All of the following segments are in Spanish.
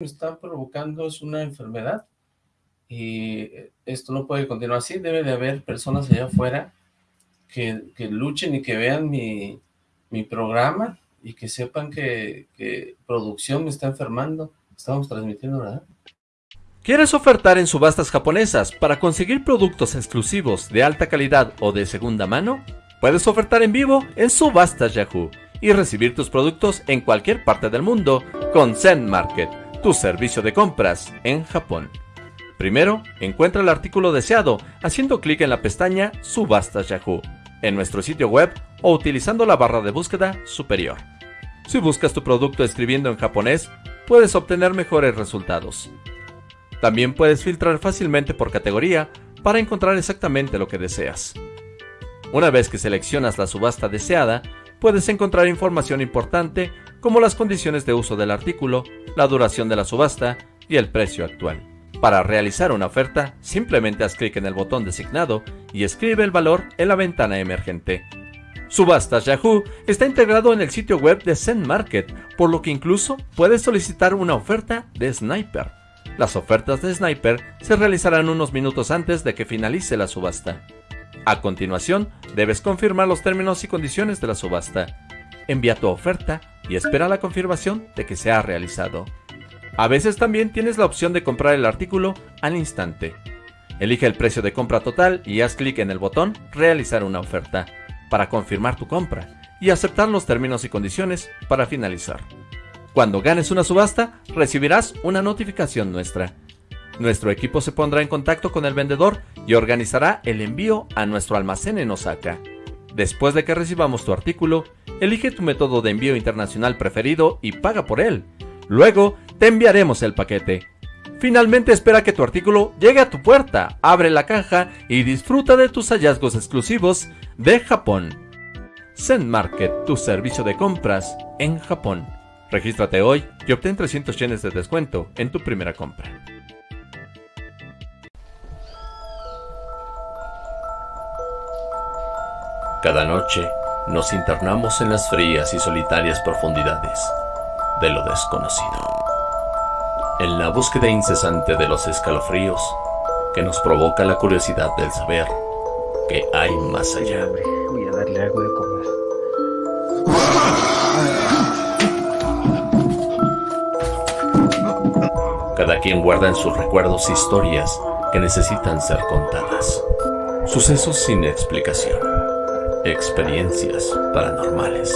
me está provocando es una enfermedad y esto no puede continuar así, debe de haber personas allá afuera que, luchen y que vean mi, mi programa y que sepan que, que producción me está enfermando. Estamos transmitiendo, ¿verdad? ¿Quieres ofertar en subastas japonesas para conseguir productos exclusivos de alta calidad o de segunda mano? Puedes ofertar en vivo en Subastas Yahoo y recibir tus productos en cualquier parte del mundo con Zen Market, tu servicio de compras en Japón. Primero, encuentra el artículo deseado haciendo clic en la pestaña Subastas Yahoo en nuestro sitio web o utilizando la barra de búsqueda superior. Si buscas tu producto escribiendo en japonés, puedes obtener mejores resultados. También puedes filtrar fácilmente por categoría para encontrar exactamente lo que deseas. Una vez que seleccionas la subasta deseada, puedes encontrar información importante como las condiciones de uso del artículo, la duración de la subasta y el precio actual. Para realizar una oferta, simplemente haz clic en el botón designado y escribe el valor en la ventana emergente. Subastas Yahoo está integrado en el sitio web de Zen Market, por lo que incluso puedes solicitar una oferta de Sniper. Las ofertas de Sniper se realizarán unos minutos antes de que finalice la subasta. A continuación, debes confirmar los términos y condiciones de la subasta. Envía tu oferta y espera la confirmación de que se ha realizado. A veces también tienes la opción de comprar el artículo al instante. Elige el precio de compra total y haz clic en el botón Realizar una oferta para confirmar tu compra y aceptar los términos y condiciones para finalizar. Cuando ganes una subasta, recibirás una notificación nuestra. Nuestro equipo se pondrá en contacto con el vendedor y organizará el envío a nuestro almacén en Osaka. Después de que recibamos tu artículo, elige tu método de envío internacional preferido y paga por él. Luego, te enviaremos el paquete. Finalmente espera que tu artículo llegue a tu puerta, abre la caja y disfruta de tus hallazgos exclusivos de Japón. Zen Market, tu servicio de compras en Japón. Regístrate hoy y obtén 300 yenes de descuento en tu primera compra. Cada noche nos internamos en las frías y solitarias profundidades de lo desconocido en la búsqueda incesante de los escalofríos que nos provoca la curiosidad del saber que hay más allá. Voy a darle algo de comer. Cada quien guarda en sus recuerdos historias que necesitan ser contadas. Sucesos sin explicación. Experiencias paranormales.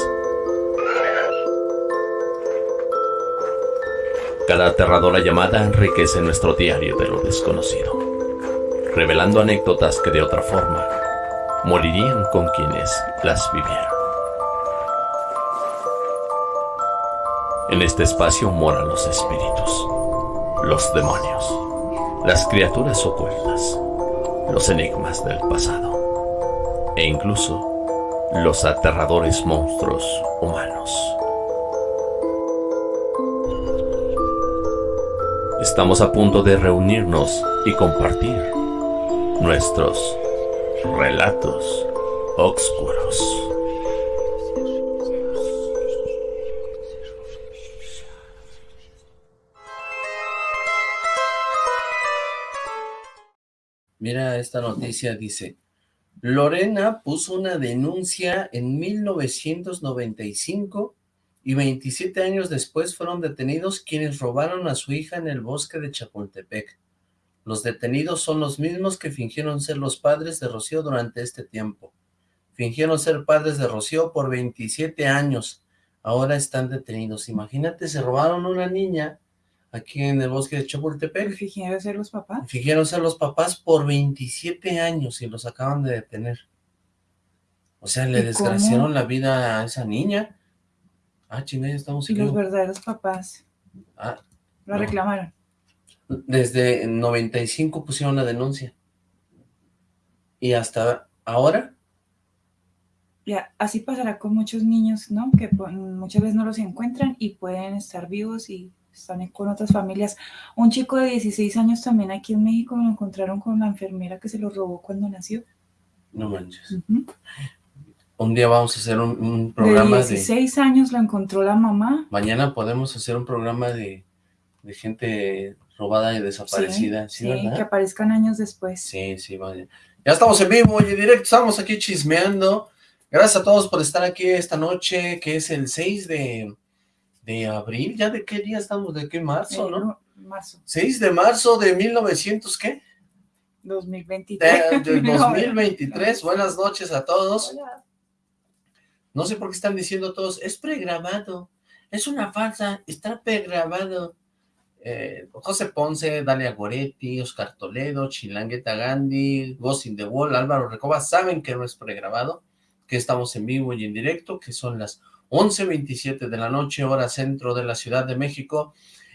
Cada aterradora llamada enriquece nuestro diario de lo desconocido, revelando anécdotas que de otra forma morirían con quienes las vivieron. En este espacio moran los espíritus, los demonios, las criaturas ocultas, los enigmas del pasado e incluso los aterradores monstruos humanos. Estamos a punto de reunirnos y compartir nuestros relatos oscuros. Mira esta noticia, dice, Lorena puso una denuncia en 1995 y 27 años después fueron detenidos quienes robaron a su hija en el bosque de Chapultepec. Los detenidos son los mismos que fingieron ser los padres de Rocío durante este tiempo. Fingieron ser padres de Rocío por 27 años. Ahora están detenidos. Imagínate, se robaron una niña aquí en el bosque de Chapultepec. ¿Fingieron ser los papás? Fingieron ser los papás por 27 años y los acaban de detener. O sea, le desgraciaron la vida a esa niña. Ah, chingada, estamos Y los verdaderos papás. Ah. Lo reclamaron. Desde 95 pusieron la denuncia. ¿Y hasta ahora? Ya, así pasará con muchos niños, ¿no? Que muchas veces no los encuentran y pueden estar vivos y están con otras familias. Un chico de 16 años también aquí en México lo encontraron con la enfermera que se lo robó cuando nació. No manches. Un día vamos a hacer un, programa de... 16 años lo encontró la mamá. Mañana podemos hacer un programa de, de gente robada y desaparecida, ¿sí, verdad? que aparezcan años después. Sí, sí, vaya. Ya estamos en vivo y en directo, estamos aquí chismeando. Gracias a todos por estar aquí esta noche, que es el 6 de, de abril, ¿ya de qué día estamos? ¿De qué marzo, no? Marzo. 6 de marzo de 1900, ¿qué? 2023. De, 2023, buenas noches a todos. No sé por qué están diciendo todos, es pregrabado, es una falsa, está pregrabado. Eh, José Ponce, Dalia Goretti, Oscar Toledo, Chilangueta Gandhi, Ghost in the Wall, Álvaro Recoba, saben que no es pregrabado, que estamos en vivo y en directo, que son las 11.27 de la noche, hora centro de la Ciudad de México,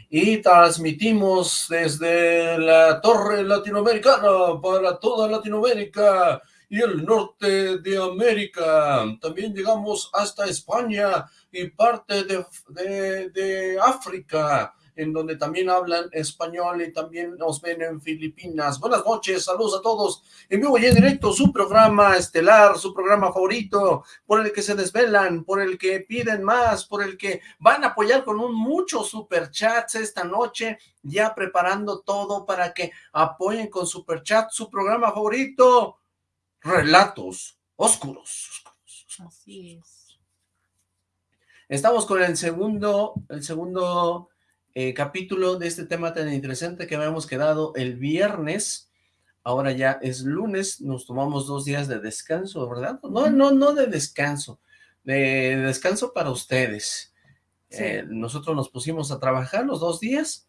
y transmitimos desde la Torre Latinoamericana para toda Latinoamérica y el norte de América. También llegamos hasta España y parte de, de, África en donde también hablan español y también nos ven en Filipinas. Buenas noches, saludos a todos. En vivo y en directo, su programa estelar, su programa favorito, por el que se desvelan, por el que piden más, por el que van a apoyar con un muchos superchats esta noche, ya preparando todo para que apoyen con superchat su programa favorito, Relatos Oscuros. Así es. Estamos con el segundo, el segundo eh, capítulo de este tema tan interesante que habíamos quedado el viernes, ahora ya es lunes, nos tomamos dos días de descanso, ¿verdad? No, no, no de descanso, de descanso para ustedes. Eh, nosotros nos pusimos a trabajar los dos días,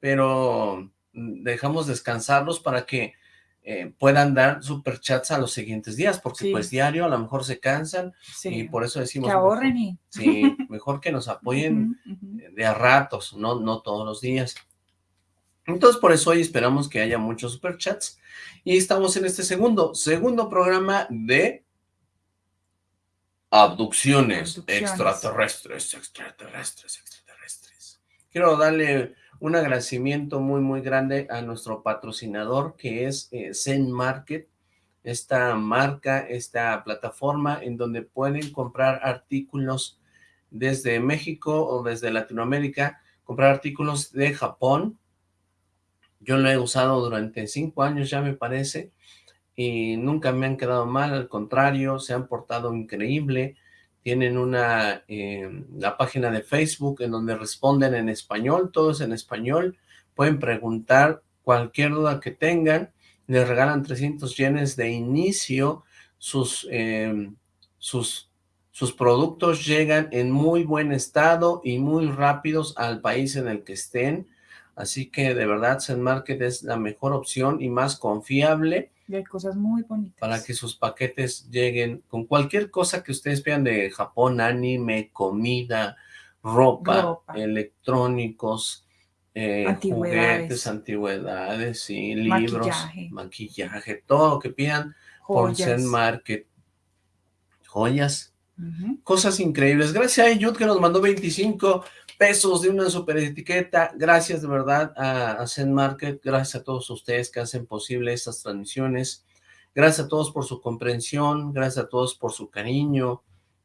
pero dejamos descansarlos para que eh, puedan dar superchats a los siguientes días, porque pues diario a lo mejor se cansan y por eso decimos... Que ahorren y... Sí, mejor que nos apoyen de a ratos, no, no todos los días. Entonces por eso hoy esperamos que haya muchos superchats y estamos en este segundo, segundo programa de abducciones, abducciones. extraterrestres, extraterrestres, extraterrestres. Quiero darle un agradecimiento muy, muy grande a nuestro patrocinador que es eh, Zen Market, esta marca, esta plataforma en donde pueden comprar artículos desde México o desde Latinoamérica, comprar artículos de Japón. Yo lo he usado durante cinco años ya me parece y nunca me han quedado mal, al contrario, se han portado increíble tienen una eh, la página de Facebook en donde responden en español, todos en español, pueden preguntar cualquier duda que tengan, les regalan 300 yenes de inicio, sus, eh, sus, sus productos llegan en muy buen estado y muy rápidos al país en el que estén, así que de verdad Zen Market es la mejor opción y más confiable, y hay cosas muy bonitas. Para que sus paquetes lleguen con cualquier cosa que ustedes pidan de Japón, anime, comida, ropa, electrónicos, eh, juguetes, antigüedades, y libros, maquillaje. todo lo que pidan por Zen Market. Joyas, cosas increíbles. Gracias a Yud que nos mandó 25 pesos de una super etiqueta. Gracias de verdad a, Zen Market, gracias a todos ustedes que hacen posible estas transmisiones. Gracias a todos por su comprensión, gracias a todos por su cariño.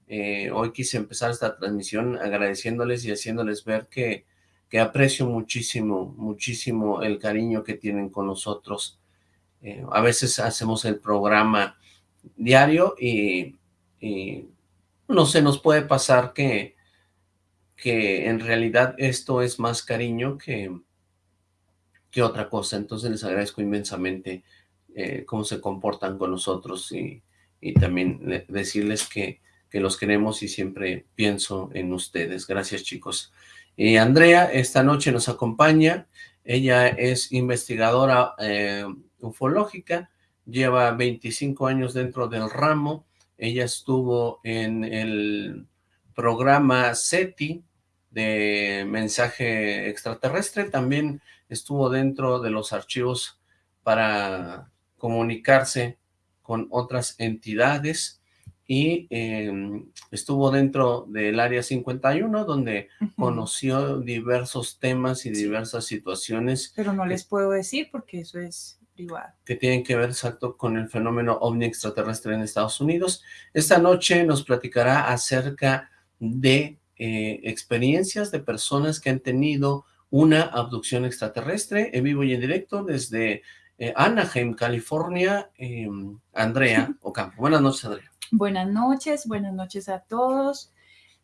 Eh, hoy quise empezar esta transmisión agradeciéndoles y haciéndoles ver que, que aprecio muchísimo, muchísimo el cariño que tienen con nosotros. Eh, a veces hacemos el programa diario y, y no se nos puede pasar que que en realidad esto es más cariño que, que otra cosa. Entonces les agradezco inmensamente eh, cómo se comportan con nosotros y, también decirles que, que, los queremos y siempre pienso en ustedes. Gracias chicos. Y Andrea esta noche nos acompaña. Ella es investigadora eh, ufológica, lleva 25 años dentro del ramo. Ella estuvo en el programa SETI de mensaje extraterrestre, también estuvo dentro de los archivos para comunicarse con otras entidades y em, estuvo dentro del área 51 donde conoció diversos temas y diversas situaciones. Pero no les puedo decir porque eso es privado. Que tienen que ver exacto con el fenómeno ovni extraterrestre en Estados Unidos. Esta noche nos platicará acerca de eh, experiencias de personas que han tenido una abducción extraterrestre en vivo y en directo desde eh, Anaheim, California, em, Andrea Ocampo. Buenas noches, Andrea. Buenas noches, buenas noches a todos.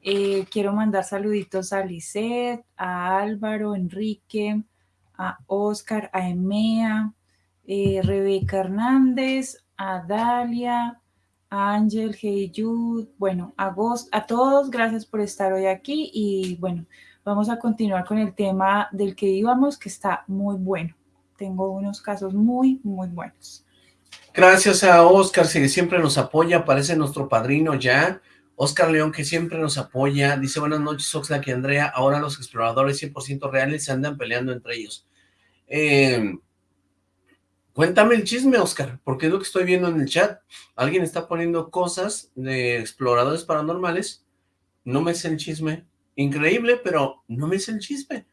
Eh, quiero mandar saluditos a Lisette, a Álvaro, Enrique, a Oscar, a Emea, Rebeca Hernández, a Dalia, Ángel, Heyud, bueno, a a todos, gracias por estar hoy aquí y bueno, vamos a continuar con el tema del que íbamos, que está muy bueno. Tengo unos casos muy, muy buenos. Gracias a Oscar, que siempre nos apoya, parece nuestro padrino ya. Oscar León, que siempre nos apoya, dice, buenas noches, Oxlack y Andrea, ahora los exploradores 100% reales se andan peleando entre ellos. Eh, cuéntame el chisme, Oscar, porque es lo que estoy viendo en el chat. Alguien está poniendo cosas de exploradores paranormales, no me sé el chisme. Increíble, pero no me sé el chisme.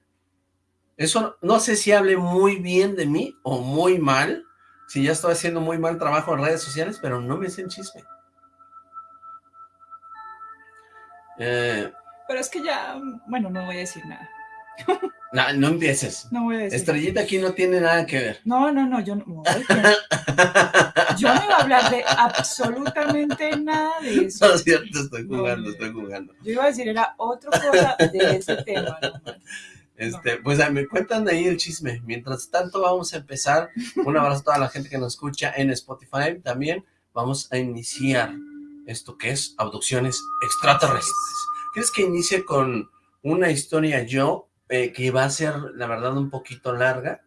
Eso no sé si hable muy bien de mí o muy mal, si ya estoy haciendo muy mal trabajo en redes sociales, pero no me sé el chisme. Eh, Pero es que ya, bueno, no voy a decir nada. No, no empieces. No voy a decir. Estrellita aquí no tiene nada que ver. No, no, no, yo no. yo no iba a hablar de absolutamente nada de eso. No es cierto, estoy jugando, estoy jugando. Yo iba a decir, era otra cosa de ese tema. este, Pues me cuentan ahí el chisme. Mientras tanto, vamos a empezar. Un abrazo a toda la gente que nos escucha en Spotify también. Vamos a iniciar esto que es abducciones extraterrestres. ¿Quieres que inicie con una historia yo, eh, que va a ser, la verdad, un poquito larga?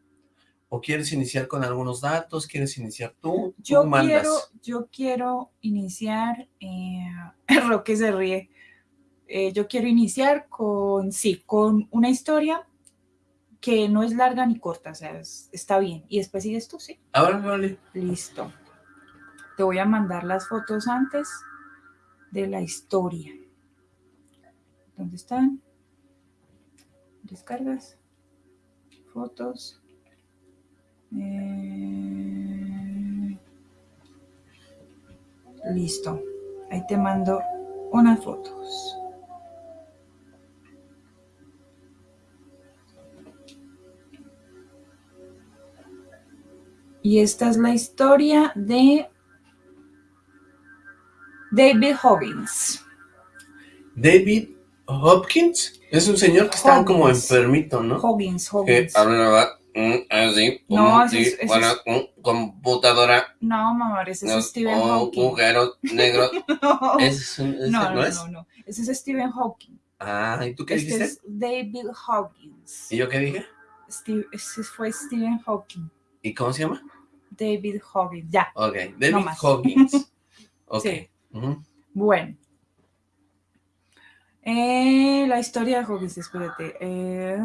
¿O quieres iniciar con algunos datos? ¿Quieres iniciar tú? Yo, quiero, yo quiero iniciar, eh, Roque se ríe, eh, yo quiero iniciar con, sí, con una historia que no es larga ni corta, o sea, está bien. Y después sigues tú, ¿sí? Ahora, vale. Listo. Te voy a mandar las fotos antes de la historia. ¿Dónde están? Descargas. Fotos. Eh, listo. Ahí te mando unas fotos. Y esta es la historia de David Hoggins. David Hopkins es un señor que está como enfermito, ¿no? Hoggins, Hoggins. Que así, no, es, bueno, computadora. No, mamá, ese es Stephen Hawking. Agujeros negros. no. ¿Es, es, no, no, no, no, ese es Stephen Hawking. Ah, ¿y tú qué este dijiste? es David Hoggins. ¿Y yo qué dije? Steve, ese fue Stephen Hawking. ¿Y cómo se llama? David Hoggins, ya. Ok, David no Hoggins. Ok. Sí. Bueno. Eh, la historia de Hawkins, espérate. Eh,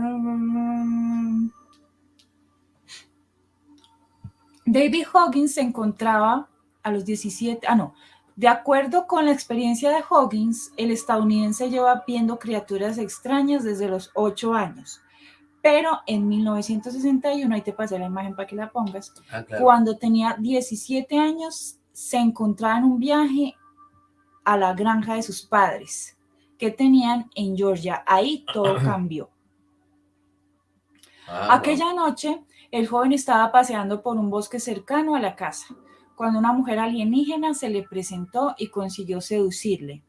David Hoggins se encontraba a los 17, ah no, de acuerdo con la experiencia de Hoggins, el estadounidense lleva viendo criaturas extrañas desde los 8 años. Pero en 1961, ahí te pasé la imagen para que la pongas, ah, cuando tenía 17 años, se encontraba en un viaje a la granja de sus padres que tenían en Georgia. Ahí todo cambió. Ah, Aquella noche, el joven estaba paseando por un bosque cercano a la casa, cuando una mujer alienígena se le presentó y consiguió seducirle,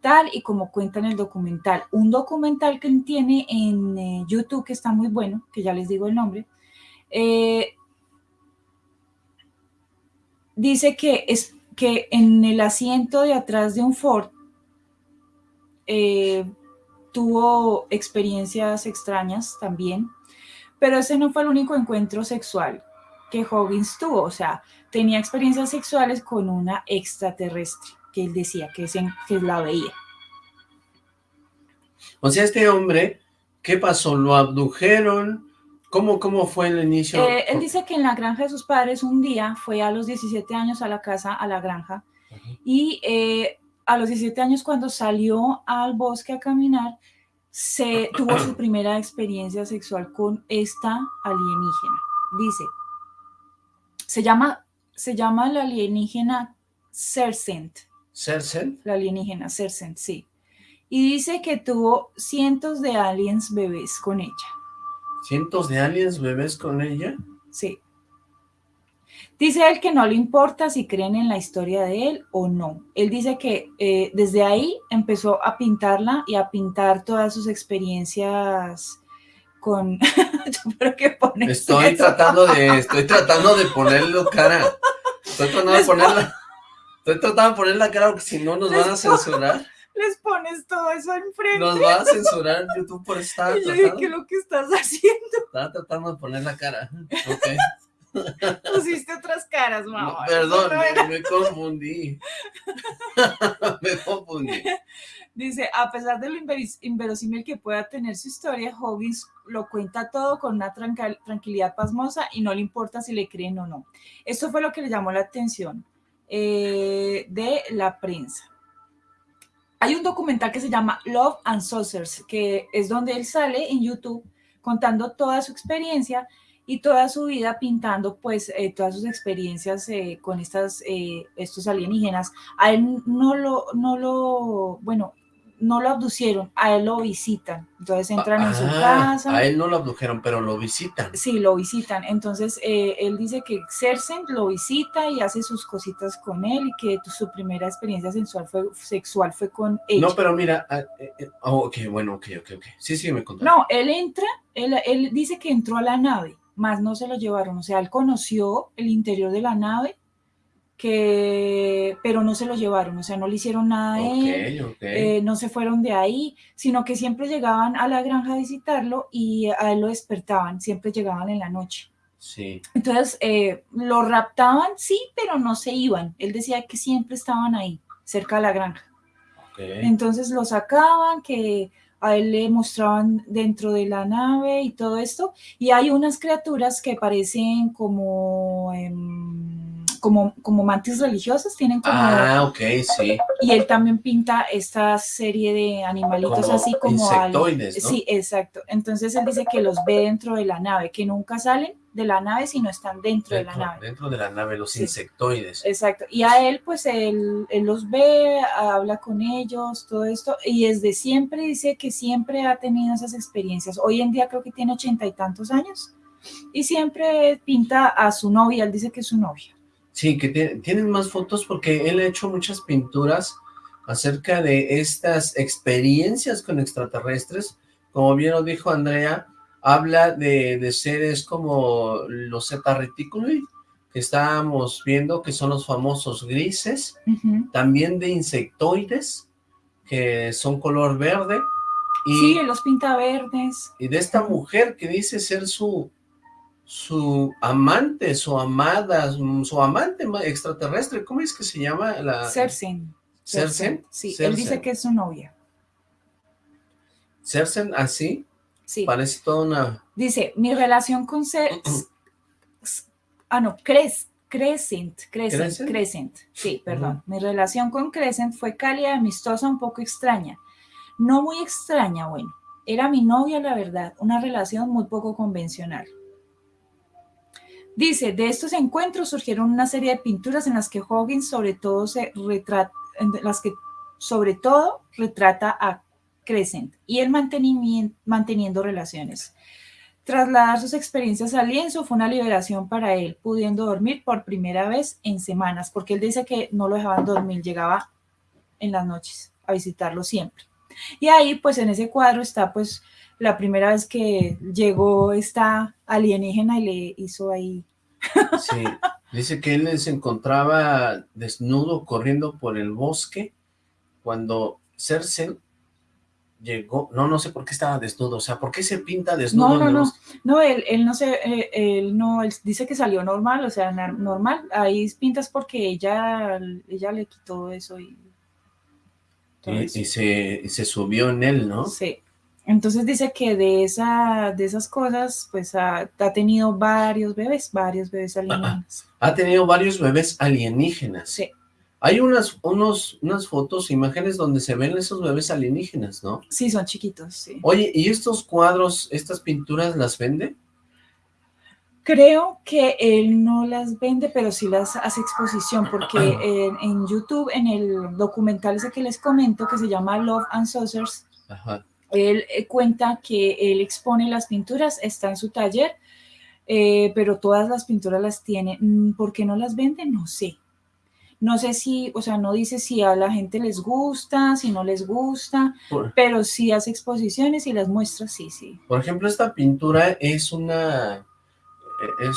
tal y como cuenta en el documental. Un documental que tiene en eh, YouTube que está muy bueno, que ya les digo el nombre, eh, dice que es que en el asiento de atrás de un Ford eh, tuvo experiencias extrañas también, pero ese no fue el único encuentro sexual que Hoggins tuvo, o sea, tenía experiencias sexuales con una extraterrestre, que él decía que, que la veía. O sea, este hombre, ¿qué pasó? ¿Lo abdujeron? ¿Cómo, ¿Cómo fue el inicio? Eh, él dice que en la granja de sus padres un día fue a los 17 años a la casa, a la granja, y eh, a los 17 años cuando salió al bosque a caminar, se tuvo su primera experiencia sexual con esta alienígena. Dice, se llama, se llama la alienígena Cersent. ¿Cersent? La alienígena Cersent, sí. Y dice que tuvo cientos de aliens bebés con ella. ¿Cientos de aliens bebés con ella? Sí. Dice él que no le importa si creen en la historia de él o no. Él dice que eh, desde ahí empezó a pintarla y a pintar todas sus experiencias con... qué estoy tratando de, estoy tratando de ponerlo cara. Estoy tratando de ponerla, estoy tratando de poner la cara porque si no nos van a censurar. Les pones todo eso enfrente. Nos va a censurar YouTube por estar y yo dije, ¿qué es lo que estás haciendo? Estaba tratando de poner la cara. Pusiste otras caras, mamá. perdón, me, confundí. me confundí. Dice, a pesar de lo inverosímil que pueda tener su historia, Hoggins lo cuenta todo con una tranquilidad pasmosa y no le importa si le creen o no. Esto fue lo que le llamó la atención eh, de la prensa. Hay un documental que se llama Love and Saucers, que es donde él sale en YouTube contando toda su experiencia y toda su vida pintando pues eh, todas sus experiencias eh, con estas, eh, estos alienígenas. A él no lo, no lo, bueno, no lo abducieron, a él lo visitan. Entonces entran en su ah, casa. A él no lo abdujeron, pero lo visitan. Sí, lo visitan. Entonces él dice que Cersen lo visita y hace sus cositas con él y que su primera experiencia sexual fue, sexual fue con ella. No, pero mira, ah, oh, ok, bueno, ok, ok, ok. Sí, sí, me contó. No, él entra, él, él dice que entró a la nave más no se lo llevaron. O sea, él conoció el interior de la nave, que, pero no se lo llevaron, o sea, no le hicieron nada a él, eh, no se fueron de ahí, sino que siempre llegaban a la granja a visitarlo y a él lo despertaban, siempre llegaban en la noche. Sí. Entonces, eh, lo raptaban, sí, pero no se iban. Él decía que siempre estaban ahí, cerca de la granja. Entonces lo sacaban, que a él le mostraban dentro de la nave y todo esto, y hay unas criaturas que parecen como, em, como, como mantis religiosas, tienen como... Ah, ok, sí. Y él también pinta esta serie de animalitos así como... Insectoides, Sí, exacto. Entonces él dice que los ve dentro de la nave, que nunca salen, de la nave, sino están dentro, de la nave. Dentro de la nave, los insectoides. Exacto. Y a él, pues, él, los ve, habla con ellos, todo esto, y desde siempre dice que siempre ha tenido esas experiencias. Hoy en día creo que tiene ochenta y tantos años, y siempre pinta a su novia, él dice que es su novia. Sí, que tienen más fotos porque él ha hecho muchas pinturas acerca de estas experiencias con extraterrestres, como bien lo dijo Andrea, habla de, seres como los Zeta Reticuli, que estábamos viendo, que son los famosos grises, también de insectoides, que son color verde. Y, sí, los pinta verdes. Y de esta mujer que dice ser su, su amante, su amada, su amante extraterrestre, ¿cómo es que se llama? La... Cersen. ¿Cersen? Sí, él dice que es su novia. ¿Cersen así? Parece toda una... Dice, mi relación con... ah, no, Cres, Crescent, Crescent, Crescent, sí, perdón. Mi relación con Crescent fue cálida, amistosa, un poco extraña. No muy extraña, bueno. Era mi novia, la verdad, una relación muy poco convencional. Dice, de estos encuentros surgieron una serie de pinturas en las que Hoggins sobre todo se retrata, en las que sobre todo retrata a Crescent y el mantenimiento, manteniendo relaciones. Trasladar sus experiencias al lienzo fue una liberación para él, pudiendo dormir por primera vez en semanas, porque él dice que no lo dejaban dormir, llegaba en las noches a visitarlo siempre. Y ahí, pues en ese cuadro está pues la primera vez que llegó esta alienígena y le hizo ahí. Sí, dice que él se encontraba desnudo corriendo por el bosque cuando Cersei llegó, no, no sé por qué estaba desnudo, o sea, ¿por qué se pinta desnudo? No, no, no, no, él, él no se, eh, él no, él dice que salió normal, o sea, normal, ahí pintas porque ella, ella le quitó eso y... Y, se, se, subió en él, ¿no? Sí, entonces dice que de, esa, de esas cosas, pues ha, tenido varios bebés, varios bebés alienígenas. Ha tenido varios bebés alienígenas. Sí. Hay unas, unos, unas fotos, imágenes donde se ven esos bebés alienígenas, ¿no? Sí, son chiquitos, sí. Oye, ¿y estos cuadros, estas pinturas las vende? Creo que él no las vende, pero sí las hace exposición, porque en, YouTube, en el documental ese que les comento, que se llama Love and Saucers, Él eh, cuenta que él expone las pinturas, está en su taller, eh, pero todas las pinturas las tiene. Mm, ¿Por qué no las vende? No sé. No sé si, o sea, no dice si a la gente les gusta, si no les gusta, pero sí hace exposiciones y las muestra, sí, sí. Por ejemplo, esta pintura es una, eh, es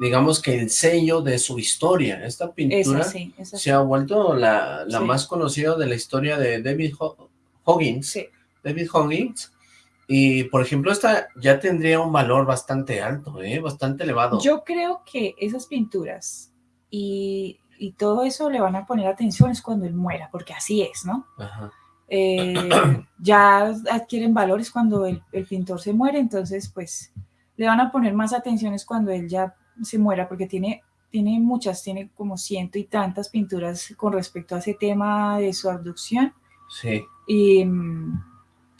digamos que el sello de su historia. Esta pintura se ha vuelto la, más conocida de la historia de David Hoggins. David Hoggins. Y, por ejemplo, esta ya tendría un valor bastante alto, ¿eh? bastante elevado. Yo creo que esas pinturas y, todo eso le van a poner atención es cuando él muera, porque así es, ¿no? Eh, ya adquieren valores cuando el, el pintor se muere, entonces, pues, le van a poner más atenciones cuando él ya se muera, porque tiene, tiene muchas, tiene como ciento y tantas pinturas con respecto a ese tema de su abducción. Sí. Y,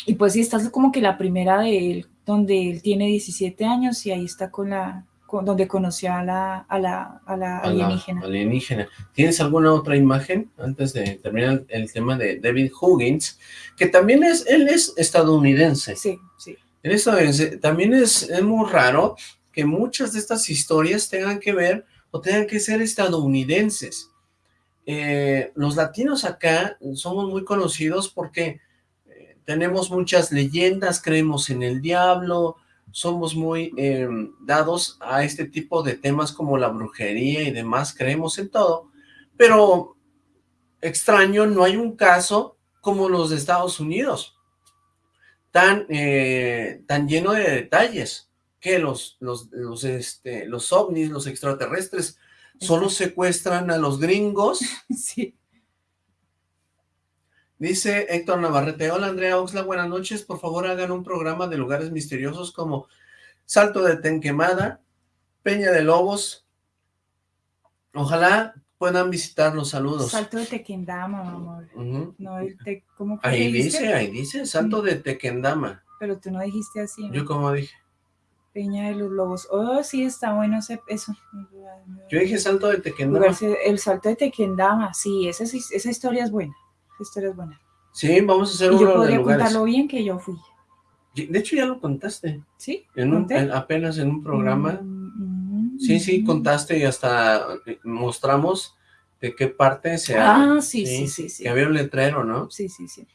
y pues sí, esta es como que la primera de él, donde él tiene 17 años y ahí está con la, donde conoció a la, a la, a la alienígena. alienígena. ¿Tienes alguna otra imagen antes de terminar el tema de David Huggins? Que también es, él es estadounidense. Sí, sí. Él es estadounidense. También es, es muy raro que muchas de estas historias tengan que ver o tengan que ser estadounidenses. Eh, los latinos acá somos muy conocidos porque tenemos muchas leyendas, creemos en el diablo, somos muy eh, dados a este tipo de temas como la brujería y demás, creemos en todo, pero extraño, no hay un caso como los de Estados Unidos, tan, tan lleno de detalles que los, los, los, este, los ovnis, los extraterrestres, solo secuestran a los gringos. Sí. Dice Héctor Navarrete, hola Andrea Oxla, buenas noches, por favor hagan un programa de lugares misteriosos como Salto de Tenquemada, Peña de Lobos, ojalá puedan visitar los saludos. Salto de Tequendama, amor. no, ¿cómo ahí dice, ahí dice, Salto de Tequendama. Pero tú no dijiste así. Yo como dije. Peña de los Lobos. Oh, sí, está bueno eso. Yo dije salto de Tequendama. El salto de Tequendama, sí, esa, esa historia es buena. Esa historia es buena. Sí, vamos a hacer uno yo podría contarlo bien que yo fui. De hecho, ya lo contaste. ¿Sí? En apenas en un programa. Mm, mm, sí, sí, contaste y hasta eh, mostramos de qué parte se Ah, sí, sí, sí, sí. Que había un letrero, ¿no? Sí, sí, sí.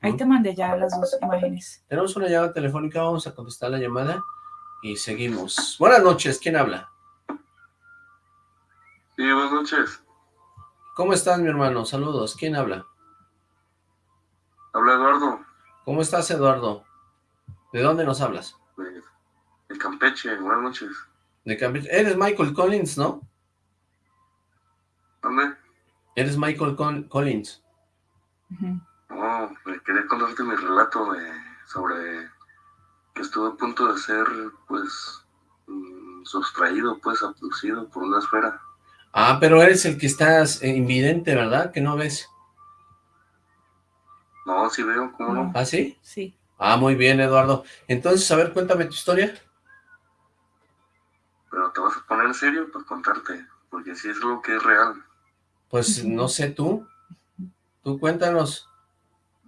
Ahí te mandé ya las dos imágenes. Tenemos una llamada telefónica, vamos a contestar la llamada y seguimos. Buenas noches, ¿quién habla? Sí, buenas noches. ¿Cómo estás, mi hermano? Saludos, ¿quién habla? Habla Eduardo. ¿Cómo estás, Eduardo? ¿De dónde nos hablas? De, Campeche, buenas noches. De Campeche. Eres Michael Collins, ¿no? ¿Dónde? Eres Michael Collins. No, quería contarte mi relato sobre que estuve a punto de ser, pues, mm, sustraído, pues, abducido por una esfera. Ah, pero eres el que estás invidente, ¿verdad? Que no ves. No, sí veo, ¿cómo no? ¿Ah, sí? Sí. Ah, muy bien, Eduardo. Entonces, a ver, cuéntame tu historia. Pero te vas a poner en serio para contarte, porque si es algo que es real. Pues, no sé tú. Tú cuéntanos.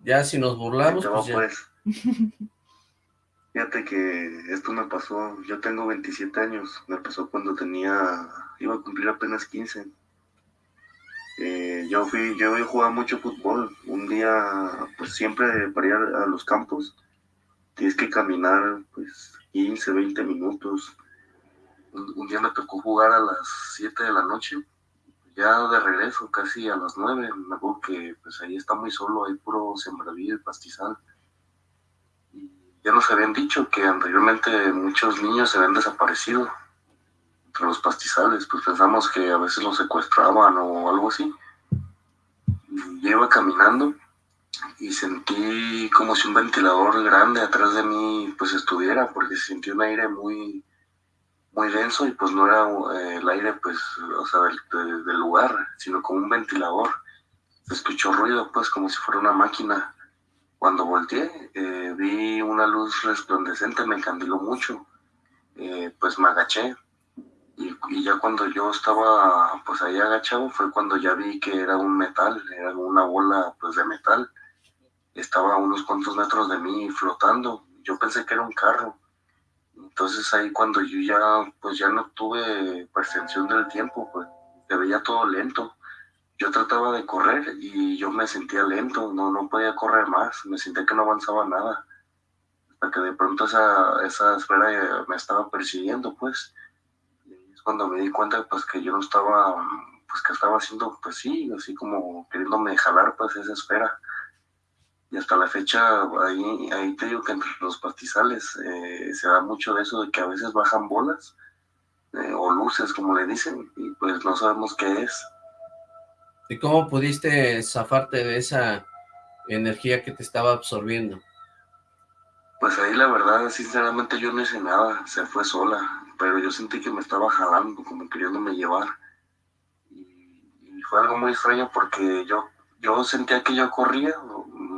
Ya si nos burlamos, pues, pues Fíjate que esto me pasó, yo tengo 27 años, me pasó cuando tenía, iba a cumplir apenas 15. Eh, yo fui, yo jugaba mucho fútbol, un día, pues siempre para ir a los campos, tienes que caminar, pues 15, 20 minutos. un día me tocó jugar a las 7 de la noche, ya de regreso, casi a las nueve, me acuerdo que pues ahí está muy solo, hay puro sembradío y pastizal. Ya nos habían dicho que anteriormente muchos niños se habían desaparecido entre los pastizales, pues pensamos que a veces los secuestraban o algo así. Y iba caminando y sentí como si un ventilador grande atrás de mí pues estuviera, porque sentí un aire muy, muy denso y pues no era eh, el aire pues, o sea, del, lugar, sino como un ventilador. Se escuchó ruido pues como si fuera una máquina. Cuando volteé eh, vi una luz resplandecente, me encandiló mucho. Eh, pues me agaché y, y, ya cuando yo estaba pues ahí agachado fue cuando ya vi que era un metal, era una bola pues de metal estaba a unos cuantos metros de mí flotando. Yo pensé que era un carro. Entonces ahí cuando yo ya, pues ya no tuve percepción del tiempo, pues se veía todo lento. Yo trataba de correr y yo me sentía lento, no, no podía correr más, me sentía que no avanzaba nada. Hasta que de pronto esa, esa esfera me estaba persiguiendo, pues. Y es cuando me di cuenta, pues, que yo no estaba, pues, que estaba haciendo, pues sí, así como queriéndome jalar, pues, esa esfera y hasta la fecha ahí, ahí te digo que entre los pastizales eh, se da mucho de eso de que a veces bajan bolas eh, o luces como le dicen y pues no sabemos qué es. ¿Y cómo pudiste zafarte de esa energía que te estaba absorbiendo? Pues ahí la verdad, sinceramente yo no hice nada, se fue sola, pero yo sentí que me estaba jalando, como queriéndome llevar. Y, y fue algo muy extraño porque yo, yo sentía que yo corría,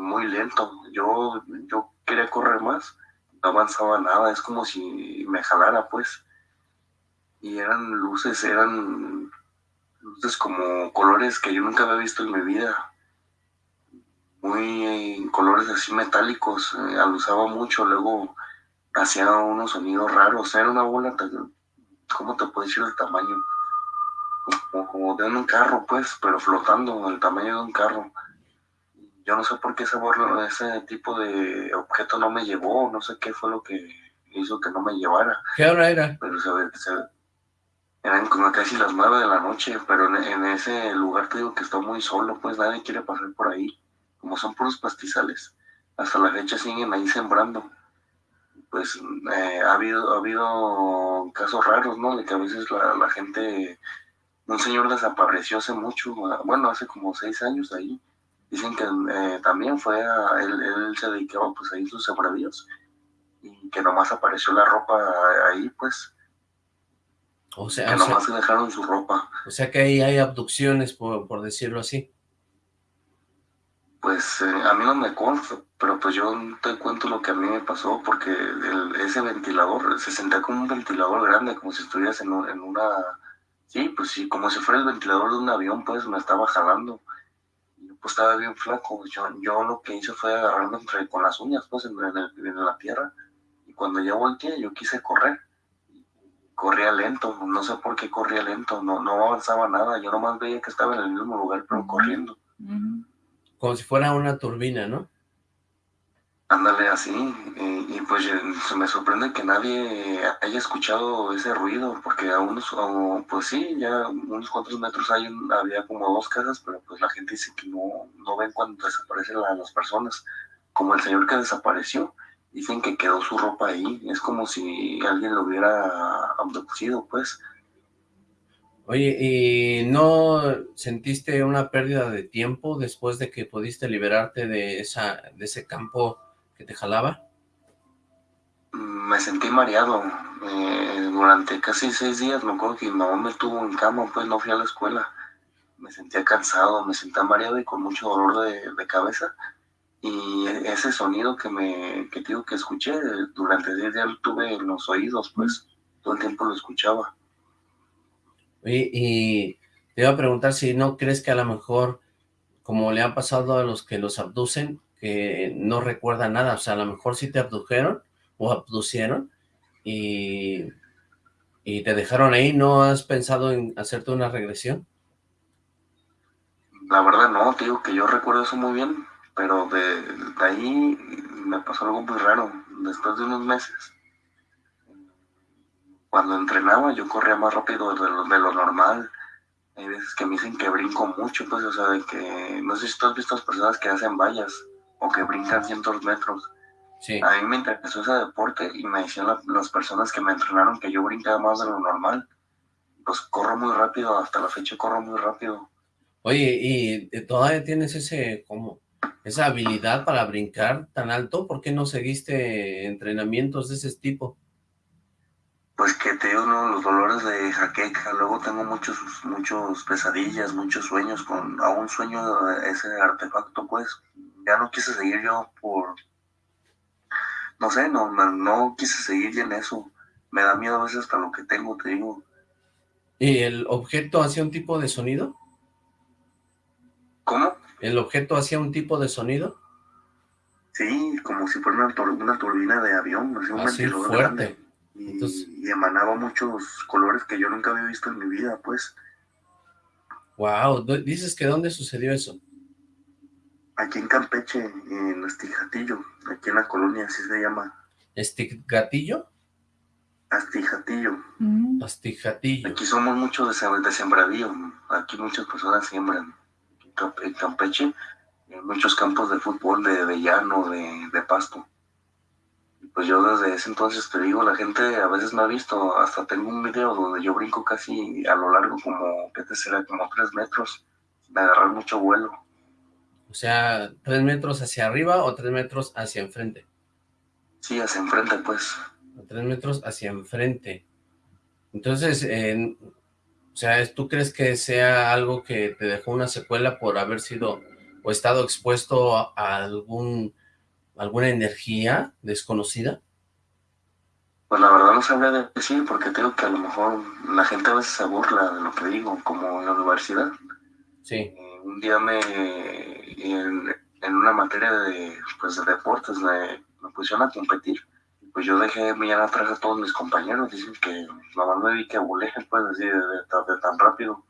muy lento. Yo, yo quería correr más, no avanzaba nada, es como si me jalara, pues. Y eran luces, eran luces como colores que yo nunca había visto en mi vida. Muy colores así metálicos, eh, alusaba mucho, luego hacía unos sonidos raros, era una bola, ¿cómo te puedo decir el tamaño? Como, como de un carro, pues, pero flotando, el tamaño de un carro yo no sé por qué ese, ese tipo de objeto no me llevó, no sé qué fue lo que hizo que no me llevara. ¿Qué hora era? Pero se, se, eran como casi las nueve de la noche, pero en, ese lugar te digo que está muy solo, pues nadie quiere pasar por ahí, como son puros pastizales. Hasta la fecha siguen ahí sembrando. Pues eh, ha, habido, ha habido casos raros, ¿no? De que a veces la, la gente, un señor desapareció hace mucho, bueno, hace como seis años ahí, Dicen que eh, también fue, a, él, él, se dedicaba pues a ir sus sembradíos y que nomás apareció la ropa ahí pues. O sea, que nomás se dejaron su ropa. O sea que ahí hay abducciones, por, por decirlo así. Pues eh, a mí no me consta, pero pues yo te cuento lo que a mí me pasó, porque el, ese ventilador se sentía como un ventilador grande, como si estuvieras en, en una... Sí, pues sí, como si fuera el ventilador de un avión, pues me estaba jalando pues estaba bien flaco. Yo, yo lo que hice fue agarrarme entre, con las uñas, pues, en, la tierra. Y cuando ya volteé, yo quise correr. Corría lento, no sé por qué corría lento, no, no avanzaba nada. Yo nomás veía que estaba en el mismo lugar, pero corriendo. Como si fuera una turbina, ¿no? Ándale así, y, pues se me sorprende que nadie haya escuchado ese ruido, porque a unos, pues sí, ya unos cuantos metros hay había como dos casas, pero pues la gente dice que no, no ven cuando desaparecen las personas, como el señor que desapareció, dicen que quedó su ropa ahí, es como si alguien lo hubiera abducido, pues. Oye, ¿y no sentiste una pérdida de tiempo después de que pudiste liberarte de, esa, de ese campo que te jalaba? Me sentí mareado. Eh, durante casi seis días me acuerdo que mi mamá me tuvo en cama, pues no fui a la escuela. Me sentía cansado, me sentía mareado y con mucho dolor de, cabeza. Y ese sonido que me que digo que escuché durante diez días lo tuve en los oídos, pues todo el tiempo lo escuchaba. Y, y te iba a preguntar si no crees que a lo mejor, como le ha pasado a los que los abducen, que no recuerda nada, o sea, a lo mejor sí te abdujeron o abducieron y, y te dejaron ahí, ¿no has pensado en hacerte una regresión? La verdad no, te digo que yo recuerdo eso muy bien, pero de, ahí me pasó algo muy raro, después de unos meses. Cuando entrenaba yo corría más rápido de lo, de lo normal, hay veces que me dicen que brinco mucho, pues, o sea, de que, no sé si tú has visto a las personas que hacen vallas, o que brincan cientos metros. Sí. A mí me interesó ese deporte y me decían las personas que me entrenaron que yo brincaba más de lo normal. Pues corro muy rápido, hasta la fecha corro muy rápido. Oye, ¿y todavía tienes ese, como, esa habilidad para brincar tan alto? ¿Por qué no seguiste entrenamientos de ese tipo? Pues que te digo, los dolores de jaqueca, luego tengo muchos, muchos pesadillas, muchos sueños con, aún sueño ese artefacto, pues, ya no quise seguir yo por, no sé, no, no, quise seguir en eso. Me da miedo a veces hasta lo que tengo, te digo. ¿Y el objeto hacía un tipo de sonido? ¿Cómo? ¿El objeto hacía un tipo de sonido? Sí, como si fuera una, turbina de avión, así un así fuerte. Y, emanaba muchos colores que yo nunca había visto en mi vida, pues. Wow, dices que ¿dónde sucedió eso? Aquí en Campeche, en Astijatillo, aquí en la colonia, así se llama. ¿Estigatillo? Astijatillo. Mm. Astijatillo. Aquí somos muchos de, de sembradío, aquí muchas personas siembran. En Campeche, en muchos campos de fútbol, de, llano, de, de pasto pues yo desde ese entonces te digo, la gente a veces me ha visto, hasta tengo un video donde yo brinco casi a lo largo como, ¿qué te será? Como tres metros, de agarrar mucho vuelo. O sea, tres metros hacia arriba o tres metros hacia enfrente. Sí, hacia enfrente, pues. Tres metros hacia enfrente. Entonces, o sea, ¿tú crees que sea algo que te dejó una secuela por haber sido o estado expuesto a algún alguna energía desconocida? Pues la verdad no sabría decir, porque tengo que a lo mejor la gente a veces se burla de lo que digo, como en la universidad. Sí. Eh, un día me, en, una materia de, pues, de deportes, me, pusieron a competir. Pues yo dejé mirar atrás a todos mis compañeros, dicen que la me vi que abuleje, pues, así, de, de tan rápido.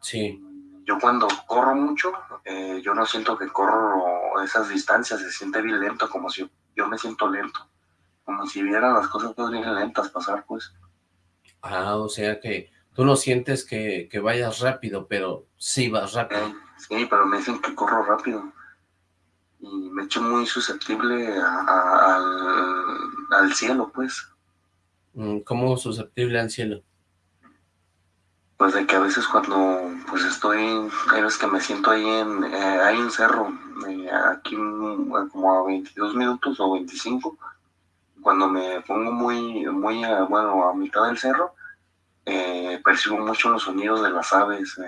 Sí yo cuando corro mucho, eh, yo no siento que corro esas distancias, se siente bien lento, como si yo me siento lento, como si vieran las cosas pues bien lentas pasar, pues. Ah, o sea que tú no sientes que, vayas rápido, pero sí vas rápido. sí, pero me dicen que corro rápido. Y me echo muy susceptible al, al cielo, pues. Mm, ¿Cómo susceptible al cielo? pues de que a veces cuando pues estoy, hay veces que me siento ahí en, eh, hay un cerro, eh, aquí como a 22 minutos o 25, cuando me pongo muy, muy, bueno, a mitad del cerro, eh, percibo mucho los sonidos de las aves,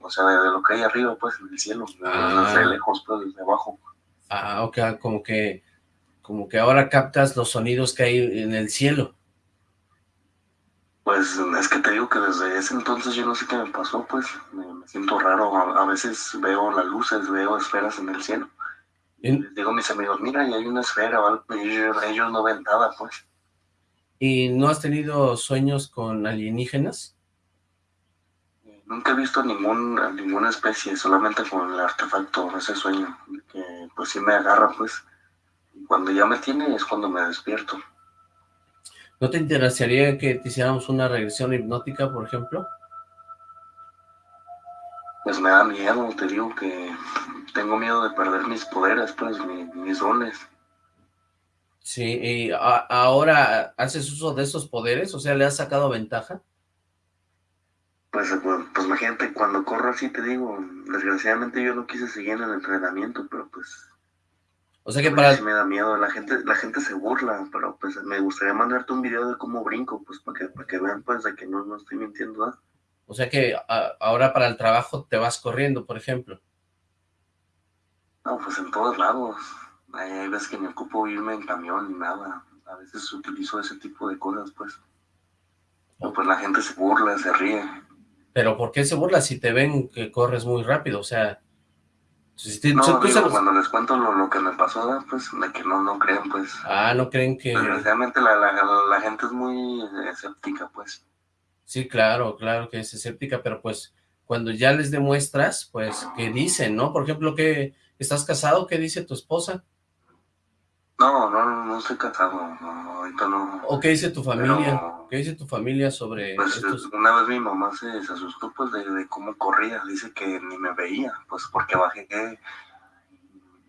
o sea, de, lo que hay arriba, pues, en el cielo, ah. desde lejos, pues, desde abajo. Ah, ok, como que, como que ahora captas los sonidos que hay en el cielo. Pues es que te digo que desde ese entonces yo no sé qué me pasó, pues me, siento raro, a, veces veo las luces, veo esferas en el cielo. Y les digo a mis amigos, mira, y hay una esfera o algo, y ellos, no ven nada, pues. ¿Y no has tenido sueños con alienígenas? Nunca he visto ningún, ninguna especie, solamente con el artefacto, ese sueño, que pues sí me agarra, pues. Y cuando ya me tiene es cuando me despierto. ¿No te interesaría que te hiciéramos una regresión hipnótica, por ejemplo? Pues me da miedo, te digo que tengo miedo de perder mis poderes, pues, mis, dones. Sí, y ahora haces uso de esos poderes, o sea, ¿le has sacado ventaja? Pues, pues, pues, imagínate, cuando corro así te digo, desgraciadamente yo no quise seguir en el entrenamiento, pero pues o sea que para... me da miedo, la gente, la gente se burla, pero pues me gustaría mandarte un video de cómo brinco, pues para que, para que vean pues de que no, no estoy mintiendo. ¿ah? O sea que ahora para el trabajo te vas corriendo, por ejemplo. No, pues en todos lados. Hay veces que me ocupo irme en camión y nada. A veces utilizo ese tipo de cosas, pues. pues la gente se burla, se ríe. ¿Pero por qué se burla si te ven que corres muy rápido? O sea, no, cuando les cuento lo, que me pasó, pues, de que no, no creen, pues. Ah, no creen que... Desgraciadamente la, la, gente es muy escéptica, pues. Sí, claro, claro que es escéptica, pero pues, cuando ya les demuestras, pues, ¿qué dicen, no? Por ejemplo, que ¿estás casado? ¿Qué dice tu esposa? No, no, no estoy casado, ahorita no. ¿O qué dice tu familia? ¿Qué dice tu familia sobre pues, Una vez mi mamá se, asustó, pues, de, cómo corría, dice que ni me veía, pues, porque bajé,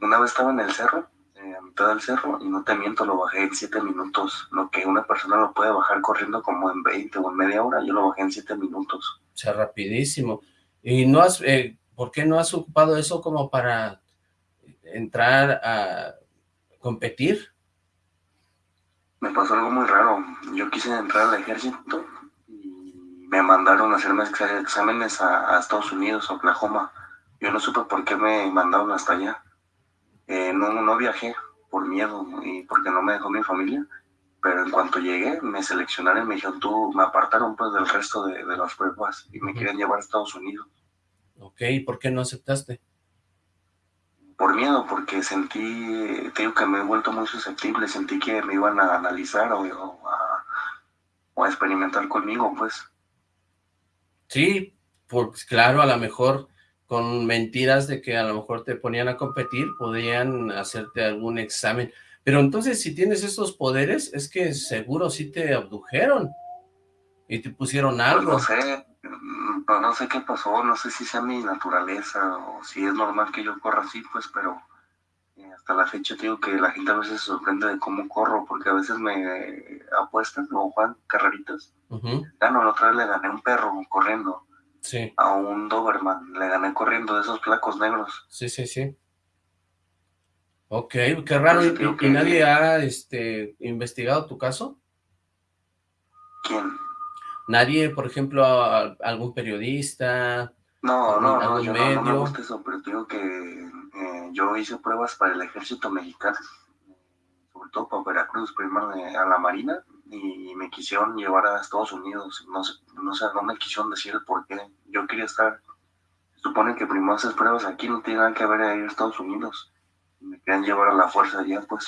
una vez estaba en el cerro, eh, a mitad del cerro, y no te miento, lo bajé en siete minutos, lo que una persona lo puede bajar corriendo como en 20 o en media hora, yo lo bajé en siete minutos. O sea, rapidísimo. ¿Y no has, eh, por qué no has ocupado eso como para entrar a competir? Me pasó algo muy raro. Yo quise entrar al ejército y me mandaron a hacerme exámenes a, Estados Unidos, a Oklahoma. Yo no supe por qué me mandaron hasta allá. Eh, no, no viajé por miedo y porque no me dejó mi familia. Pero en cuanto llegué, me seleccionaron y me dijeron, tú, me apartaron pues del resto de, las pruebas y me quieren llevar a Estados Unidos. Ok, ¿y por qué no aceptaste? Por miedo, porque sentí, te digo que me he vuelto muy susceptible, sentí que me iban a analizar o, a, o a experimentar conmigo, pues. Sí, pues claro, a lo mejor con mentiras de que a lo mejor te ponían a competir, podían hacerte algún examen. Pero entonces, si tienes estos poderes, es que seguro sí te abdujeron y te pusieron pues algo. no sé, mm, no, sé qué pasó, no sé si sea mi naturaleza o si es normal que yo corra así, pues, pero eh, hasta la fecha digo que la gente a veces se sorprende de cómo corro, porque a veces me apuestan o juegan carreritas. Uh -huh. la otra vez le gané un perro corriendo Sí. A un Doberman. Le gané corriendo de esos flacos negros. Sí, sí, sí. Ok, qué raro. ¿Y, nadie ha este, investigado tu caso? ¿Quién? Nadie, por ejemplo, algún periodista, no, no, no, yo No, me gusta eso, pero digo que eh, yo hice pruebas para el ejército mexicano, sobre todo para Veracruz, primero a la Marina, y me quisieron llevar a Estados Unidos. No sé, no, sé, no me quisieron decir el por qué. Yo quería estar. Supone que primero haces pruebas aquí, no tiene nada que ver ahí en Estados Unidos. Me querían llevar a la fuerza allá, pues.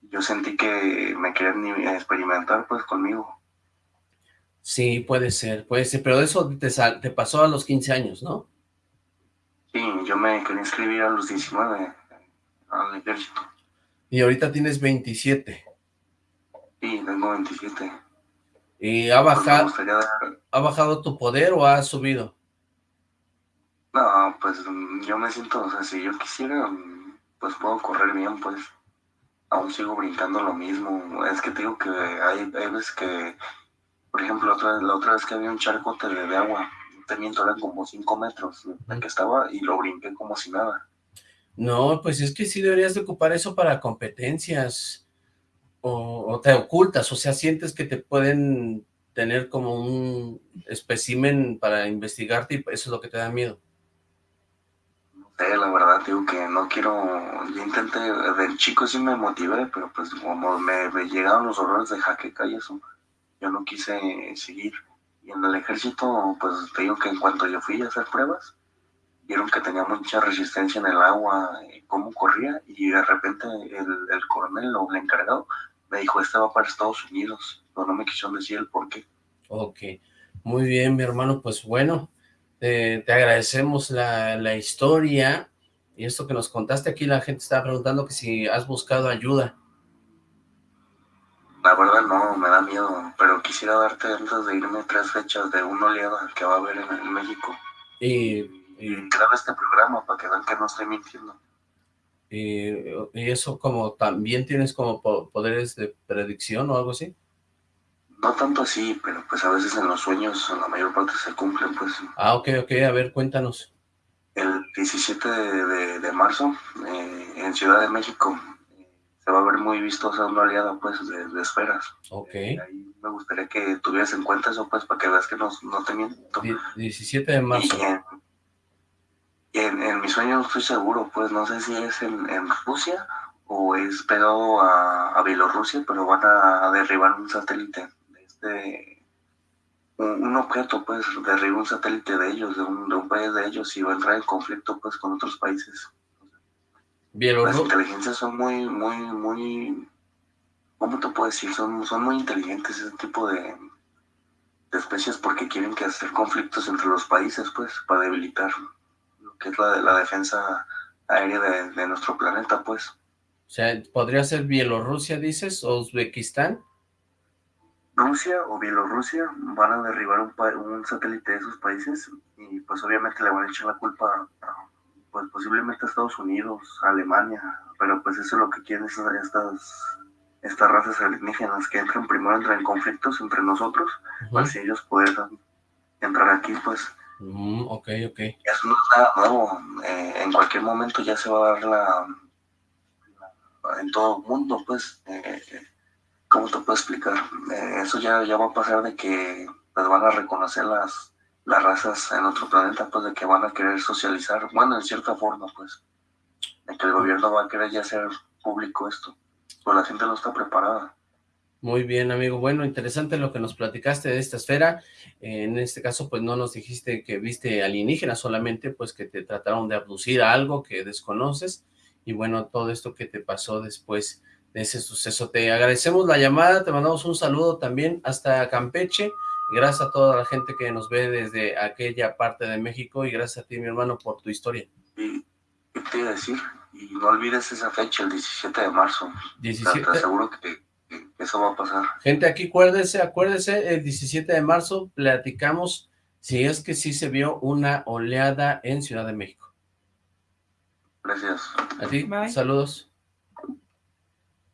Yo sentí que me querían experimentar, pues, conmigo. Sí, puede ser, puede ser. Pero eso te, te pasó a los 15 años, ¿no? Sí, yo me quería inscribir a los 19 al ejército. Y ahorita tienes 27. Sí, tengo 27. ¿Y ha pues bajado, ha bajado tu poder o ha subido? No, pues yo me siento, o sea, si yo quisiera, pues puedo correr bien, pues. Aún sigo brincando lo mismo. Es que te digo que hay, veces que, por ejemplo, la otra, la otra vez que había un charco de agua, te miento, eran como 5 metros en que estaba y lo brinqué como si nada. No, pues es que sí deberías de ocupar eso para competencias o, te ocultas, o sea, sientes que te pueden tener como un espécimen para investigarte y eso es lo que te da miedo. No sé, la verdad, digo que no quiero, yo intenté, del chico sí me motivé, pero pues como me, llegaron los horrores de jaqueca y eso, yo no quise seguir. Y en el ejército, pues te digo que en cuanto yo fui a hacer pruebas, vieron que tenía mucha resistencia en el agua, cómo corría, y de repente el, el coronel o el encargado me dijo, esta va para Estados Unidos, pero no me quisieron decir el por qué. Ok, muy bien, mi hermano, pues bueno, te agradecemos la, la, historia y esto que nos contaste aquí, la gente estaba preguntando que si has buscado ayuda. La verdad no, me da miedo, pero quisiera darte antes de irme tres fechas de una oleada que va a haber en, México. Y, y, y crear este programa para que vean que no estoy mintiendo. Y, eso como también tienes como poderes de predicción o algo así. No tanto así, pero pues a veces en los sueños la mayor parte se cumplen, pues. Ah, ok, ok, a ver, cuéntanos. El 17 de, marzo, eh, en Ciudad de México, se va a ver muy vistosa una aliada, pues, de, esferas. Ok. Eh, ahí me gustaría que tuvieras en cuenta eso, pues, para que veas que no, no te miento. 17 de marzo. En, en mi sueño no estoy seguro, pues no sé si es en, Rusia o es pegado a, Bielorrusia, pero van a derribar un satélite de este, un, objeto, pues, derriba un satélite de ellos, de un, de un país de ellos y va a entrar en conflicto, pues, con otros países. Las inteligencias son muy, muy, muy, ¿cómo te puedo decir? Son, son muy inteligentes ese tipo de, de especies porque quieren que hacer conflictos entre los países, pues, para debilitar que es la de la defensa aérea de, nuestro planeta, pues. O sea, ¿podría ser Bielorrusia, dices, o Uzbekistán? Rusia o Bielorrusia van a derribar un, un, satélite de esos países y pues obviamente le van a echar la culpa a, pues posiblemente Estados Unidos, Alemania, pero pues eso es lo que quieren estas, estas razas alienígenas, que entren primero entran en conflictos entre nosotros, para si ellos puedan entrar aquí pues Mm, ok, ok. Eso no es nada nuevo. Eh, en cualquier momento ya se va a dar la, en todo el mundo, pues, eh, ¿cómo te puedo explicar? Eh, eso ya, ya va a pasar de que pues, van a reconocer las, las razas en otro planeta, pues, de que van a querer socializar, bueno, en cierta forma, pues, de que el gobierno va a querer ya hacer público esto, pues la gente no está preparada. Muy bien, amigo. Bueno, interesante lo que nos platicaste de esta esfera. En este caso, pues no nos dijiste que viste alienígenas, solamente pues que te trataron de abducir a algo que desconoces. Y bueno, todo esto que te pasó después de ese suceso. Te agradecemos la llamada, te mandamos un saludo también hasta Campeche. Gracias a toda la gente que nos ve desde aquella parte de México y gracias a ti, mi hermano, por tu historia. Y te iba a decir, y no olvides esa fecha, el 17 de marzo. 17. Te aseguro que eso va a pasar. Gente, aquí acuérdese, acuérdese, el 17 de marzo platicamos si es que sí se vio una oleada en Ciudad de México. Gracias. A ti, saludos.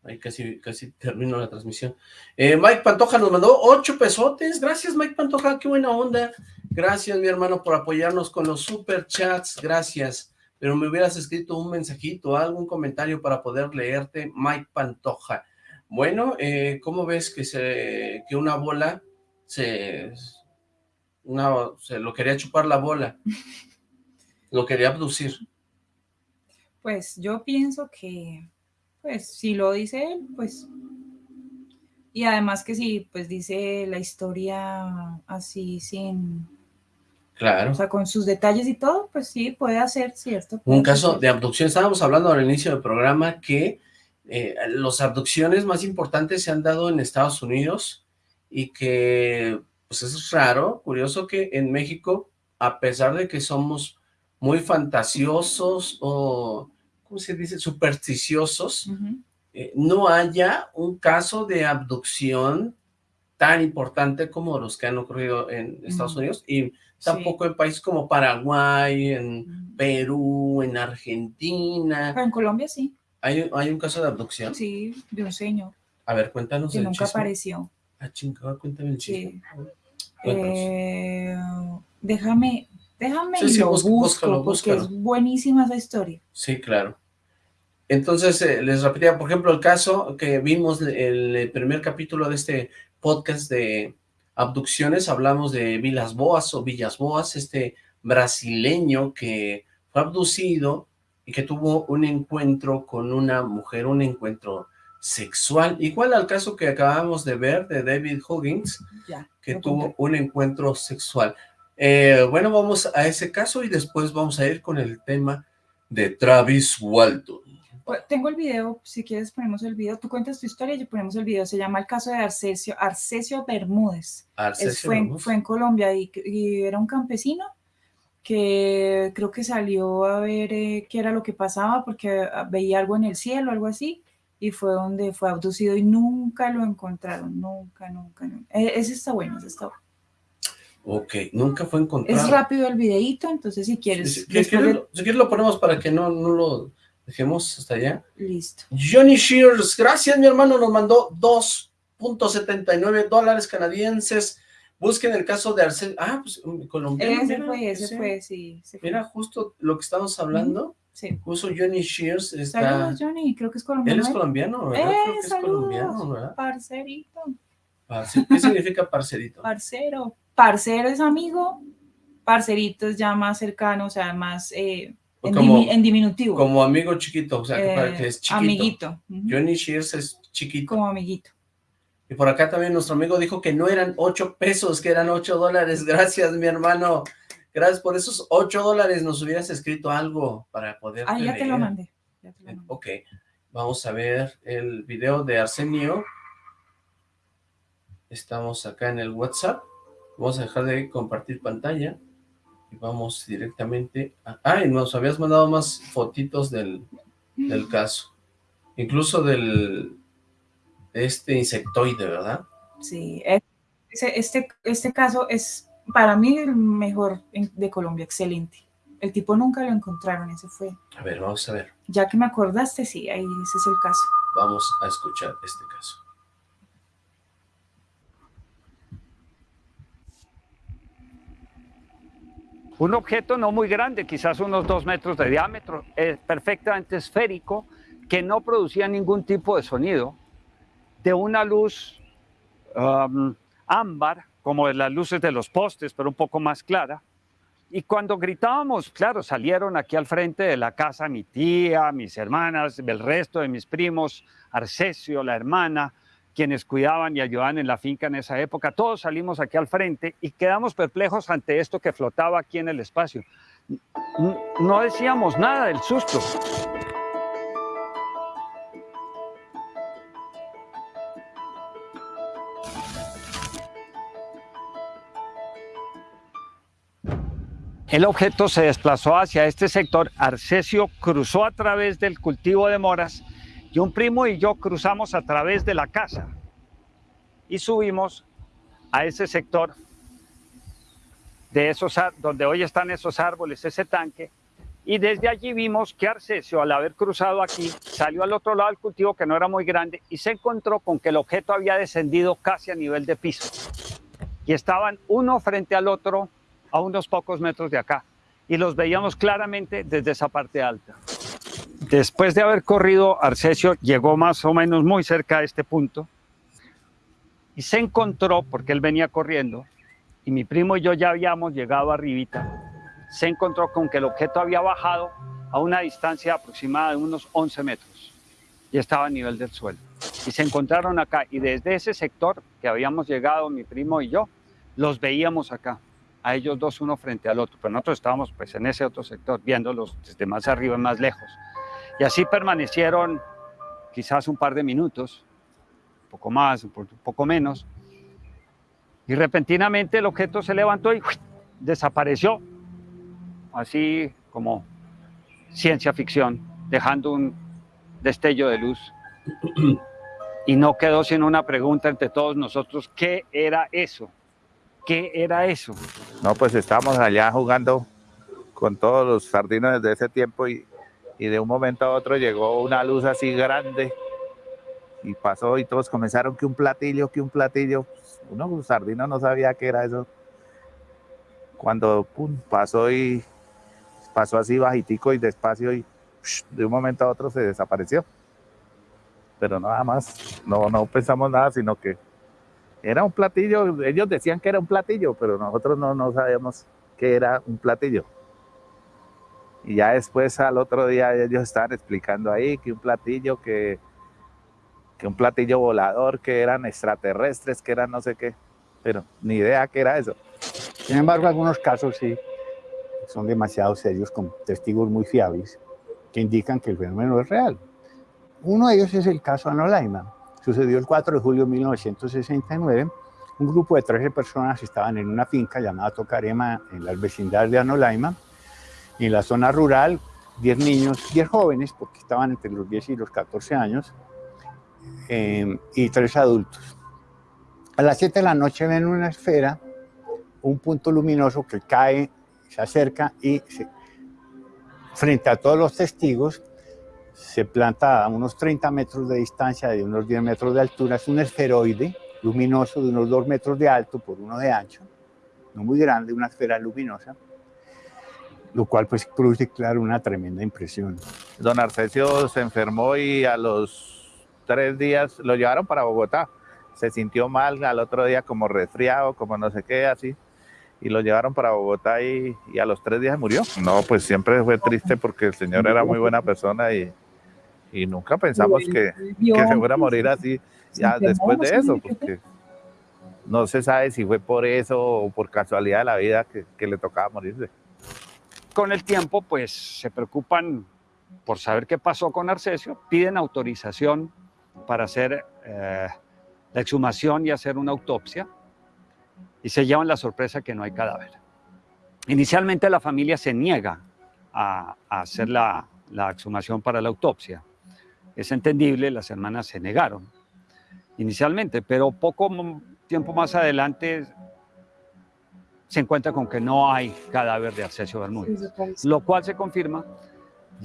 Ahí casi, casi termino la transmisión. Eh, Mike Pantoja nos mandó ocho pesotes. Gracias, Mike Pantoja, qué buena onda. Gracias, mi hermano, por apoyarnos con los super chats. Gracias. Pero me hubieras escrito un mensajito, algún comentario para poder leerte, Mike Pantoja. Bueno, eh, ¿cómo ves que una bola se, una, se lo quería chupar la bola? Lo quería abducir. Pues yo pienso que, pues si lo dice él, pues... Y además que si, pues dice la historia así sin... Claro. O sea, con sus detalles y todo, pues sí, puede hacer, ¿cierto? Un caso de abducción. Estábamos hablando al inicio del programa que eh, las abducciones más importantes se han dado en Estados Unidos y que pues es raro, curioso que en México, a pesar de que somos muy fantasiosos o, ¿cómo se dice?, supersticiosos, eh, no haya un caso de abducción tan importante como los que han ocurrido en Estados Unidos y tampoco en países como Paraguay, en Perú, en Argentina. Pero en Colombia sí. ¿Hay, ¿Hay un caso de abducción? Sí, de un señor. A ver, cuéntanos Que el nunca chisme. apareció. Ah, chingada, cuéntame el chisme. Sí. Eh, déjame, déjame Sí, y sí, lo busco, búscalo, porque es buenísima esa historia. Sí, claro. Entonces, eh, les repetía, por ejemplo, el caso que vimos en el primer capítulo de este podcast de abducciones, hablamos de Vilas Boas o Villas Boas, este brasileño que fue abducido y que tuvo un encuentro con una mujer, un encuentro sexual, igual al caso que acabamos de ver de David Huggins, Ya, que tuvo un encuentro sexual. Eh, bueno, vamos a ese caso y después vamos a ir con el tema de Travis Walton. Pues, Tengo el video, si quieres ponemos el video. Tú cuentas tu historia y ponemos el video. Se llama el caso de Arcesio, Arcesio Bermúdez. Es- Arcesio fue, en, fue en Colombia y, y era un campesino que creo que salió a ver eh, qué era lo que pasaba porque ah, veía algo en el cielo, algo así, y fue donde fue abducido y nunca lo encontraron, nunca, nunca, nunca. E- Ese está bueno, ese está bueno. Ok, nunca fue encontrado. Es rápido el videito, entonces si quieres, Si, si después quieres, lo- si quieres lo ponemos para que no, no lo dejemos hasta allá. listo. Johnny Shears, gracias mi hermano, nos mandó 2.79 dólares canadienses. Busquen el caso de Arcel. Ah, pues colombiano. Ese fue, ese fue, sí. ese fue. Mira, justo lo que estamos hablando. Sí. Puso Johnny Shears. Está... Saludos, Johnny, creo que es colombiano. Él es ¿eh? colombiano, ¿verdad? Eh, Creo que es saludos, colombiano, ¿verdad? Parcerito, Parce- ¿Qué significa parcerito? parcero. Parcero es amigo, parcerito es ya más cercano, o sea, más eh, en, Como- dimi- en diminutivo. Como amigo chiquito, o sea, que, para Eh, que es chiquito. Amiguito. ujú, Johnny Shears es chiquito. Como amiguito. Y por acá también nuestro amigo dijo que no eran 8 pesos, que eran 8 dólares. Gracias, mi hermano. Gracias por esos 8 dólares. Nos hubieras escrito algo para poder Ah, ya te lo mandé. ya te lo mandé. Ok, vamos a ver el video de Arsenio. Estamos acá en el WhatsApp. Vamos a dejar de compartir pantalla. Y vamos directamente a... Ah, y nos habías mandado más fotitos del, del caso. Incluso del... de este insectoide, ¿verdad? Sí, ese- este, este caso es para mí el mejor de Colombia, excelente. El tipo nunca lo encontraron, ese fue. A ver, vamos a ver. Ya que me acordaste, sí, ahí ese es el caso. Vamos a escuchar este caso. Un objeto no muy grande, quizás unos dos metros de diámetro, eh, perfectamente esférico, que no producía ningún tipo de sonido, de una luz um, ámbar, como las luces de los postes, pero un poco más clara. Y cuando gritábamos, claro, salieron aquí al frente de la casa mi tía, mis hermanas, el resto de mis primos, Arcesio, la hermana, quienes cuidaban y ayudaban en la finca en esa época. Todos salimos aquí al frente y quedamos perplejos ante esto que flotaba aquí en el espacio. No decíamos nada del susto. El objeto se desplazó hacia este sector, Arcesio cruzó a través del cultivo de moras y un primo y yo cruzamos a través de la casa y subimos a ese sector de esos donde hoy están esos árboles, ese tanque, y desde allí vimos que Arcesio, al haber cruzado aquí, salió al otro lado del cultivo que no era muy grande y se encontró con que el objeto había descendido casi a nivel de piso. Y estaban uno frente al otro a unos pocos metros de acá y los veíamos claramente desde esa parte alta. Después de haber corrido, Arcesio llegó más o menos muy cerca de este punto y se encontró, porque él venía corriendo, y mi primo y yo ya habíamos llegado arribita, se encontró con que el objeto había bajado a una distancia aproximada de unos 11 metros y estaba a nivel del suelo. Y se encontraron acá y desde ese sector que habíamos llegado mi primo y yo, los veíamos acá a ellos dos uno frente al otro, pero nosotros estábamos pues en ese otro sector, viéndolos desde más arriba y más lejos. Y así permanecieron quizás un par de minutos, un poco más, un poco menos, y repentinamente el objeto se levantó y desapareció, así como ciencia ficción, dejando un destello de luz. Y no quedó sino una pregunta entre todos nosotros, ¿qué era eso? ¿Qué era eso? No, pues estábamos allá jugando con todos los sardinos desde ese tiempo y, y de un momento a otro llegó una luz así grande y pasó y todos comenzaron que un platillo, que un platillo. Uno, un sardino no sabía qué era eso. Cuando pum, pasó y pasó así bajitico y despacio y de un momento a otro se desapareció. Pero nada más, no, no pensamos nada, sino que era un platillo, ellos decían que era un platillo, pero nosotros no, no sabíamos que era un platillo. Y ya después al otro día ellos estaban explicando ahí que un platillo, que, que un platillo volador, que eran extraterrestres, que eran no sé qué, pero ni idea que era eso. Sin embargo, algunos casos sí son demasiado serios, con testigos muy fiables, que indican que el fenómeno es real. Uno de ellos es el caso Anolaima. Sucedió el 4 de julio de 1969. Un grupo de 13 personas estaban en una finca llamada Tocarema en la vecindad de Anolaima. Y en la zona rural, 10 niños, 10 jóvenes, porque estaban entre los 10 y los 14 años, eh, y 3 adultos. A las 7 de la noche ven una esfera, un punto luminoso que cae, se acerca y frente a todos los testigos se planta a unos 30 metros de distancia, de unos 10 metros de altura, es un esferoide luminoso de unos 2 metros de alto por uno de ancho, no muy grande, una esfera luminosa, lo cual pues produce, claro, una tremenda impresión. Don Arcesio se enfermó y a los tres días lo llevaron para Bogotá. Se sintió mal al otro día como resfriado, como no sé qué, así. Y lo llevaron para Bogotá y, y a los tres días murió. No, pues siempre fue triste porque el señor era muy buena persona y, y nunca pensamos que, que se fuera a morir así ya después de eso, porque no se sabe si fue por eso o por casualidad de la vida que, que le tocaba morirse. Con el tiempo, pues se preocupan por saber qué pasó con Arcesio, piden autorización para hacer eh, la exhumación y hacer una autopsia, y se llevan la sorpresa que no hay cadáver. Inicialmente la familia se niega a, hacer la exhumación para la autopsia, es entendible, las hermanas se negaron inicialmente, pero poco tiempo más adelante se encuentra con que no hay cadáver de Arcesio Bermúdez, lo cual se confirma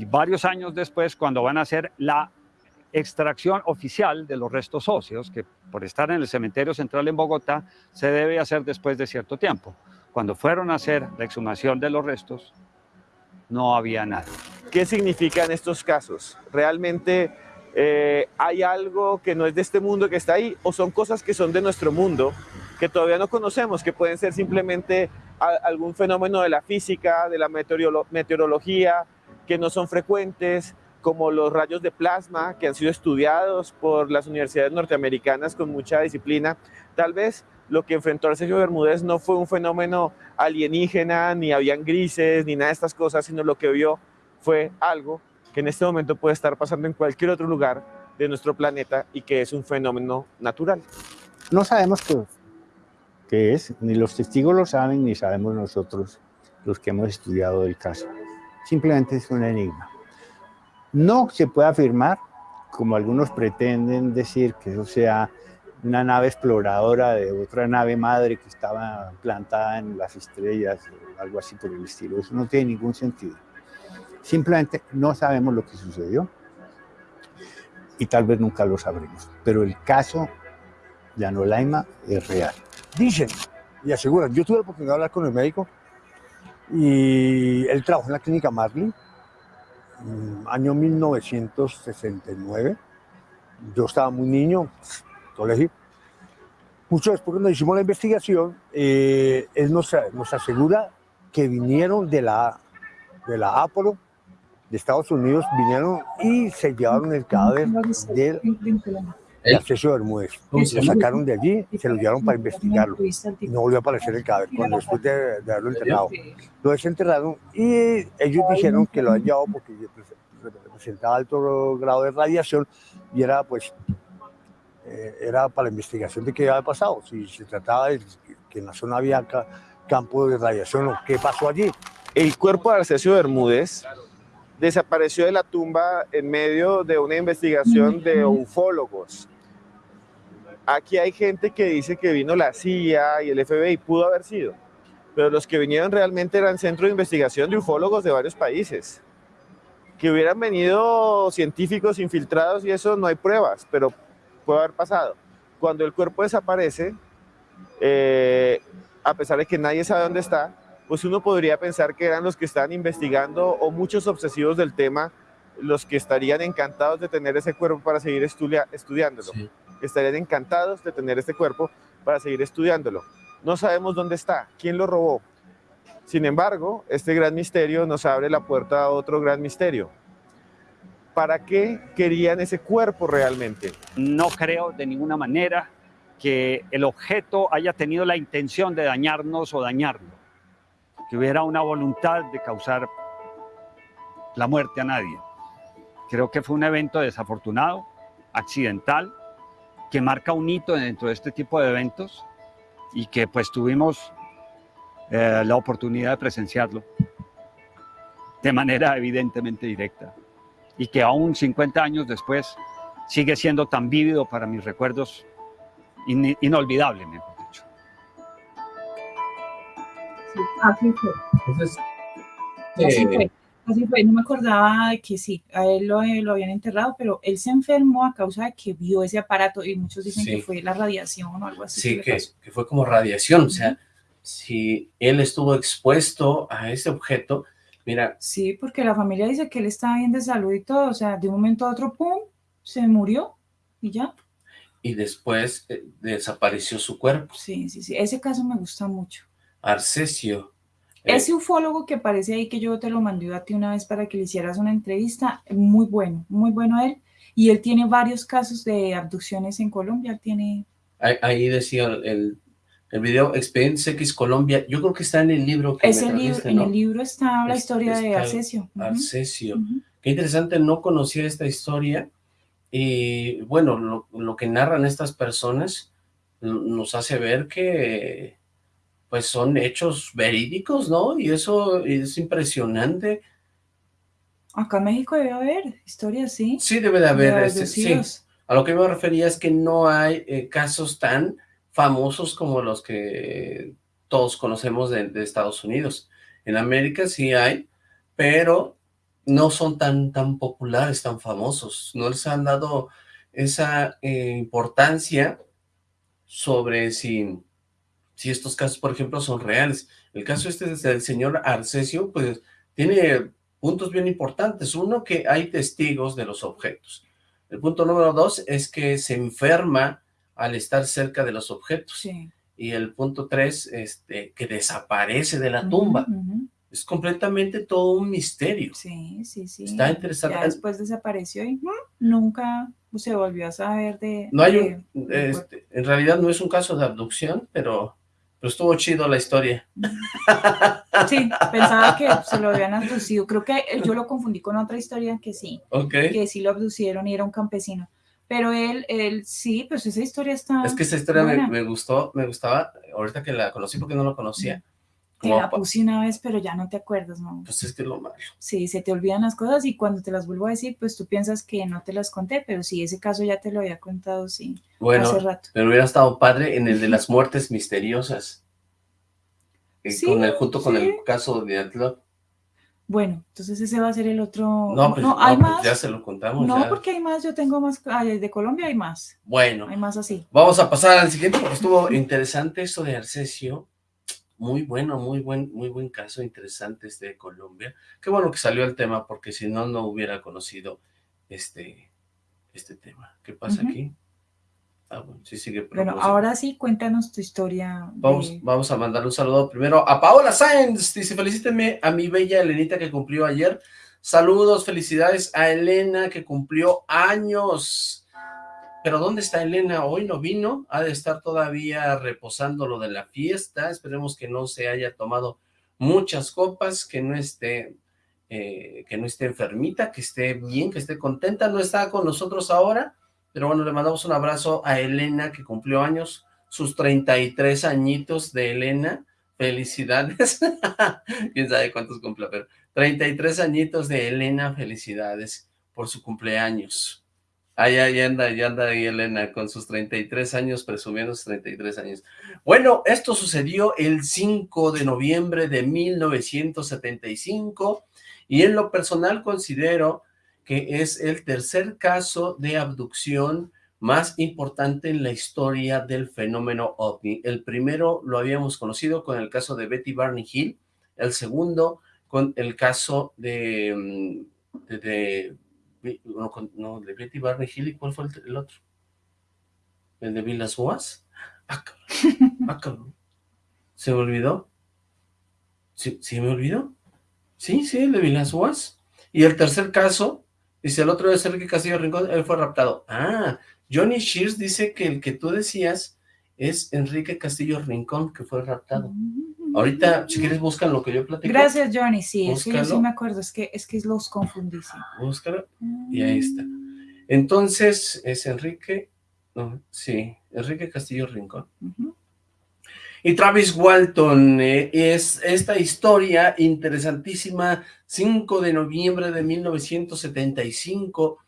varios años después cuando van a hacer la extracción oficial de los restos óseos, que por estar en el cementerio central en Bogotá se debe hacer después de cierto tiempo. Cuando fueron a hacer la exhumación de los restos, no había nada. ¿Qué significan estos casos? ¿Realmente eh, hay algo que no es de este mundo que está ahí o son cosas que son de nuestro mundo que todavía no conocemos, que pueden ser simplemente algún fenómeno de la física, de la meteorología, que no son frecuentes? como los rayos de plasma que han sido estudiados por las universidades norteamericanas con mucha disciplina. Tal vez lo que enfrentó Sergio Bermúdez no fue un fenómeno alienígena, ni habían grises, ni nada de estas cosas, sino lo que vio fue algo que en este momento puede estar pasando en cualquier otro lugar de nuestro planeta y que es un fenómeno natural. No sabemos qué, qué es, ni los testigos lo saben, ni sabemos nosotros los que hemos estudiado el caso. Simplemente es un enigma. No se puede afirmar, como algunos pretenden decir, que eso sea una nave exploradora de otra nave madre que estaba plantada en las estrellas, o algo así por el estilo. Eso no tiene ningún sentido. Simplemente no sabemos lo que sucedió y tal vez nunca lo sabremos. Pero el caso de Anolaima es real. Dicen y aseguran. Yo tuve la oportunidad de hablar con el médico y él trabajó en la clínica Marley, mm, año 1969. Yo estaba muy niño, colegio. Mucho después cuando hicimos la investigación, eh, él nos, nos, asegura que vinieron de la, de la Apolo, de Estados Unidos, vinieron y se llevaron el cadáver del de Acceso Bermúdez. Lo sacaron de allí y se lo llevaron para investigarlo. No volvió a aparecer el cadáver cuando después de, de haberlo enterrado. Lo desenterraron y ellos dijeron que lo han llevado porque presentaba alto grado de radiación y era pues eh, era para la investigación de qué había pasado, si se trataba de que en la zona había ca campo de radiación o qué pasó allí. El cuerpo de Arcesio Bermúdez desapareció de la tumba en medio de una investigación de ufólogos. Aquí hay gente que dice que vino la CIA y el FBI, pudo haber sido, pero los que vinieron realmente eran centros de investigación de ufólogos de varios países. Que hubieran venido científicos infiltrados y eso no hay pruebas, pero puede haber pasado. Cuando el cuerpo desaparece, eh, a pesar de que nadie sabe dónde está, pues uno podría pensar que eran los que están investigando o muchos obsesivos del tema los que estarían encantados de tener ese cuerpo para seguir estudiándolo. Estarían encantados de tener este cuerpo para seguir estudiándolo. No sabemos dónde está, quién lo robó. Sin embargo, este gran misterio nos abre la puerta a otro gran misterio. ¿Para qué querían ese cuerpo realmente? No creo de ninguna manera que el objeto haya tenido la intención de dañarnos o dañarlo que hubiera una voluntad de causar la muerte a nadie. Creo que fue un evento desafortunado, accidental, que marca un hito dentro de este tipo de eventos y que pues tuvimos eh, la oportunidad de presenciarlo de manera evidentemente directa y que aún 50 años después sigue siendo tan vívido para mis recuerdos, in inolvidable, mejor dicho. así fue. Entonces, así eh, fue. Así fue, no me acordaba de que sí, a él lo, lo, habían enterrado, pero él se enfermó a causa de que vio ese aparato y muchos dicen sí. que fue la radiación o algo así. Sí, que, que, fue como radiación, uh -huh. o sea, si él estuvo expuesto a ese objeto, mira. Sí, porque la familia dice que él estaba bien de salud y todo, o sea, de un momento a otro, pum, se murió y ya. Y después eh, desapareció su cuerpo. Sí, sí, sí, ese caso me gusta mucho. Arcesio. Ese ufólogo que aparece ahí, que yo te lo mandé a ti una vez para que le hicieras una entrevista, muy bueno, muy bueno él. Y él tiene varios casos de abducciones en Colombia, tiene... Ahí, ahí decía el, el video Expedientes X Colombia, yo creo que está en el libro que Ese libro, ¿no? En el libro está la es, historia está de Arcesio. Arcesio. Uh -huh. Qué interesante, no conocía esta historia. Y bueno, lo, lo que narran estas personas nos hace ver que pues son hechos verídicos, ¿no? Y eso es impresionante. Acá en México debe haber historias, ¿sí? Sí, debe de haber, de este, sí. A lo que me refería es que no hay eh, casos tan famosos como los que todos conocemos de, de, Estados Unidos. En América sí hay, pero no son tan, tan populares, tan famosos. No les han dado esa eh, importancia sobre si si estos casos, por ejemplo, son reales. El caso este del señor Arcesio, pues, tiene puntos bien importantes. Uno, que hay testigos de los objetos. El punto número dos es que se enferma al estar cerca de los objetos. Sí. Y el punto tres, este, que desaparece de la tumba. Uh -huh. es completamente todo un misterio. Sí, sí, sí. Está interesante. Ya después desapareció y nunca se volvió a saber de... No hay de- un, de- este, en realidad no es un caso de abducción, pero, pero estuvo chido la historia. Sí, pensaba que se lo habían abducido. Creo que yo lo confundí con otra historia que sí, Ok. que sí lo abducieron y era un campesino. Pero él, él sí, pues esa historia está... Es que esa historia me, me gustó, me gustaba, ahorita que la conocí porque no la conocía. Te la puse una vez, pero ya no te acuerdas, ¿no? pues es que es lo malo. Sí, se te olvidan las cosas y cuando te las vuelvo a decir, pues tú piensas que no te las conté, pero sí, ese caso ya te lo había contado, sí, Bueno, hace rato. pero hubiera estado padre en el de las muertes misteriosas. Eh, Sí, con el, junto con sí. el caso de Atlop. Bueno, entonces ese va a ser el otro... No, pues, no, hay pues más. ya se lo contamos. No, ya. porque hay más, yo tengo más, ay, de Colombia hay más, Bueno, hay más así. vamos a pasar al siguiente porque estuvo interesante esto de Arcesio. Muy bueno, muy buen, muy buen caso, interesante este de Colombia. Qué bueno que salió el tema, porque si no, no hubiera conocido este, este tema. ¿Qué pasa aquí? Ah, bueno, sí sigue. Bueno, ahora sí, cuéntanos tu historia. de- Vamos, vamos a mandar un saludo primero a Paola Sáenz. Dice, felicítenme a mi bella Elenita que cumplió ayer. Saludos, felicidades a Elena que cumplió años. Pero ¿dónde está Elena? Hoy no vino. Ha de estar todavía reposando lo de la fiesta. Esperemos que no se haya tomado muchas copas, que no esté, eh, que no esté enfermita, que esté bien, que esté contenta. No está con nosotros ahora, pero bueno, le mandamos un abrazo a Elena que cumplió años, sus 33 añitos de Elena. Felicidades. Quién sabe cuántos cumple, pero 33 añitos de Elena, felicidades por su cumpleaños. Ahí, ahí anda, ya anda ahí Elena con sus 33 años, presumiendo sus 33 años. Bueno, esto sucedió el 5 de noviembre de 1975 y en lo personal considero que es el tercer caso de abducción más importante en la historia del fenómeno OVNI. El primero lo habíamos conocido con el caso de Betty Barney Hill, el segundo con el caso de, mm, de, de- no, no, de Betty Barney Hill, ¿y cuál fue el, otro? ¿El de Vilas Boas? Ah. Ah. ¿Se me olvidó? ¿Sí, ¿Sí me olvidó? Sí, sí, el de Vilas Boas. Y el tercer caso, dice, el otro es Enrique Castillo Rincón, él fue raptado. Ah, Johnny Shears dice que el que tú decías es Enrique Castillo Rincón, que fue raptado. Ahorita, si quieres, buscan lo que yo platico. Gracias, Johnny. Sí, es que yo sí me acuerdo, es que, es que los confundí. sí. Búscalo. Y ahí está. Entonces, es Enrique, no, sí, Enrique Castillo Rincón. Y Travis Walton, eh, es esta historia interesantísima, 5 de noviembre de 1975,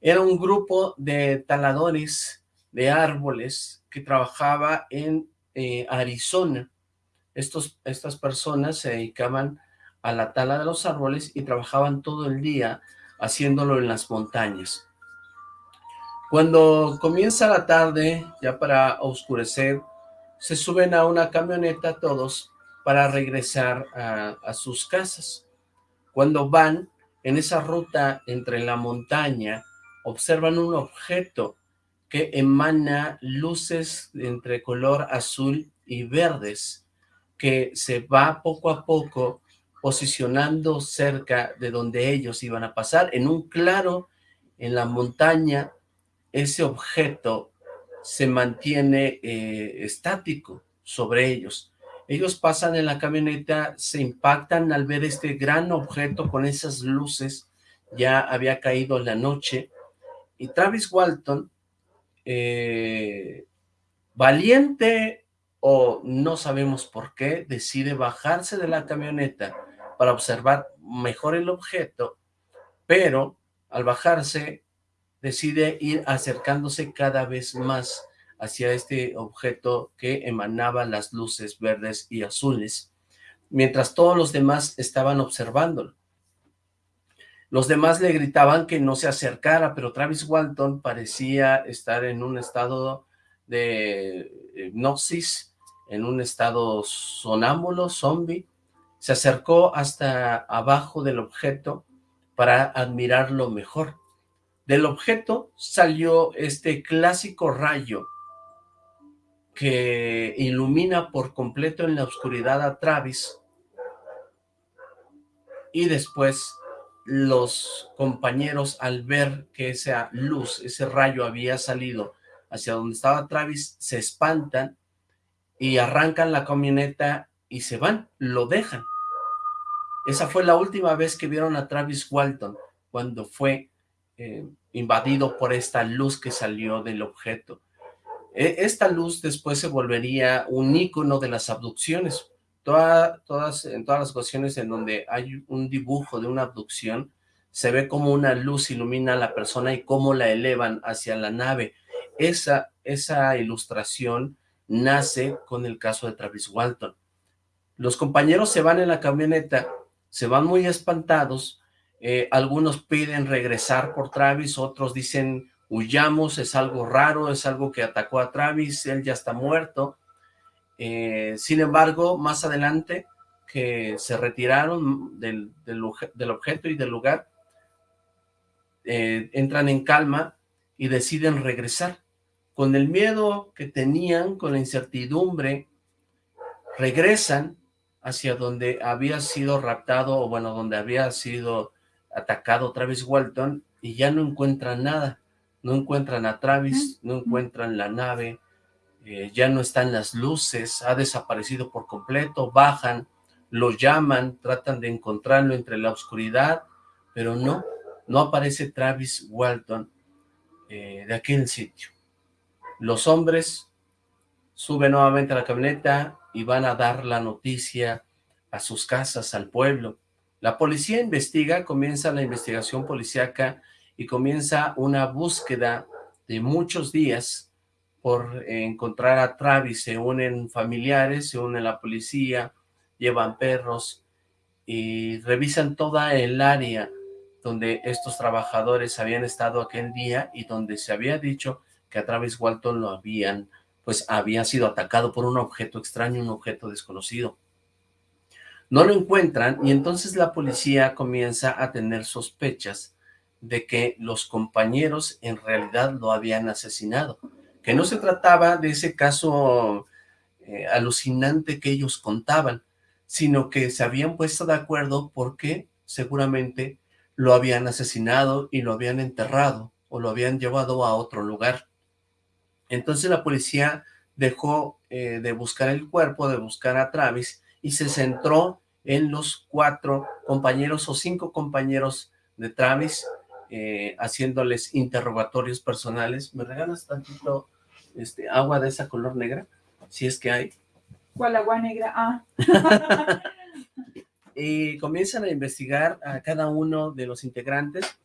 era un grupo de taladores de árboles que trabajaba en eh, Arizona. Estos, estas personas se dedicaban a la tala de los árboles y trabajaban todo el día haciéndolo en las montañas. Cuando comienza la tarde, ya para oscurecer, se suben a una camioneta todos para regresar a, a sus casas. Cuando van en esa ruta entre la montaña, observan un objeto que emana luces entre color azul y verdes, que se va poco a poco posicionando cerca de donde ellos iban a pasar, en un claro en la montaña, ese objeto se mantiene eh, estático sobre ellos. Ellos pasan en la camioneta, se impactan al ver este gran objeto con esas luces, ya había caído la noche, y Travis Walton, eh, valiente o no sabemos por qué, decide bajarse de la camioneta para observar mejor el objeto, pero al bajarse decide ir acercándose cada vez más hacia este objeto que emanaba las luces verdes y azules, mientras todos los demás estaban observándolo. Los demás le gritaban que no se acercara, pero Travis Walton parecía estar en un estado de hipnosis, en un estado sonámbulo, zombie. Se acercó hasta abajo del objeto para admirarlo mejor. Del objeto salió este clásico rayo que ilumina por completo en la oscuridad a Travis y después los compañeros al ver que esa luz, ese rayo había salido hacia donde estaba Travis, se espantan y arrancan la camioneta y se van, lo dejan. Esa fue la última vez que vieron a Travis Walton, cuando fue eh, invadido por esta luz que salió del objeto. E, esta luz después se volvería un ícono de las abducciones. todas, en todas las ocasiones en donde hay un dibujo de una abducción, se ve como una luz ilumina a la persona y cómo la elevan hacia la nave. Esa, esa ilustración nace con el caso de Travis Walton. Los compañeros se van en la camioneta, se van muy espantados, eh, algunos piden regresar por Travis, otros dicen huyamos, es algo raro, es algo que atacó a Travis, él ya está muerto. Eh, sin embargo, más adelante que se retiraron del, objeto y del lugar, eh, entran en calma y deciden regresar. Con el miedo que tenían, con la incertidumbre, regresan hacia donde había sido raptado, o bueno, donde había sido atacado Travis Walton, y ya no encuentran nada no encuentran a Travis, no encuentran la nave, eh, ya no están las luces, ha desaparecido por completo, bajan, lo llaman, tratan de encontrarlo entre la oscuridad, pero no, no aparece Travis Walton eh, de aquel sitio. Los hombres suben nuevamente a la camioneta y van a dar la noticia a sus casas, al pueblo. La policía investiga, comienza la investigación policíaca y comienza una búsqueda de muchos días por encontrar a Travis. Se unen familiares, se une la policía, llevan perros y revisan toda el área donde estos trabajadores habían estado aquel día y donde se había dicho que a Travis Walton lo habían, pues había sido atacado por un objeto extraño, un objeto desconocido. No lo encuentran y entonces la policía comienza a tener sospechas de que los compañeros en realidad lo habían asesinado, que no se trataba de ese caso eh, alucinante que ellos contaban, sino que se habían puesto de acuerdo porque seguramente lo habían asesinado y lo habían enterrado o lo habían llevado a otro lugar. Entonces la policía dejó eh, de buscar el cuerpo, de buscar a Travis y se centró en los cuatro compañeros o cinco compañeros de Travis eh, haciéndoles interrogatorios personales. ¿Me regalas tantito este, agua de esa color negra? Si es que hay. ¿Cuál agua negra? Ah. y comienzan a investigar a cada uno de los integrantes.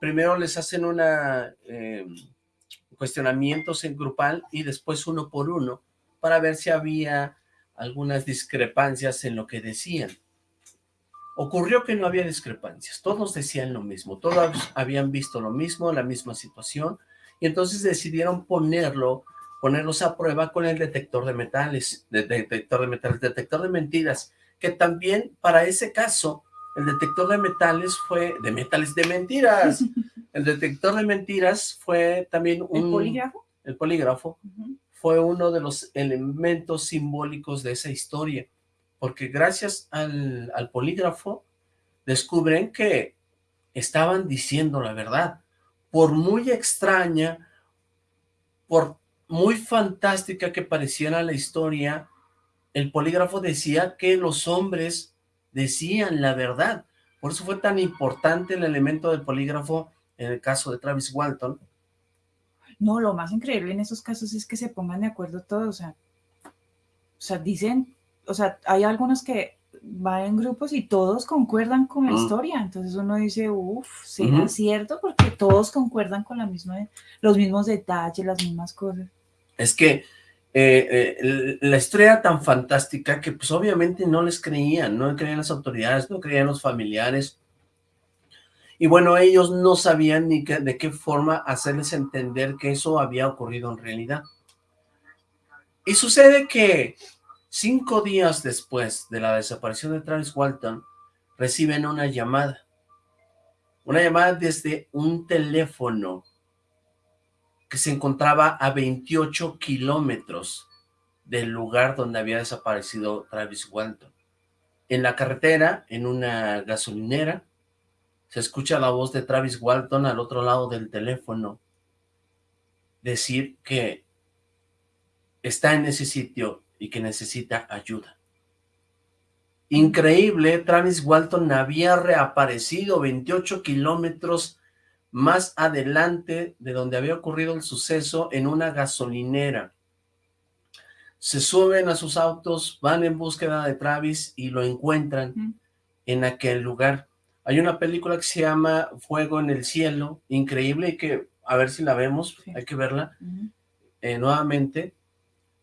Primero les hacen una eh, cuestionamientos en grupal y después uno por uno para ver si había algunas discrepancias en lo que decían. Ocurrió que no había discrepancias, todos decían lo mismo, todos habían visto lo mismo, la misma situación, y entonces decidieron ponerlo, ponerlos a prueba con el detector de metales, detector de metales, detector de mentiras, que también para ese caso, el detector de metales fue, de metales, de mentiras, el detector de mentiras fue también un... ¿El polígrafo? El polígrafo fue uno de los elementos simbólicos de esa historia porque gracias al, polígrafo descubren que estaban diciendo la verdad. Por muy extraña, por muy fantástica que pareciera la historia, el polígrafo decía que los hombres decían la verdad. Por eso fue tan importante el elemento del polígrafo en el caso de Travis Walton. No, lo más increíble en esos casos es que se pongan de acuerdo todos, o sea, o sea, dicen o sea, hay algunos que van en grupos y todos concuerdan con la historia, entonces uno dice, uff, será cierto porque todos concuerdan con la misma, los mismos detalles, las mismas cosas. Es que eh, eh, la historia tan fantástica que pues obviamente no les creían, no creían las autoridades, no creían los familiares, y bueno, ellos no sabían ni de qué forma hacerles entender que eso había ocurrido en realidad. Y sucede que Cinco días después de la desaparición de Travis Walton, reciben una llamada. Una llamada desde un teléfono que se encontraba a 28 kilómetros del lugar donde había desaparecido Travis Walton. En la carretera, en una gasolinera, se escucha la voz de Travis Walton al otro lado del teléfono decir que está en ese sitio y que necesita ayuda. Increíble, Travis Walton había reaparecido 28 kilómetros más adelante de donde había ocurrido el suceso en una gasolinera. Se suben a sus autos, van en búsqueda de Travis y lo encuentran en aquel lugar. Hay una película que se llama Fuego en el Cielo, increíble y que, a ver si la vemos, hay que verla eh, nuevamente.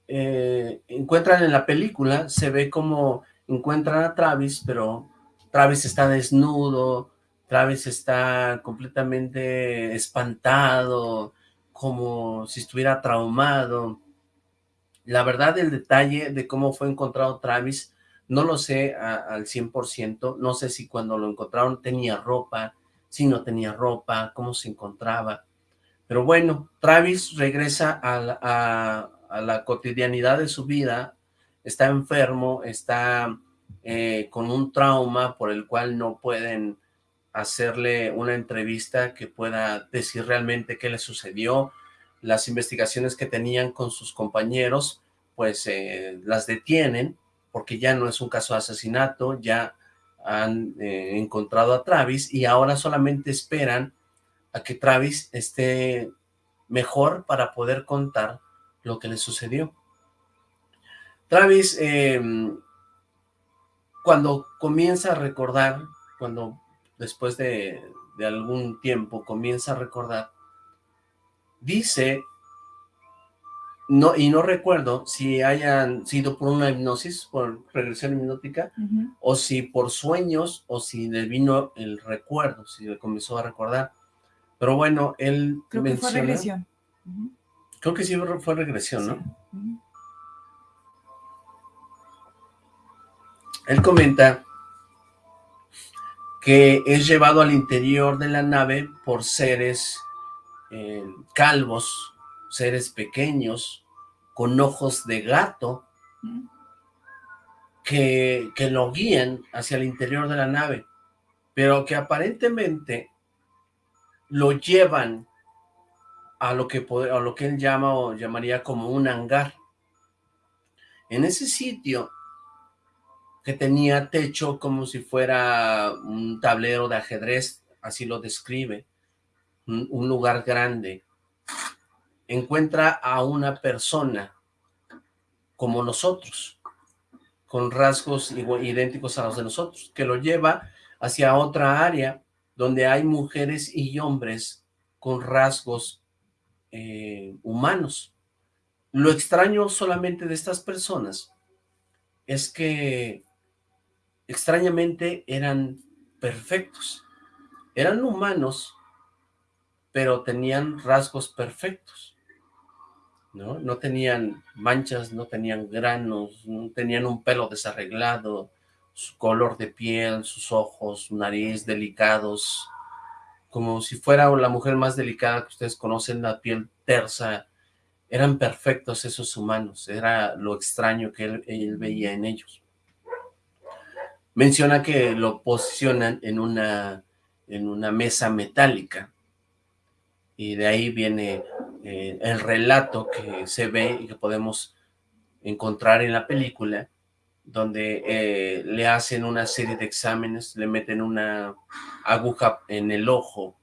Eh, encuentran en la película, se ve como encuentran a Travis, pero Travis está desnudo, Travis está completamente espantado, como si estuviera traumado. La verdad, el detalle de cómo fue encontrado Travis, no lo sé al 100%, no sé si cuando lo encontraron tenía ropa, si no tenía ropa, cómo se encontraba. Pero bueno, Travis regresa a la, a la cotidianidad de su vida, está enfermo, está eh, con un trauma por el cual no pueden hacerle una entrevista que pueda decir realmente qué le sucedió. Las investigaciones que tenían con sus compañeros, pues eh, las detienen, porque ya no es un caso de asesinato, ya han eh, encontrado a Travis y ahora solamente esperan a que Travis esté mejor para poder contar lo que le sucedió. Travis, em, cuando comienza a recordar, cuando después de, algún tiempo comienza a recordar, dice, no, y no recuerdo si hayan sido por una hipnosis, por regresión hipnótica, o si por sueños, o si le vino el recuerdo, si le comenzó a recordar. Pero bueno, él Creo que fue regresión. Creo que sí fue regresión, ¿no? Él comenta que es llevado al interior de la nave por seres eh, calvos, seres pequeños, con ojos de gato, que, que lo guían hacia el interior de la nave, pero que aparentemente lo llevan a lo que, a lo que él llama o llamaría como un hangar. En ese sitio, que tenía techo como si fuera un tablero de ajedrez, así lo describe, un, lugar grande, encuentra a una persona como nosotros, con rasgos idénticos a los de nosotros, que lo lleva hacia otra área donde hay mujeres y hombres con rasgos eh, humanos. Lo extraño solamente de estas personas es que extrañamente eran perfectos. Eran humanos, pero tenían rasgos perfectos. ¿no? No tenían manchas, no tenían granos, no tenían un pelo desarreglado, su color de piel, sus ojos, su nariz delicados, como si fuera la mujer más delicada que ustedes conocen, la piel tersa, eran perfectos esos humanos, era lo extraño que él, veía en ellos. Menciona que lo posicionan en una, en una mesa metálica, y de ahí viene eh, el relato que se ve y que podemos encontrar en la película, donde eh, le hacen una serie de exámenes, le meten una aguja en el ojo,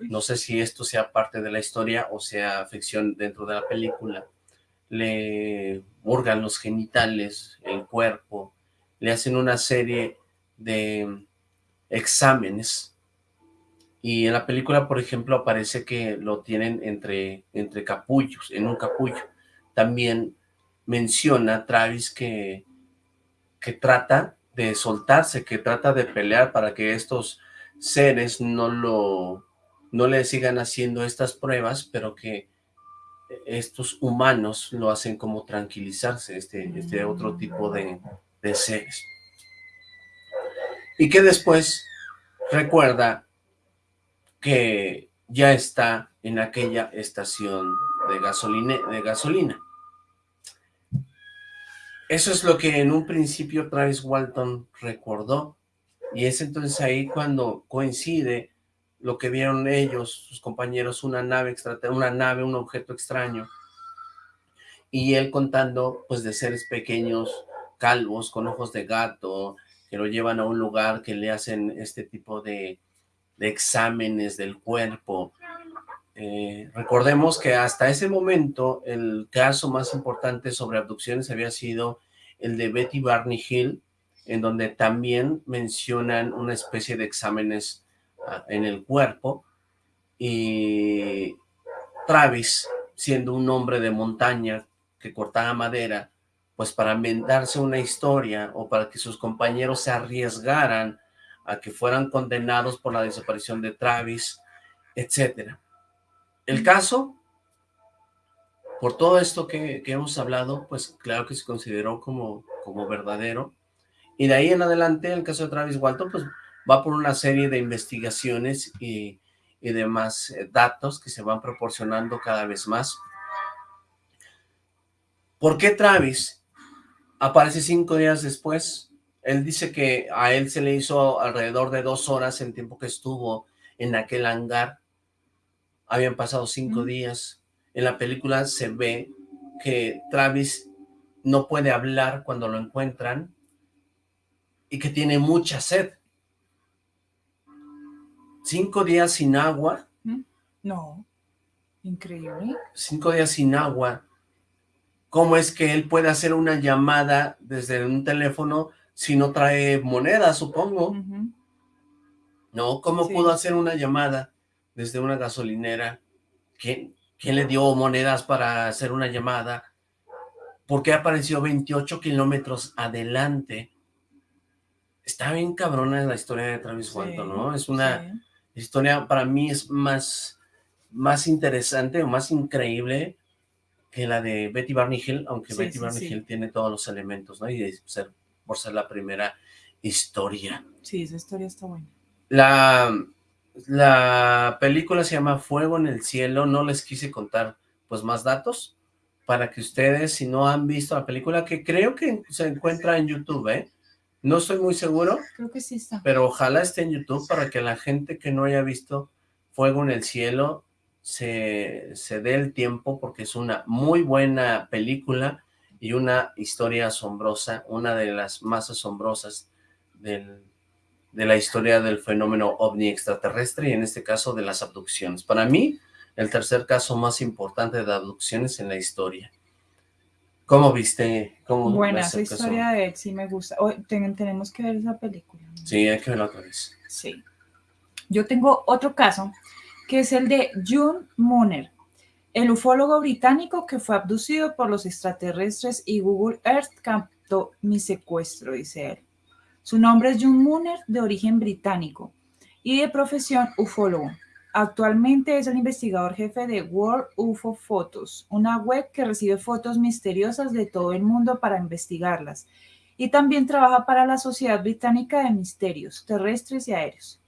no sé si esto sea parte de la historia o sea ficción dentro de la película, le hurgan los genitales, el cuerpo, le hacen una serie de exámenes y en la película, por ejemplo, aparece que lo tienen entre, entre capullos, en un capullo. También menciona Travis que que trata de soltarse, que trata de pelear para que estos seres no lo no le sigan haciendo estas pruebas, pero que estos humanos lo hacen como tranquilizarse, este, este otro tipo de, de seres. Y que después recuerda que ya está en aquella estación de gasolina. De gasolina. Eso es lo que en un principio Travis Walton recordó, y es entonces ahí cuando coincide lo que vieron ellos, sus compañeros, una nave una nave, un objeto extraño, y él contando pues de seres pequeños, calvos, con ojos de gato, que lo llevan a un lugar que le hacen este tipo de, exámenes del cuerpo. Eh, recordemos que hasta ese momento el caso más importante sobre abducciones había sido el de Betty Barney Hill, en donde también mencionan una especie de exámenes ah, en el cuerpo, y Travis, siendo un hombre de montaña que cortaba madera, pues para inventarse una historia o para que sus compañeros se arriesgaran a que fueran condenados por la desaparición de Travis, etcétera. El caso, por todo esto que, hemos hablado, pues claro que se consideró como, como verdadero, y de ahí en adelante el caso de Travis Walton, pues va por una serie de investigaciones y, y demás eh, datos que se van proporcionando cada vez más. ¿Por qué Travis aparece cinco días después? Él dice que a él se le hizo alrededor de dos horas el tiempo que estuvo en aquel hangar. Habían pasado cinco días. En la película se ve que Travis no puede hablar cuando lo encuentran y que tiene mucha sed. Cinco días sin agua. No, increíble. Cinco días sin agua cómo es que él puede hacer una llamada desde un teléfono si no trae moneda, supongo. ¿No? ¿Cómo pudo hacer una llamada desde una gasolinera? ¿Quién, ¿Quién le dio monedas para hacer una llamada? ¿Por qué apareció 28 kilómetros adelante? Está bien cabrona la historia de Travis Walton, ¿no? Es una historia, para mí es más, más interesante o más increíble que la de Betty Barney Hill, aunque Betty Barney Hill tiene todos los elementos, ¿no? Y ser, por ser la primera historia. Sí, esa historia está buena. La, la película se llama Fuego en el Cielo, no les quise contar pues más datos, para que ustedes, si no han visto la película, que creo que se encuentra en YouTube, ¿eh? No estoy muy seguro. Creo que sí está. Pero ojalá esté en YouTube para que la gente que no haya visto Fuego en el Cielo se, se dé el tiempo porque es una muy buena película y una historia asombrosa, una de las más asombrosas del, de la historia del fenómeno ovni extraterrestre y en este caso de las abducciones. Para mí, el tercer caso más importante de abducciones en la historia. ¿Cómo viste? Cómo Buena, esa historia de él sí me gusta. Hoy tenemos que ver esa película. Sí, hay que verla otra vez. Sí. Yo tengo otro caso que es el de June Mooner, el ufólogo británico que fue abducido por los extraterrestres y Google Earth captó mi secuestro, dice él. Su nombre es June Mooner, de origen británico y de profesión ufólogo. Actualmente es el investigador jefe de World UFO Photos, una web que recibe fotos misteriosas de todo el mundo para investigarlas. Y también trabaja para la Sociedad Británica de Misterios Terrestres y Aéreos.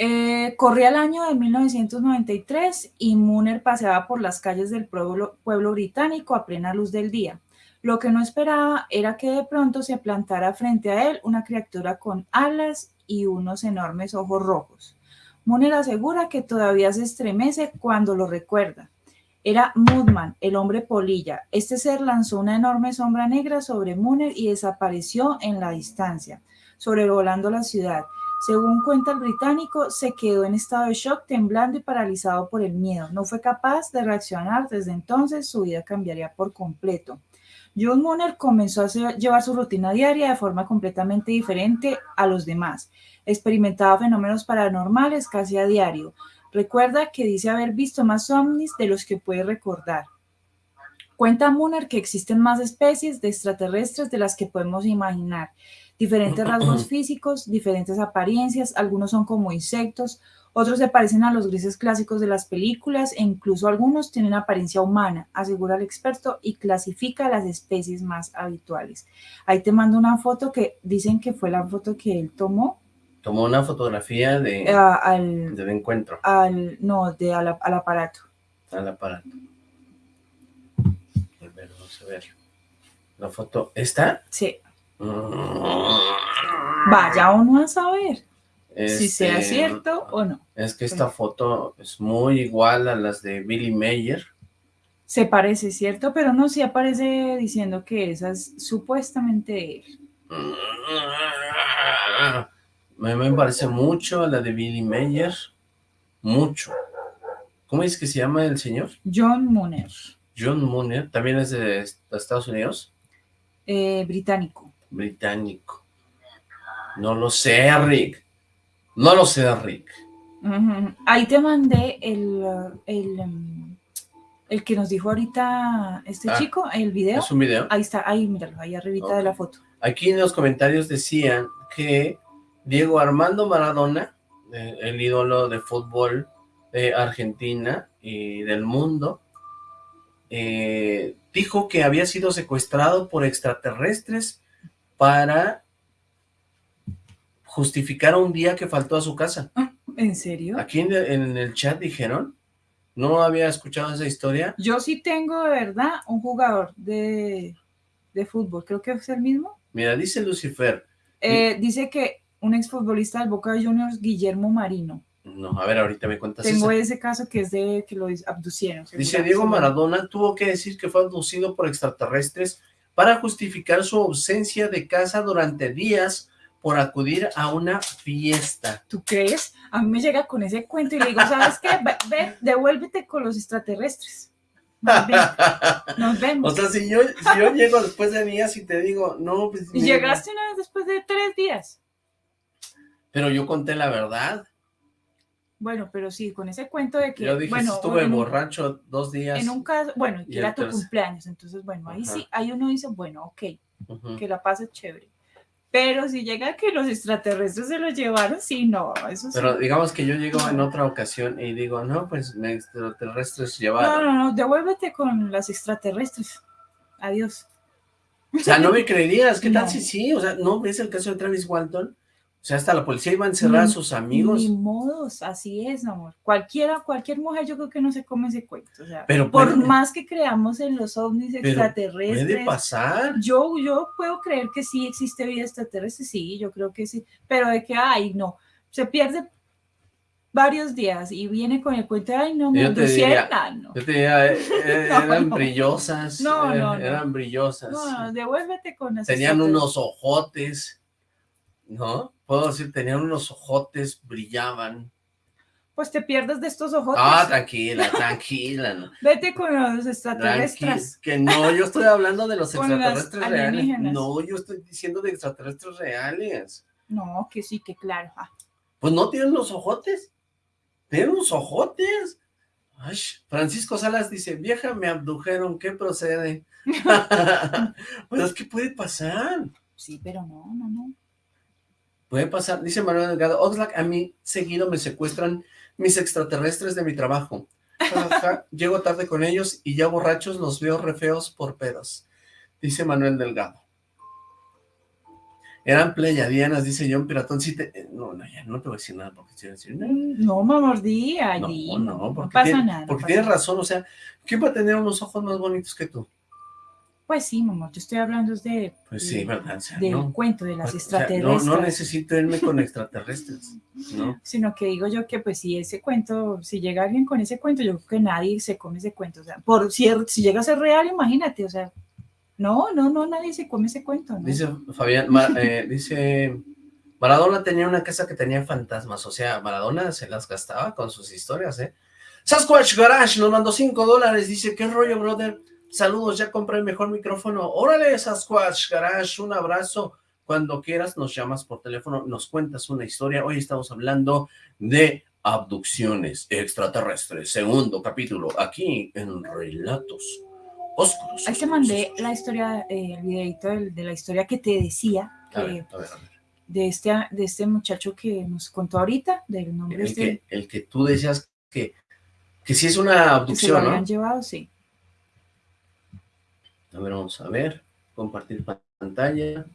Eh, corría el año de 1993 y Mooner paseaba por las calles del pueblo, británico a plena luz del día. Lo que no esperaba era que de pronto se plantara frente a él una criatura con alas y unos enormes ojos rojos. Mooner asegura que todavía se estremece cuando lo recuerda. Era Moodman, el hombre polilla. Este ser lanzó una enorme sombra negra sobre Mooner y desapareció en la distancia, sobrevolando la ciudad. Según cuenta el británico, se quedó en estado de shock, temblando y paralizado por el miedo. No fue capaz de reaccionar. Desde entonces, su vida cambiaría por completo. John Mooner comenzó a llevar su rutina diaria de forma completamente diferente a los demás. Experimentaba fenómenos paranormales casi a diario. Recuerda que dice haber visto más ovnis de los que puede recordar. Cuenta Mooner que existen más especies de extraterrestres de las que podemos imaginar diferentes rasgos físicos, diferentes apariencias, algunos son como insectos, otros se parecen a los grises clásicos de las películas e incluso algunos tienen apariencia humana, asegura el experto y clasifica las especies más habituales. Ahí te mando una foto que dicen que fue la foto que él tomó. Tomó una fotografía de, ah, al, del encuentro. Al, no, de, al, aparato. Al aparato. A ver, vamos a ver. La foto, ¿esta? Sí. Vaya uno a saber si sea Este, cierto o no. Es que esta foto es muy igual a las de Billy Mayer. Se parece, ¿cierto? Pero no, sí aparece diciendo que esa es supuestamente él. Me, me parece mucho a la de Billy Mayer. Mucho. ¿Cómo es que se llama el señor? John Mooner, John Mooner. ¿También es de Estados Unidos? eh, británico. Británico. No lo sé, Rick. No lo sé, Rick. Ahí te mandé el, el, um, el que nos dijo ahorita este Ah, chico, el video. ¿Es un video? Ahí está, ahí, míralo, ahí arribita de la foto. Aquí en los comentarios decían que Diego Armando Maradona, eh, el ídolo de fútbol de Argentina y del mundo, eh, dijo que había sido secuestrado por extraterrestres para justificar un día que faltó a su casa. ¿En serio? Aquí en, en el chat dijeron, no había escuchado esa historia, Yo sí tengo de verdad un jugador de, de fútbol, creo que es el mismo. mira, dice Lucifer, Eh, dice que un exfutbolista del Boca Juniors, Guillermo Marino. no, a ver, ahorita me cuentas Tengo esa. ese caso que es de que lo abducieron. Dice Diego Maradona tuvo que decir que fue abducido por extraterrestres para justificar su ausencia de casa durante días por acudir a una fiesta. ¿Tú crees? A mí me llega con ese cuento y le digo, ¿sabes qué? Ve, ve, devuélvete con los extraterrestres. Nos, ve- nos vemos. O sea, si yo, si yo llego después de días y te digo, no, pues... llegaste una vez después de tres días. Pero yo conté la verdad. Bueno, pero sí, con ese cuento de que, Yo dije, bueno, estuve un- borracho dos días. En un caso, bueno, Y era tu cumpleaños, entonces, bueno, ahí Ajá. sí, ahí uno dice, bueno, ok, que la pases chévere. Pero si llega que los extraterrestres se los llevaron, sí, no, eso sí. Pero digamos que yo llego en otra ocasión y digo, no, pues extraterrestres No, llevaron. no, no, devuélvete con las extraterrestres. Adiós. O sea, no me creerías, ¿qué tal No. si sí? O sea, ¿no ves el caso de Travis Walton? O sea, hasta la policía iba a encerrar a sus amigos. Ni modos, así es, amor. Cualquiera, cualquier mujer yo creo que no se come ese cuento. O sea, Pero por puede- más que creamos en los ovnis extraterrestres. Puede pasar. Yo, yo puedo creer que sí existe vida extraterrestre, sí, yo creo que sí, pero de que, ay, no, se pierde varios días y viene con el cuento de, ay, no, me ah, no. yo te diría, eh, eh, No, eran no. brillosas. No, eh, no. Eran brillosas. No, no, devuélvete con las Tenían unos ojotes, ¿no? Puedo decir, tenían unos ojotes, brillaban. Pues te pierdes de estos ojos. Ah, tranquila, tranquila. No. Vete con los Tranqui- extraterrestres. que no, yo estoy hablando de los extraterrestres reales. No, yo estoy diciendo de extraterrestres reales. No, que sí, que claro. ah. Pues no tienen los ojotes. Tienen los ojotes. Ay, Francisco Salas dice, vieja, me abdujeron, ¿qué procede? pues es que puede pasar. Sí, pero no, no, no. Puede pasar, dice Manuel Delgado, Oxlack, a mí seguido me secuestran mis extraterrestres de mi trabajo. Llego tarde con ellos y ya borrachos los veo re feos por pedos. Dice Manuel Delgado. Eran pleyadianas, dice John Piratón. Sí te- eh, no, no, ya no te voy a decir nada porque te voy a decir, no, mordí no, allí. no, porque, pasa tiene- nada. no porque pasa tienes razón, o sea, ¿quién va a tener unos ojos más bonitos que tú? Pues sí, mamá, yo estoy hablando de, Pues sí, ¿verdad? O sea, del no. cuento de las O sea, no, extraterrestres. no necesito irme con extraterrestres, ¿no? Sino que digo yo que pues si ese cuento, si llega alguien con ese cuento, yo creo que nadie se come ese cuento. O sea, por si, si llega a ser real, imagínate, o sea, no, no, no, nadie se come ese cuento. ¿no? Dice Fabián, eh, dice, Maradona tenía una casa que tenía fantasmas, o sea, Maradona se las gastaba con sus historias, ¿eh? Sasquatch Garage nos mandó 5 dólares, dice, ¿qué rollo, brother? Saludos, ya compré el mejor micrófono. Órale, Sasquatch Garage, un abrazo. Cuando quieras nos llamas por teléfono, nos cuentas una historia. Hoy estamos hablando de abducciones extraterrestres, segundo capítulo, aquí en Relatos Oscuros. Ahí te mandé la historia, eh, el videito de, la historia que te decía, A que ver, a ver, a ver. de, este, de este muchacho que nos contó ahorita, del nombre El este, que, el que tú decías que, que sí es una que se lo abducción, habían ¿no? llevado, sí. A ver, vamos a ver. Compartir pantalla.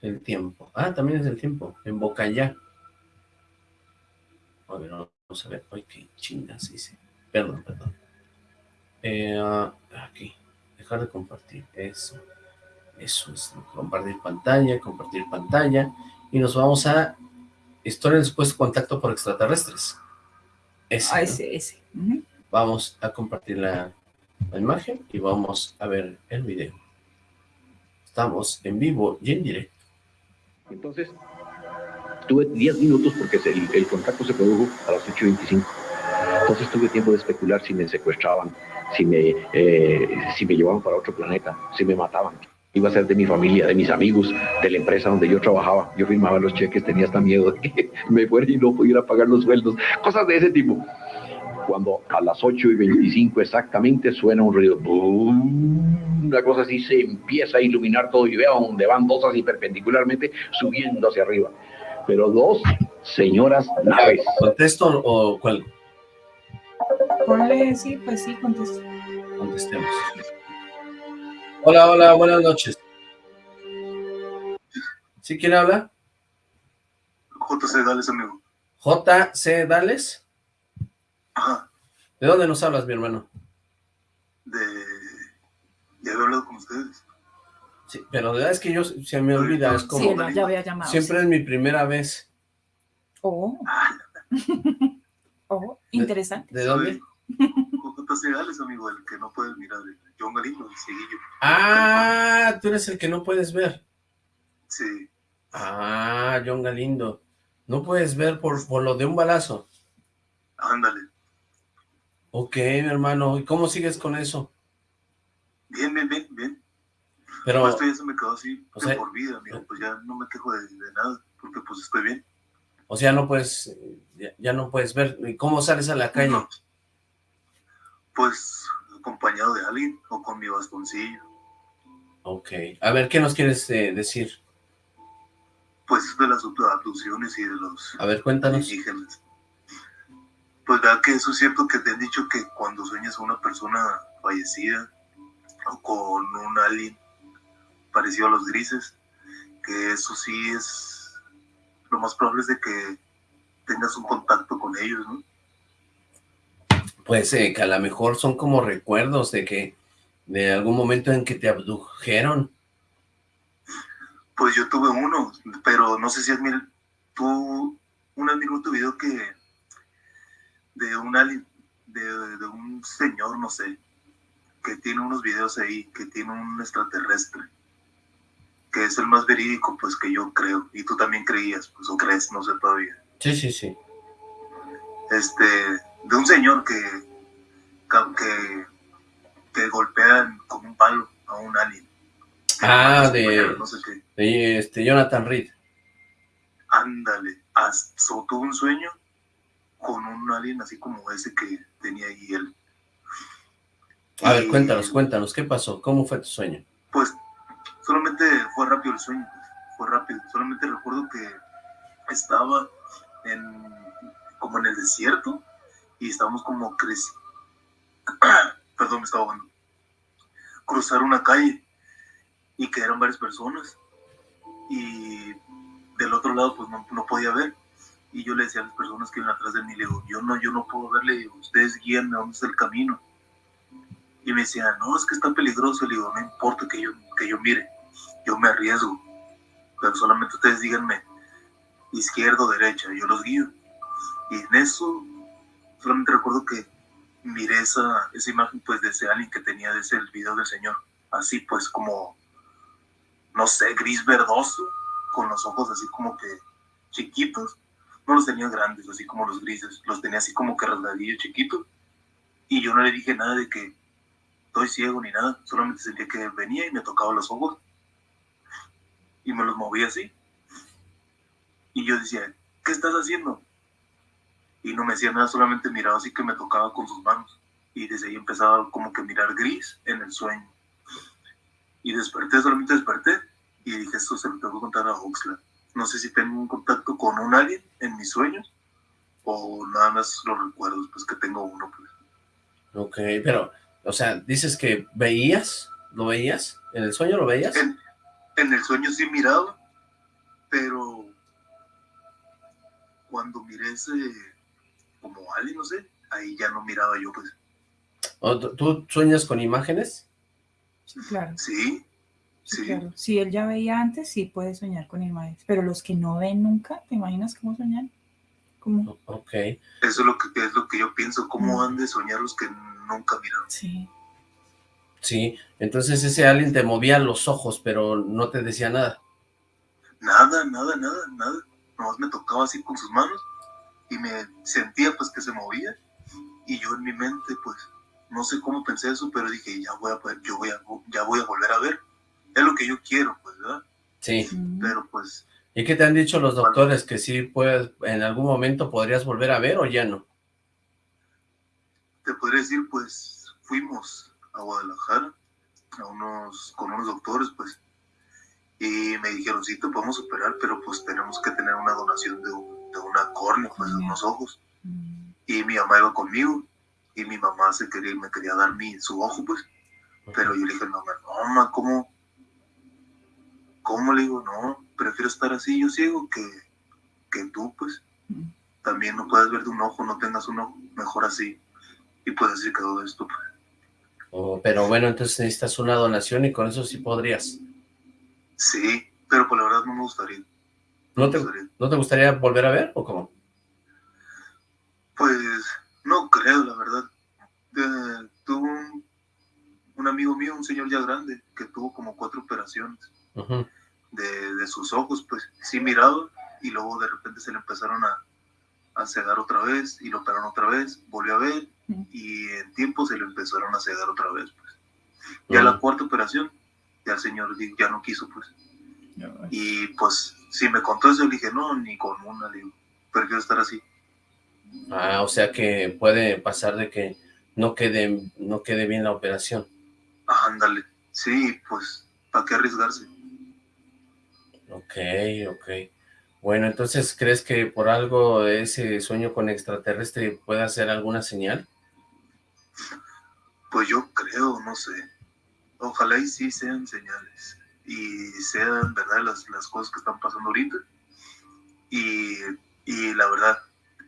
El tiempo. Ah, también es el tiempo. En Bocayá. A ver, vamos a ver. Ay, qué chingas hice. Perdón, perdón. Eh, aquí. Dejar de compartir. Eso. Eso es, compartir pantalla, compartir pantalla, y nos vamos a historia después contacto por extraterrestres. Ese, ah, ese, ese. Vamos a compartir la, la imagen y vamos a ver el video. Estamos en vivo y en directo. Entonces, tuve 10 minutos porque el, el contacto se produjo a las 8.25. Entonces tuve tiempo de especular si me secuestraban, si me, eh, si me llevaban para otro planeta, si me mataban. Iba a ser de mi familia, de mis amigos, de la empresa donde yo trabajaba. Yo firmaba los cheques, tenía hasta miedo de que me fuera y no pudiera pagar los sueldos. Cosas de ese tipo. Cuando a las 8 y 25 exactamente suena un ruido, una cosa así se empieza a iluminar todo y veo donde van dos así perpendicularmente subiendo hacia arriba. Pero dos señoras naves. ¿Contesto o cuál? Ponle, sí, pues sí, contesto. Contestemos. Hola, hola, buenas noches. ¿Sí quién habla? JC Dales, amigo. JC Dales. Ajá. ¿De dónde nos hablas, mi hermano? De... Ya he hablado con ustedes. Sí, pero de verdad es que yo se me olvida, es como... Sí, no, ya había llamado. Siempre es mi primera vez. Oh. oh, interesante. ¿De, dónde? JC Dales, amigo, el que no puedes mirar. John Galindo, el. Ah, tú eres el que no puedes ver. Sí. Ah, John Galindo. No puedes ver por, por lo de un balazo. Ándale. Ok, mi hermano. ¿Y cómo sigues con eso? Bien, bien, bien, bien. Pero... Esto ya se me quedó así o sea, por vida, amigo. Pues ya no me quejo de, de, nada, porque pues estoy bien. O sea, no puedes, ya, ya no puedes ver. ¿Y cómo sales a la calle? No. Pues acompañado de alguien o con mi bastoncillo. Ok. A ver, ¿qué nos quieres eh, decir? Pues de las abducciones y de los A ver, cuéntanos. indígenas. Pues vea que eso es cierto que te han dicho que cuando sueñas a una persona fallecida o con un alien parecido a los grises, que eso sí es lo más probable es de que tengas un contacto con ellos, ¿no? Pues eh, que a lo mejor son como recuerdos de que de algún momento en que te abdujeron. Pues yo tuve uno, pero no sé si es mi... Tú, un amigo tu video que de un alien, de, de, un señor, no sé, que tiene unos videos ahí, que tiene un extraterrestre, que es el más verídico, pues que yo creo, y tú también creías, pues o crees, no sé todavía. Sí, sí, sí. Este, de un señor que, que, que golpean con un palo a un alien. Ah, de, no sé qué. de este, Jonathan Reed. Ándale, tuvo un sueño con un alien así como ese que tenía ahí él. A ver, cuéntanos, cuéntanos, ¿qué pasó? ¿Cómo fue tu sueño? Pues, solamente fue rápido el sueño, fue rápido. Solamente recuerdo que estaba en, como en el desierto, y estábamos como creci perdón, me estaba ahogando, cruzar una calle y que eran varias personas y del otro lado pues no, no, podía ver y yo le decía a las personas que iban atrás de mí, le digo, yo no, yo no puedo verle, ustedes guíenme dónde está el camino. Y me decía, no, es que está peligroso, le digo, no importa que yo, que yo mire, yo me arriesgo, pero solamente ustedes díganme izquierda o derecha, yo los guío. Y en eso solamente recuerdo que miré esa, esa imagen pues de ese alien que tenía de ese video del señor, así pues como, no sé, gris verdoso, con los ojos así como que chiquitos, no los tenía grandes, así como los grises, los tenía así como que rasgadillos chiquitos, y yo no le dije nada de que estoy ciego ni nada, solamente sentía que venía y me tocaba los ojos, y me los movía así, y yo decía, ¿qué estás haciendo? y no me decía nada, solamente miraba así que me tocaba con sus manos. Y desde ahí empezaba como que mirar gris en el sueño. Y desperté, solamente desperté y dije, esto se lo tengo que contar a Oxlack. No sé si tengo un contacto con un alguien en mis sueños o nada más los recuerdos, pues que tengo uno. Pues. Ok, pero, o sea, dices que veías, ¿lo veías? ¿En el sueño lo veías? En, en el sueño sí miraba, pero cuando miré ese como alguien, no sé, ahí ya no miraba yo, pues. ¿Tú sueñas con imágenes? Sí, claro. Sí. Sí. Claro. Si él ya veía antes, sí puede soñar con imágenes, pero los que no ven nunca, ¿te imaginas cómo soñan? ¿Cómo? Ok. Eso es lo que, es lo que yo pienso, cómo han de soñar los que nunca miraron. Sí. Sí, entonces ese alguien te movía los ojos, pero no te decía nada. Nada, nada, nada, nada. Nomás me tocaba así con sus manos y me sentía pues que se movía y yo en mi mente pues no sé cómo pensé eso, pero dije ya voy a poder, yo voy a, ya voy a volver a ver. Es lo que yo quiero, pues, ¿verdad? Sí. Pero pues... ¿Y qué te han dicho los doctores? ¿Que sí puedes, en algún momento podrías volver a ver o ya no? Te podría decir, pues, fuimos a Guadalajara a unos, con unos doctores, pues, y me dijeron, sí, te podemos operar, pero pues tenemos que tener una donación de, de una córnea, pues, de unos ojos. Y mi mamá iba conmigo, y mi mamá se quería, me quería dar mi, su ojo, pues. Pero yo le dije, mamá, no, mamá, ¿cómo? ¿Cómo? Le digo, no, prefiero estar así, yo ciego, que, que tú, pues. También no puedes ver de un ojo, no tengas un ojo, mejor así. Y pues así quedó esto, pues. Oh, pero bueno, entonces necesitas una donación y con eso sí podrías. Sí, pero por la verdad no me gustaría. ¿No, te, ¿No te gustaría volver a ver o cómo? Pues no creo, la verdad. Eh, tuvo un, un, amigo mío, un señor ya grande, que tuvo como cuatro operaciones de, de, sus ojos, pues sí miraba y luego de repente se le empezaron a, a cegar otra vez y lo operaron otra vez, volvió a ver y en tiempo se le empezaron a cegar otra vez, pues. Ya la cuarta operación, ya el señor ya no quiso, pues. Y pues, si me contó eso, le dije, no, ni con una, digo, prefiero estar así. Ah, o sea que puede pasar de que no quede, no quede bien la operación. Ándale, sí, pues, ¿para qué arriesgarse? Ok, ok. Bueno, entonces, ¿crees que por algo ese sueño con extraterrestre pueda ser alguna señal? Pues yo creo, no sé. Ojalá y sí sean señales. Y sean, ¿verdad?, las, las cosas que están pasando ahorita. Y, y la verdad,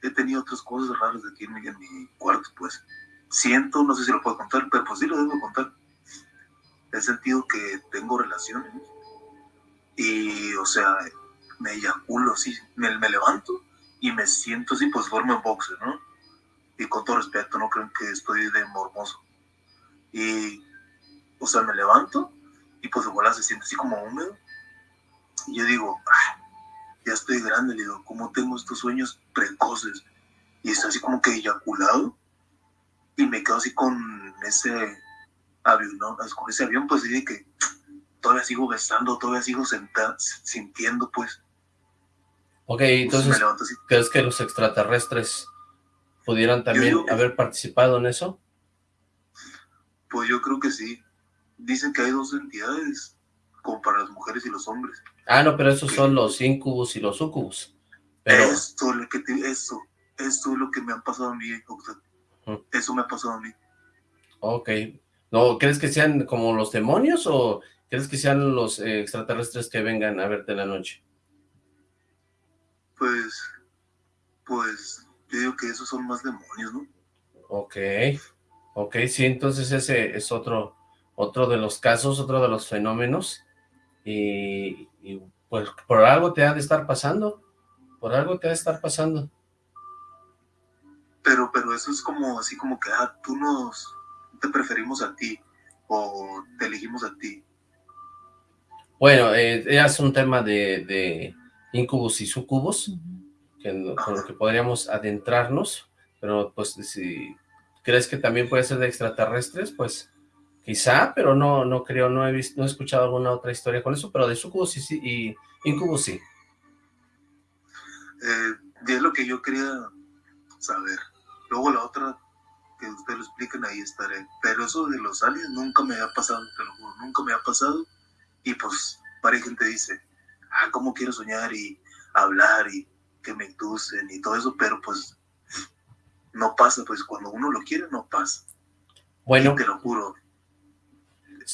he tenido otras cosas raras aquí en en mi cuarto, pues. Siento, no sé si lo puedo contar, pero pues sí lo debo contar. He sentido que tengo relaciones. Y, o sea, me eyaculo así, me, me levanto y me siento así, pues formo en boxe, ¿no? Y con todo respeto, no creen que estoy de mormoso. Y, o sea, me levanto y pues igual se siente así como húmedo. Y yo digo, ya estoy grande, le digo, ¿cómo tengo estos sueños precoces? Y está así como que eyaculado. Y me quedo así con ese avión, ¿no? con ese avión, pues dije que todavía sigo besando, todavía sigo sentado, sintiendo, pues. Ok, pues, entonces, ¿crees que los extraterrestres pudieran también haber participado en eso? Pues yo creo que sí. Dicen que hay dos entidades, como para las mujeres y los hombres. Ah, no, pero esos son los incubus y los sucubus. Pero... Esto, lo que eso, esto es lo que me ha pasado a mí, Eso me ha pasado a mí. Ok. ¿No crees que sean como los demonios o crees que sean los eh, extraterrestres que vengan a verte en la noche? Pues, pues, yo digo que esos son más demonios, ¿no? Ok, ok, sí, entonces ese es otro, otro de los casos, otro de los fenómenos, y, pues por algo te ha de estar pasando, por algo te ha de estar pasando. Pero, pero eso es como, así como que, ah, tú nos, te preferimos a ti, o te elegimos a ti. Bueno, eh, es un tema de incubus y sucubus, que, con lo que podríamos adentrarnos, pero pues si crees que también puede ser de extraterrestres, pues quizá, pero no no creo, no he visto, no he escuchado alguna otra historia con eso, pero de sucubus y, y incubus sí. Eh, es lo que yo quería saber. Luego la otra, que ustedes lo expliquen, ahí estaré. Pero eso de los aliens nunca me ha pasado, te lo juro, nunca me ha pasado. Y pues, varias gente dice, ah, cómo quiero soñar y hablar y que me inducen y todo eso, pero pues no pasa, pues cuando uno lo quiere no pasa. Bueno. te lo juro.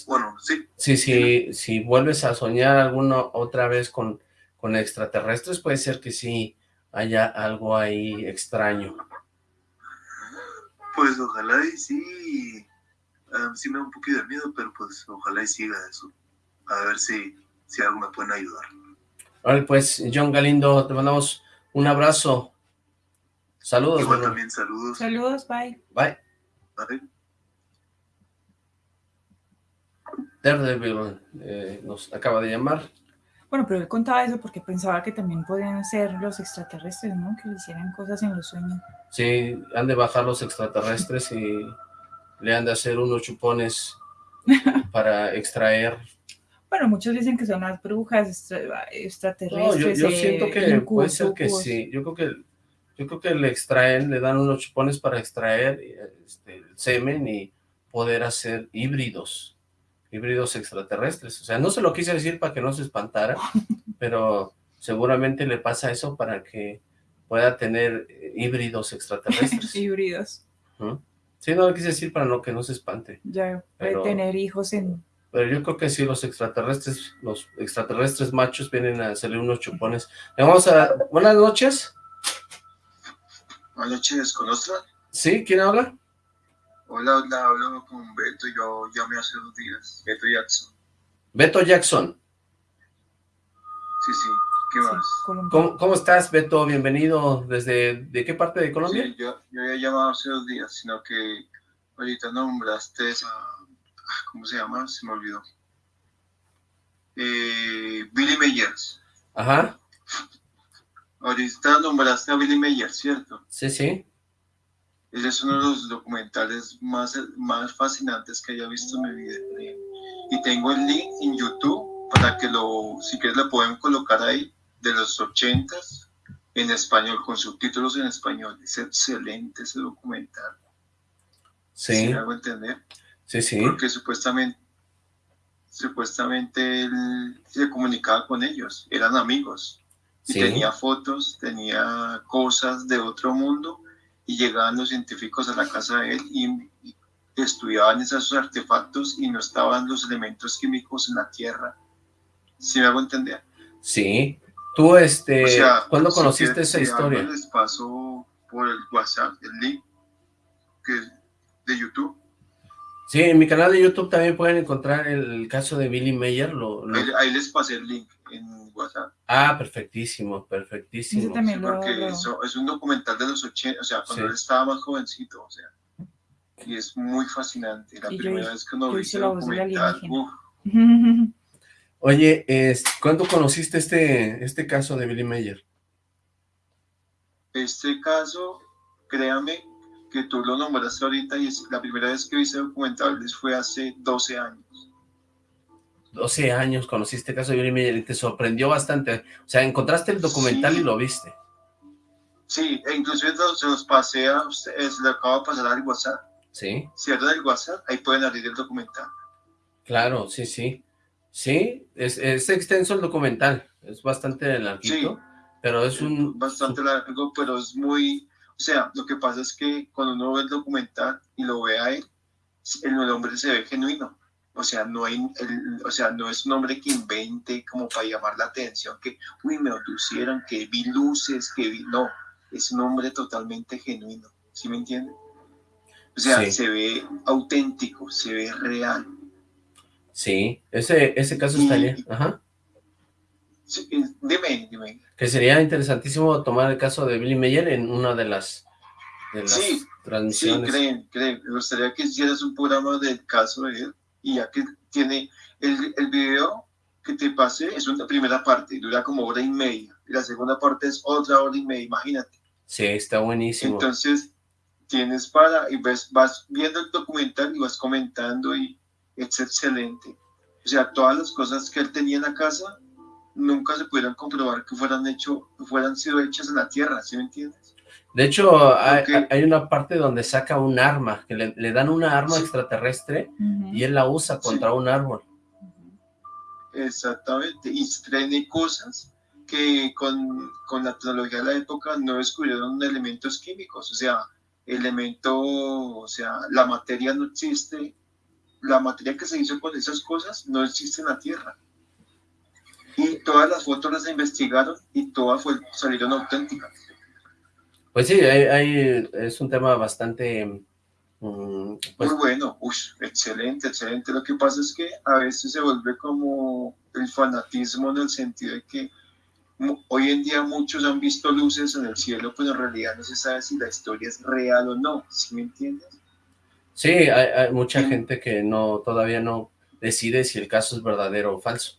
Bueno, sí. Sí, sí, si vuelves a soñar alguna otra vez con, con extraterrestres, puede ser que sí haya algo ahí extraño. Pues ojalá y sí, ah, sí me da un poquito de miedo, pero pues ojalá y siga eso. A ver si, si algo me pueden ayudar. Vale, pues, John Galindo, te mandamos un abrazo. Saludos. Igual hermano. también saludos. Saludos, bye. Bye. Bye. Daredevil eh, nos acaba de llamar. Bueno, pero él contaba eso porque pensaba que también podían ser los extraterrestres, ¿no? Que le hicieran cosas en los sueños. Sí, han de bajar los extraterrestres y le han de hacer unos chupones para extraer. Bueno, muchos dicen que son las brujas extra- No, extraterrestres. yo, yo eh, siento que incubos, puede ser que sí. Yo creo que yo creo que le extraen, le dan unos chupones para extraer este, el semen y poder hacer híbridos, híbridos extraterrestres. O sea, no se lo quise decir para que no se espantara, pero seguramente le pasa eso para que pueda tener eh, híbridos extraterrestres. Híbridos. Sí, no lo quise decir para no que no se espante. Ya Pero- tener hijos en... Pero yo creo que sí, los extraterrestres, los extraterrestres machos vienen a hacerle unos chupones. Le vamos a... Buenas noches. Buenas noches, ¿con Ostra? ¿Sí? ¿Quién habla? Hola, hola, hablo con Beto, yo llamé hace dos días, Beto Jackson. Beto Jackson. Sí, sí, ¿qué más? ¿Cómo, cómo estás, Beto? Bienvenido. ¿Desde de qué parte de Colombia? Sí, yo, yo había llamado hace dos días, sino que ahorita nombraste a... ¿Cómo se llama? Se me olvidó. Eh, Billy Meyers. Ajá. Ahorita nombraste a Billy Meyers, ¿cierto? Sí, sí. Ese es uno de los documentales más, más fascinantes que haya visto en mi vida. Y tengo el link en YouTube para que lo, si quieres lo pueden colocar ahí, de los ochentas, en español, con subtítulos en español. Es excelente ese documental. Sí. ¿Sí me hago entender? Sí, sí. Porque supuestamente, supuestamente él se comunicaba con ellos, eran amigos. Y Sí. tenía fotos, tenía cosas de otro mundo y llegaban los científicos a la casa de él y, y estudiaban esos artefactos y no estaban los elementos químicos en la Tierra. ¿Sí me hago entender? Sí. Tú, este, O sea, ¿cuándo si conociste esa historia? les paso por el WhatsApp, el link que de YouTube. Sí, en mi canal de YouTube también pueden encontrar el caso de Billy Mayer. Lo, lo- Ahí, ahí les pasé el link en WhatsApp. Ah, perfectísimo, perfectísimo. Sí, porque eso- es un documental de los 80, o sea, cuando Sí. él estaba más jovencito, o sea, y es muy fascinante. La Y primera vez que uno hice ese documental, Oye, es- ¿cuándo conociste este, este caso de Billy Mayer? este caso, créame que tú lo nombraste ahorita y es la primera vez que vi ese documental fue hace 12 años. 12 años conociste el caso de Billy Mayer y te sorprendió bastante. O sea, encontraste el documental Sí. y lo viste. Sí, e inclusive lo- se los pasé a ustedes, le acabo de pasar al WhatsApp. Sí, Cierran el WhatsApp, ahí pueden abrir el documental. claro, sí, sí. Sí, es, es extenso el documental. Es bastante larguito, pero es un... bastante largo, pero es muy, o sea, lo que pasa es que cuando uno ve el documental y lo ve a él, el, hombre se ve genuino. O sea, no hay, el- o sea, no es un hombre que invente como para llamar la atención, que, uy, me abducieron, que vi luces, que vi, no, es un hombre totalmente genuino, ¿sí me entienden? O sea, Sí. se ve auténtico, se ve real. Sí, ese, ese caso Y- estaría... Ajá. Sí, dime, dime. Que sería interesantísimo tomar el caso de Billy Mayer en una de las, de las Sí, Sí, transmisiones. creen, creen. Me gustaría que hicieras un programa del caso de él y ya que tiene el, el video que te pasé es una primera parte, dura como hora y media y la segunda parte es otra hora y media, imagínate. Sí, está buenísimo. Entonces tienes para y ves, vas viendo el documental y vas comentando y es excelente. O sea, todas las cosas que él tenía en la casa nunca se pudieron comprobar que fueran hecho, fueran sido hechas en la tierra, ¿sí me entiendes? De hecho, hay, una parte donde saca un arma, que le, le dan una arma Sí. extraterrestre y él la usa contra un árbol. Exactamente, y tiene cosas que con, con la tecnología de la época no descubrieron elementos químicos, o sea, elemento, o sea, la materia no existe, la materia que se hizo con esas cosas no existe en la Tierra. Y todas las fotos las investigaron y todas fue- salieron auténticas. Pues sí, hay- hay- es un tema bastante Mm, pues Muy bueno, Uy, excelente, excelente. Lo que pasa es que a veces se vuelve como el fanatismo en el sentido de que hoy en día muchos han visto luces en el cielo, pero en realidad no se sabe si la historia es real o no, ¿sí me entiendes? Sí, hay, hay mucha gente que no todavía no decide si el caso es verdadero o falso.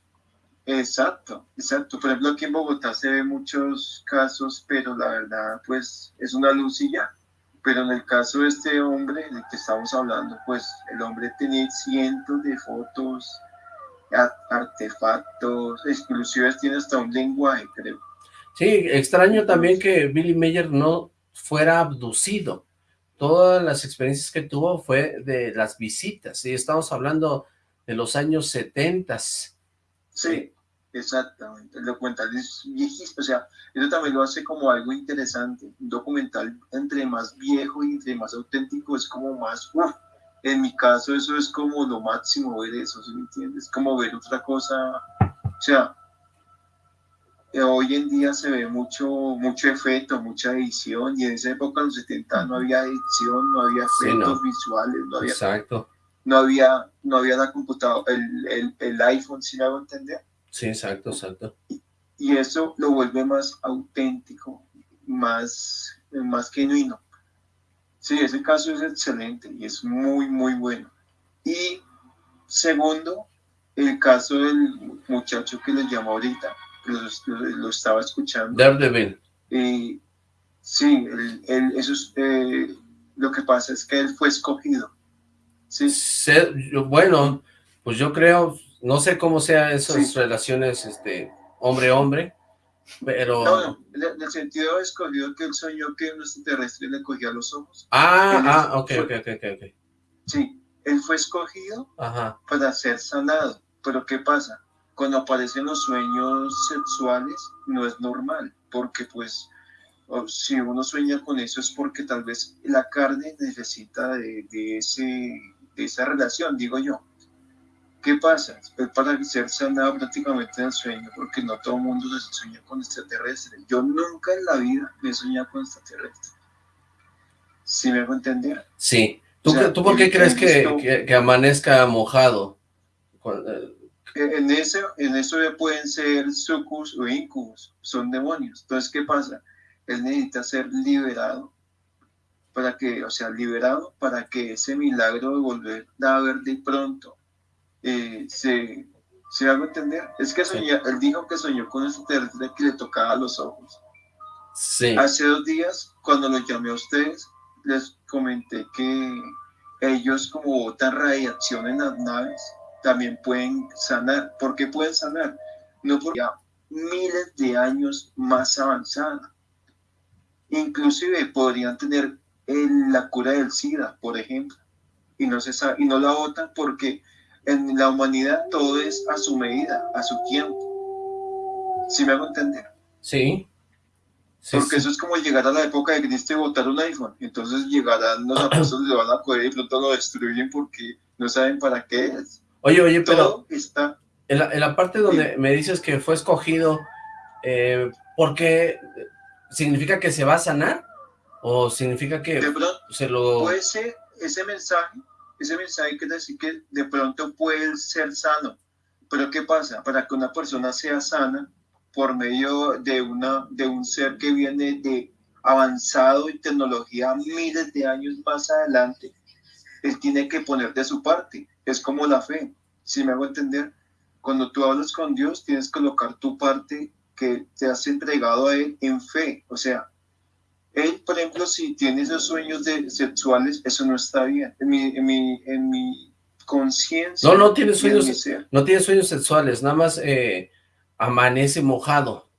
Exacto, exacto. Por ejemplo, aquí en Bogotá se ve muchos casos, pero la verdad, pues, es una luz y ya. Pero en el caso de este hombre del que estamos hablando, pues, el hombre tenía cientos de fotos, artefactos, inclusive tiene hasta un lenguaje, creo. Sí, extraño también que Billy Mayer no fuera abducido. Todas las experiencias que tuvo fue de las visitas, y estamos hablando de los años 70. Sí, exactamente. El documental es viejísimo, o sea, eso también lo hace como algo interesante. Un documental entre más viejo y entre más auténtico es como más, uf, en mi caso eso es como lo máximo ver eso, ¿sí me entiendes? Como ver otra cosa, o sea, eh, hoy en día se ve mucho, mucho efecto, mucha edición, y en esa época, en los 70, no había edición, no había Sí, efectos no. visuales, no había, Exacto. no había, no había la computadora, el, el, el iPhone, si me hago entender? Sí, exacto, exacto. y eso lo vuelve más auténtico, más, más genuino. Sí, ese caso es excelente y es muy, muy bueno. Y segundo, el caso del muchacho que les llamó ahorita, lo, lo- lo estaba escuchando. Daredevil. Eh, sí, él- él- eso es, eh, lo que pasa es que él fue escogido. Sí. Se- bueno, pues yo creo, no sé cómo sean esas relaciones, este, hombre-hombre, pero... No, en el- en el sentido escogido que él soñó que un extraterrestre le cogía los ojos. Ah, ah, ok, ok, ok, ok. Sí, él fue escogido Ajá. para ser sanado. Pero ¿qué pasa? Cuando aparecen los sueños sexuales no es normal, porque pues si uno sueña con eso es porque tal vez la carne necesita de, de ese, de esa relación, digo yo. ¿Qué pasa? Es para ser sanado prácticamente en el sueño, porque no todo el mundo se sueña con extraterrestres. Yo nunca en la vida me he soñado con extraterrestres. ¿Sí me hago entender? Sí. ¿Tú, O sea, qué- ¿tú por qué crees que, que- que amanezca mojado? Eh, en eso, en eso ya pueden ser sucus o incubus, son demonios. Entonces, ¿qué pasa? Él necesita ser liberado para que, o sea, liberado para que ese milagro de volver a ver de pronto eh, se, se haga entender. Es que soñó, él dijo que soñó con ese terrestre que le tocaba los ojos. Sí. Hace dos días, cuando los llamé a ustedes, les comenté que ellos como botan radiación en las naves, también pueden sanar. ¿Por qué pueden sanar? No porque ya miles de años más avanzada. Inclusive podrían tener el- la cura del SIDA, por ejemplo, y no, se sabe, y no la votan porque en la humanidad todo es a su medida, a su tiempo. ¿Sí me hago entender? Sí. Porque eso es como llegar a la época de Cristo y botar un iPhone. Entonces llegarán los apóstoles, lo van a coger y pronto lo destruyen porque no saben para qué es. Oye, oye, pero Todo está... en la, en la parte donde me dices que fue escogido, eh, ¿por qué? ¿Significa que se va a sanar? ¿O significa que De pronto, se lo...? puede ser ese mensaje, ese mensaje quiere decir que de pronto puede ser sano. Pero ¿qué pasa? Para que una persona sea sana por medio de, una, de un ser que viene de avanzado en tecnología miles de años más adelante, él tiene que poner de su parte. Es como la fe, si me hago entender. Cuando tú hablas con Dios, tienes que colocar tu parte que te has entregado a Él en fe. O sea, él, por ejemplo, si tiene esos sueños de, sexuales, eso no está bien. En mi, en mi, en mi conciencia. No, no tiene sueños, no tiene sueños sexuales, nada más eh, amanece mojado.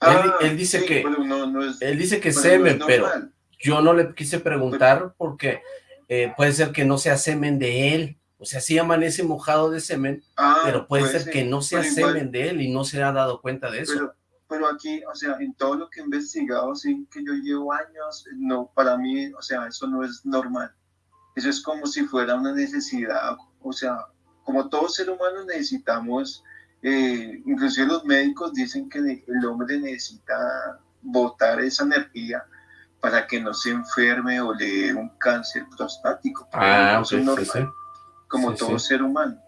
Ah, él, él dice sí, que, pero no, no es- él dice que no semen, pero yo no le quise preguntar porque eh, puede ser que no sea semen de él. O sea, sí amanece mojado de semen, Ah, pero puede, puede ser, ser, que no sea igual- semen de él y no se ha dado cuenta de eso. Pero, pero aquí, o sea, en todo lo que he investigado, sí, que yo llevo años, no, para mí, o sea, eso no es normal. Eso es como si fuera una necesidad, o sea, como todo ser humano necesitamos, eh, inclusive los médicos dicen que el hombre necesita botar esa energía para que no se enferme o le dé un cáncer prostático. Ah, Eso es ok, normal, sí, sí. como Sí, todo ser humano.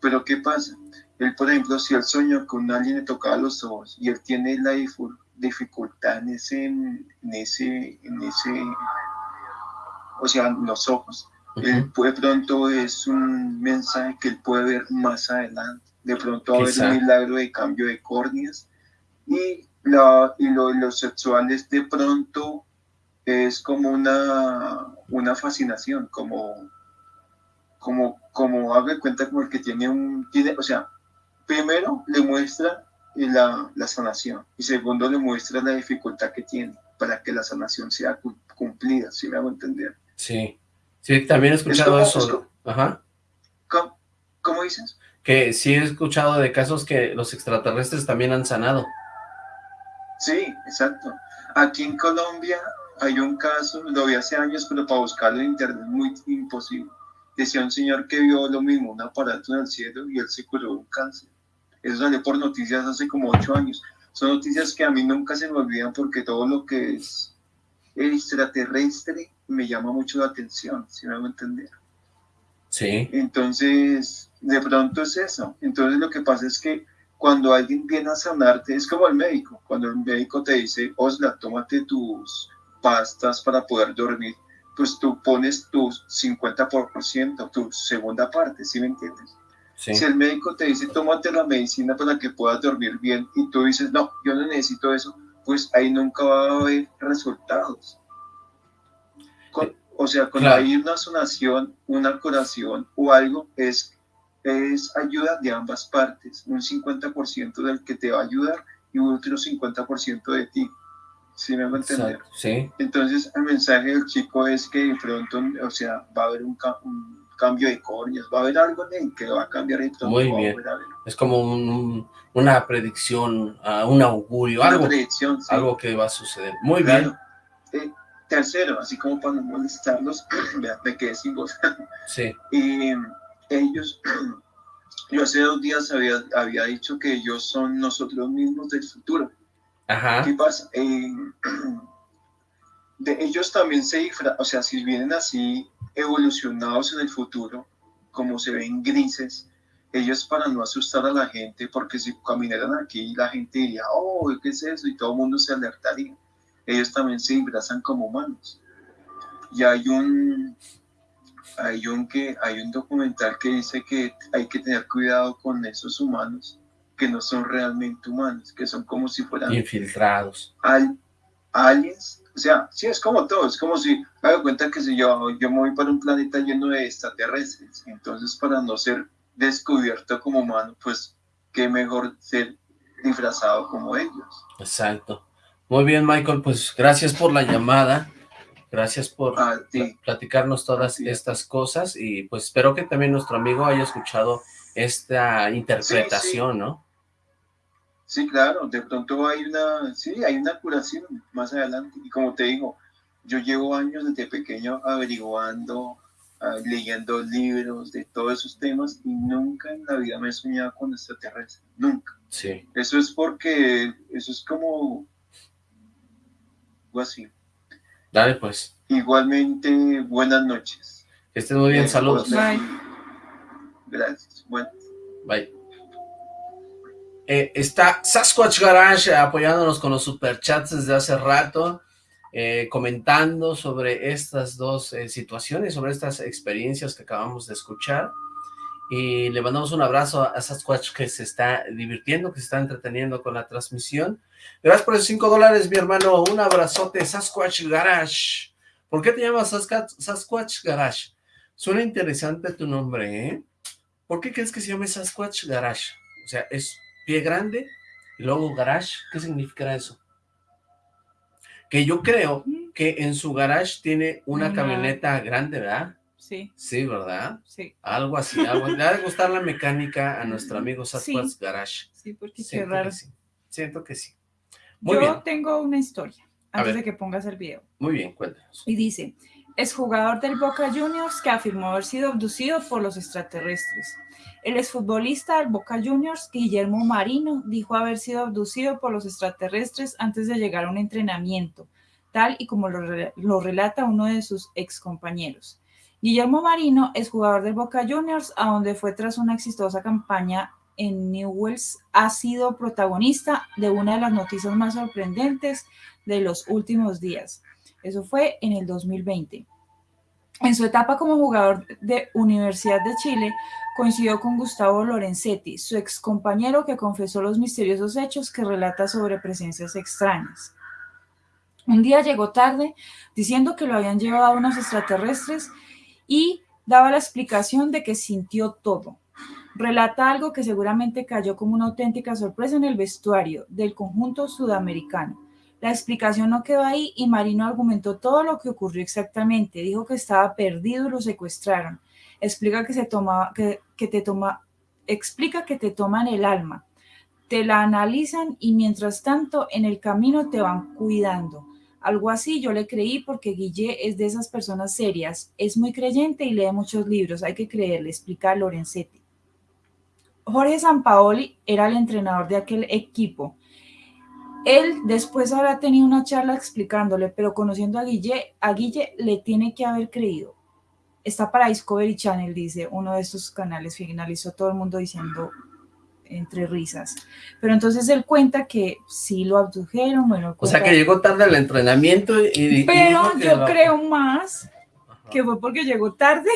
Pero ¿qué pasa? Él, por ejemplo, si él soñó con alguien le tocaba los ojos y él tiene la dificultad en ese, en ese, en ese, o sea, en los ojos, él puede- de pronto es un mensaje que él puede ver más adelante. De pronto va a haber un milagro de cambio de córneas y, la, y lo, los sexuales de pronto es como una, una fascinación, como, como, como haga cuenta como el que tiene un, tiene, o sea, primero le muestra la, la sanación y segundo le muestra la dificultad que tiene para que la sanación sea cum- cumplida, si me hago entender. Sí, sí, también he escuchado como- eso. es como- Ajá. ¿Cómo, cómo dices? Que sí he escuchado de casos que los extraterrestres también han sanado. Sí, exacto. Aquí en Colombia hay un caso, lo vi hace años, pero para buscarlo en internet es muy imposible. Decía un señor que vio lo mismo, un aparato en el cielo y él se curó de un cáncer. Eso salió por noticias hace como ocho años. Son noticias que a mí nunca se me olvidan porque todo lo que es extraterrestre me llama mucho la atención, si me hago entender. Sí. Entonces, de pronto es eso. Entonces lo que pasa es que cuando alguien viene a sanarte, es como el médico. Cuando el médico te dice, Osla, tómate tus pastas para poder dormir, pues tú pones tu 50%, tu segunda parte, ¿sí me entiendes? Sí. Si el médico te dice, tómate la medicina para que puedas dormir bien, y tú dices, no, yo no necesito eso, pues ahí nunca va a haber resultados. Con- o sea, cuando Claro. hay una sanación, una curación o algo, es, es ayuda de ambas partes. Un 50% del que te va a ayudar y otro 50% de ti. ¿Sí me hago entender? Exacto, sí. Entonces, el mensaje del chico es que de pronto, o sea, va a haber un, un cambio de córneas, va a haber algo en que va a cambiar pronto Muy bien. Es como un- una predicción, ah, un augurio, Una algo, predicción, sí. algo que va a suceder. Muy Claro. bien. Eh, tercero, así como para no molestarlos, me quedé sin voz. Sí. Y ellos, yo hace dos días había, había dicho que ellos son nosotros mismos del futuro. Ajá. ¿Qué pasa? Eh, de ellos también se disfra, o sea, si vienen así evolucionados en el futuro, como se ven grises, ellos para no asustar a la gente, porque si caminaran aquí, la gente diría, oh, ¿qué es eso? Y todo el mundo se alertaría. Ellos también se disfrazan como humanos. Y hay un, hay un, que, hay un documental que dice que hay que tener cuidado con esos humanos que no son realmente humanos, que son como si fueran Infiltrados. al, aliens, o sea, sí, es como todo, es como si, me doy cuenta que si yo, yo me voy para un planeta lleno de extraterrestres, entonces para no ser descubierto como humano, pues qué mejor ser disfrazado como ellos. Exacto. Muy bien, Michael, pues gracias por la llamada. Gracias por pla- platicarnos todas estas cosas y pues espero que también nuestro amigo haya escuchado esta interpretación, ¿no? Sí, claro, de pronto hay una, sí, hay una curación más adelante. Y como te digo, yo llevo años desde pequeño averiguando, ah, leyendo libros de todos esos temas y nunca en la vida me he soñado con extraterrestres, nunca. Sí. Eso es porque, eso es como, algo así. Dale, pues. Igualmente, buenas noches. Que estés muy bien, Eh, saludos. Oscar, Gracias. Bueno. Bye. Eh, está Sasquatch Garage apoyándonos con los superchats desde hace rato, eh, comentando sobre estas dos eh, situaciones, sobre estas experiencias que acabamos de escuchar. Y le mandamos un abrazo a Sasquatch que se está divirtiendo, que se está entreteniendo con la transmisión. Gracias por esos 5 dólares, mi hermano. Un abrazote, Sasquatch Garage. ¿Por qué te llamas Sasquatch, Garage? Suena interesante tu nombre, ¿eh? ¿Por qué crees que se llame Sasquatch Garage? O sea, es pie grande y luego garage. ¿Qué significará eso? Que yo creo que en su garage tiene una camioneta grande, ¿verdad? Sí, Sí, ¿verdad? sí. Algo así. Algo. Le ha de gustar la mecánica a nuestro amigo Sasquatch Sí. Garage. Sí, porque qué Siento raro. que sí. Siento que sí. Muy Yo bien, tengo una historia antes de que pongas el video. muy bien, cuéntanos. Y dice, es jugador del Boca Juniors que afirmó haber sido abducido por los extraterrestres. El exfutbolista del Boca Juniors, Guillermo Marino, dijo haber sido abducido por los extraterrestres antes de llegar a un entrenamiento. tal y como lo, lo relata uno de sus excompañeros. Guillermo Marino es jugador del Boca Juniors, a donde fue tras una exitosa campaña en Newells, ha sido protagonista de una de las noticias más sorprendentes de los últimos días. Eso fue en el 2020. En su etapa como jugador de Universidad de Chile, coincidió con Gustavo Lorenzetti, su ex compañero que confesó los misteriosos hechos que relata sobre presencias extrañas. Un día llegó tarde diciendo que lo habían llevado a unos extraterrestres y daba la explicación de que sintió todo. Relata algo que seguramente cayó como una auténtica sorpresa en el vestuario del conjunto sudamericano. La explicación no quedó ahí y Marino argumentó todo lo que ocurrió exactamente. Dijo que estaba perdido y lo secuestraron. Explica que se que, que te toma, explica que te toman el alma, te la analizan y mientras tanto en el camino te van cuidando. Algo así yo le creí porque Guille es de esas personas serias, es muy creyente y lee muchos libros, hay que creerle, explica Lorenzetti. Jorge Sampaoli era el entrenador de aquel equipo él después habrá tenido una charla explicándole, pero conociendo a Guille, a Guille le tiene que haber creído. Está para Discovery Channel, dice uno de estos canales, finalizó todo el mundo diciendo entre risas. Pero entonces él cuenta que sí lo abdujeron, bueno. O sea que llegó tarde al entrenamiento y... Pero yo creo más que fue porque llegó tarde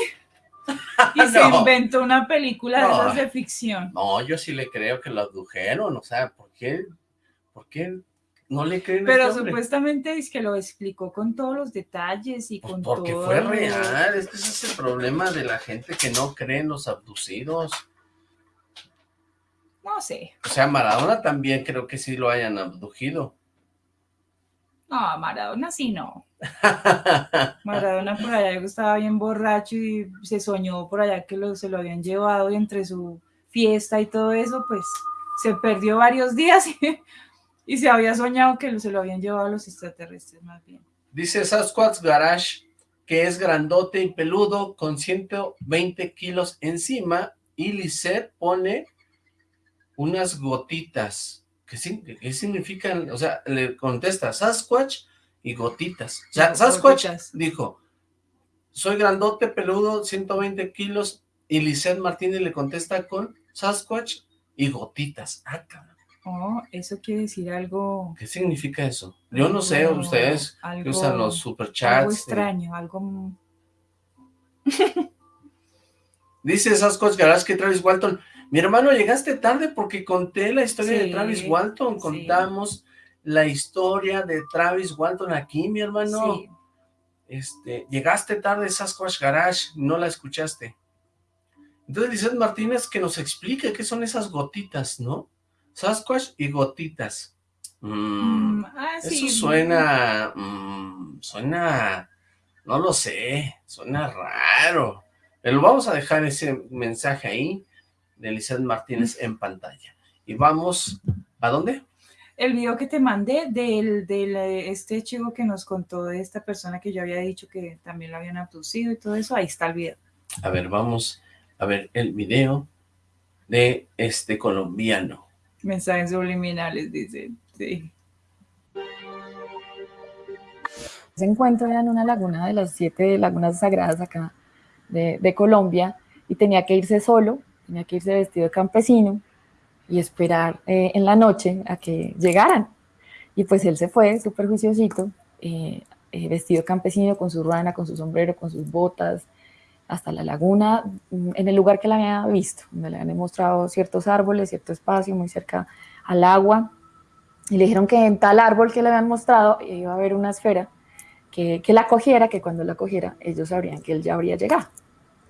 y se inventó una película de esas de ficción. No, yo sí le creo que lo abdujeron, o sea, ¿por qué ¿Por qué no le creen Pero este supuestamente es que lo explicó con todos los detalles y pues con porque todo... Porque fue real, este es el problema de la gente que no cree en los abducidos. No sé. O sea, Maradona también creo que sí lo hayan abducido. No, Maradona sí no. Maradona por allá estaba bien borracho y se soñó por allá que lo, se lo habían llevado y entre su fiesta y todo eso, pues se perdió varios días y y se había soñado que se lo habían llevado a los extraterrestres más bien. Dice Sasquatch Garage que es grandote y peludo con 120 kilos encima y Lisette pone unas gotitas. ¿Qué, significan? O sea, le contesta Sasquatch y gotitas. O sea, Sasquatch dijo, soy grandote, peludo, 120 kilos y Lisette Martínez le contesta con Sasquatch y gotitas. Ah, cabrón. Oh, eso quiere decir algo... ¿Qué significa eso? Yo no sé, ustedes que usan los superchats. Algo extraño, algo... Dice esas cosas que Travis Walton, mi hermano, llegaste tarde porque conté la historia de Travis Walton, contamos la historia de Travis Walton aquí, mi hermano. Este, llegaste tarde Sasquatch Garage, no la escuchaste. Entonces dice Martínez que nos explique qué son esas gotitas, ¿no? Sasquatch y gotitas. Mm, mm, ah, eso suena, mm, suena, no lo sé, suena raro. Pero vamos a dejar ese mensaje ahí de Lizeth Martínez en pantalla. Y vamos, ¿a dónde? El video que te mandé del, del este chico que nos contó de esta persona que yo había dicho que también lo habían abducido y todo eso, ahí está el video. A ver, vamos a ver el video de este colombiano. Mensajes subliminales, dice. Sí. Se encuentra en una laguna de las siete lagunas sagradas acá de, Colombia y tenía que irse solo, tenía que irse vestido de campesino y esperar eh, en la noche a que llegaran. Y pues él se fue, súper juiciosito, eh, eh, vestido campesino, con su ruana, con su sombrero, con sus botas, hasta la laguna, mm, en el lugar que la había visto, donde le habían mostrado ciertos árboles, cierto espacio muy cerca al agua, y le dijeron que en tal árbol que le habían mostrado iba a haber una esfera que, que la cogiera, que cuando la cogiera ellos sabrían que él ya habría llegado.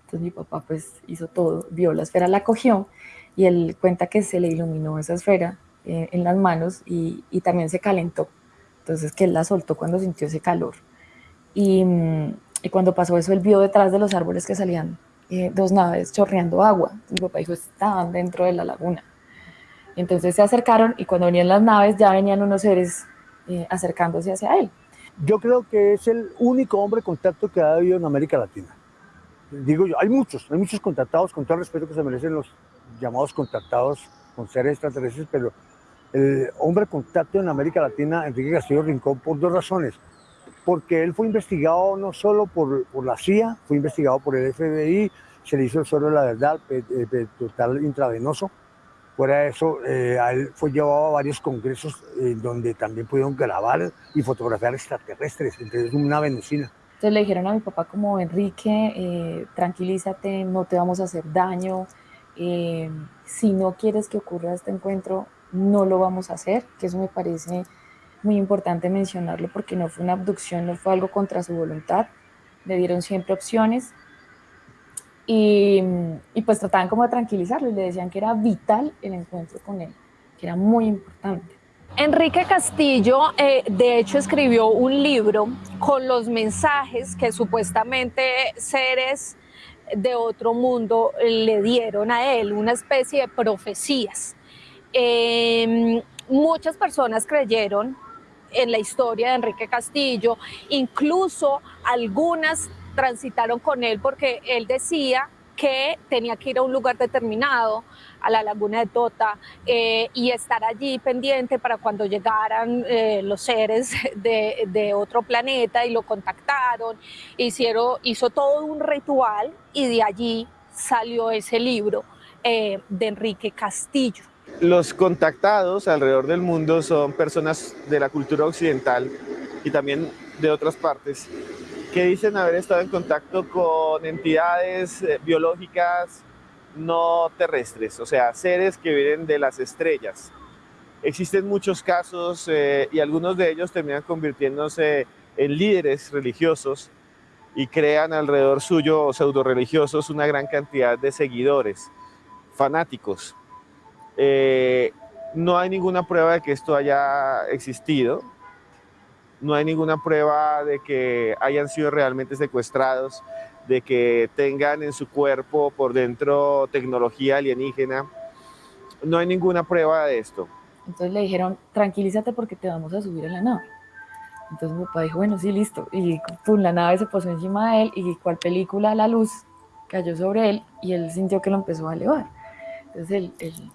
Entonces mi papá pues hizo todo, vio la esfera, la cogió, y él cuenta que se le iluminó esa esfera eh, en las manos y, y, también se calentó. Entonces que él la soltó cuando sintió ese calor. Y, mm, y cuando pasó eso, él vio detrás de los árboles que salían eh, dos naves chorreando agua. Mi papá dijo, estaban dentro de la laguna. entonces se acercaron y cuando venían las naves ya venían unos seres eh, acercándose hacia él. Yo creo que es el único hombre contacto que ha habido en América Latina. Digo yo, hay muchos, hay muchos contactados, con todo el respeto que se merecen los llamados contactados con seres extraterrestres, pero el hombre contacto en América Latina, Enrique Castillo Rincón, por dos razones porque él fue investigado no solo por, por la CIA, fue investigado por el FBI, se le hizo el suelo de la verdad, eh, total intravenoso. Fuera de eso, eh, a él fue llevado a varios congresos eh, donde también pudieron grabar y fotografiar extraterrestres, entonces una venecina. Entonces le dijeron a mi papá como, Enrique, eh, tranquilízate, no te vamos a hacer daño, eh, si no quieres que ocurra este encuentro, no lo vamos a hacer, que eso me parece muy importante mencionarlo porque no fue una abducción, no fue algo contra su voluntad, le dieron siempre opciones y, y pues trataban como de tranquilizarlo y le decían que era vital el encuentro con él, que era muy importante. Enrique Castillo, eh, de hecho, escribió un libro con los mensajes que supuestamente seres de otro mundo le dieron a él, una especie de profecías. Eh, muchas personas creyeron en la historia de Enrique Castillo, incluso algunas transitaron con él porque él decía que tenía que ir a un lugar determinado, a la laguna de Tota, eh, y estar allí pendiente para cuando llegaran eh, los seres de, otro planeta y lo contactaron, hizo todo un ritual y de allí salió ese libro eh, de Enrique Castillo. Los contactados alrededor del mundo son personas de la cultura occidental y también de otras partes que dicen haber estado en contacto con entidades eh, biológicas no terrestres, o sea, seres que vienen de las estrellas. Existen muchos casos eh, y algunos de ellos terminan convirtiéndose en líderes religiosos y crean alrededor suyo pseudo religiosos una gran cantidad de seguidores, fanáticos. Eh, no hay ninguna prueba de que esto haya existido, no hay ninguna prueba de que hayan sido realmente secuestrados, de que tengan en su cuerpo por dentro tecnología alienígena. No hay ninguna prueba de esto. Entonces le dijeron, tranquilízate porque te vamos a subir a la nave. Entonces mi papá dijo, bueno, sí, listo. Y pum, la nave se posó encima de él y cual película la luz cayó sobre él y él sintió que lo empezó a elevar. Entonces el, el,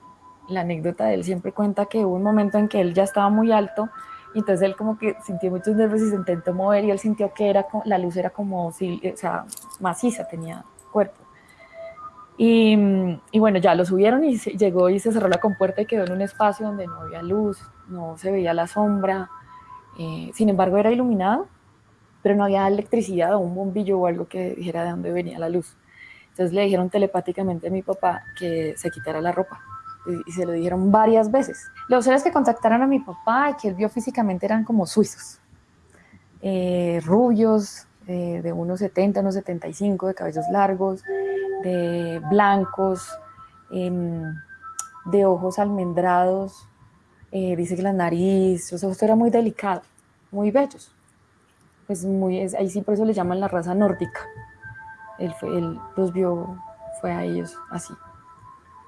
la anécdota de él siempre cuenta que hubo un momento en que él ya estaba muy alto y entonces él como que sintió muchos nervios y se intentó mover y él sintió que era, la luz era como, o sea, maciza, tenía cuerpo. Y, bueno, ya lo subieron y llegó y se cerró la compuerta y quedó en un espacio donde no había luz, no se veía la sombra. Eh, sin embargo, era iluminado, pero no había electricidad o un bombillo o algo que dijera de dónde venía la luz. Entonces le dijeron telepáticamente a mi papá que se quitara la ropa y se lo dijeron varias veces. Los seres que contactaron a mi papá y que él vio físicamente eran como suizos, eh, rubios, eh, de unos 70, unos 75, de cabellos largos, de blancos, eh, de ojos almendrados, dice que la nariz, o sea, esto era muy delicado, muy bellos. Pues muy, ahí sí por eso le llaman la raza nórdica. Él, fue, él los vio, fue a ellos así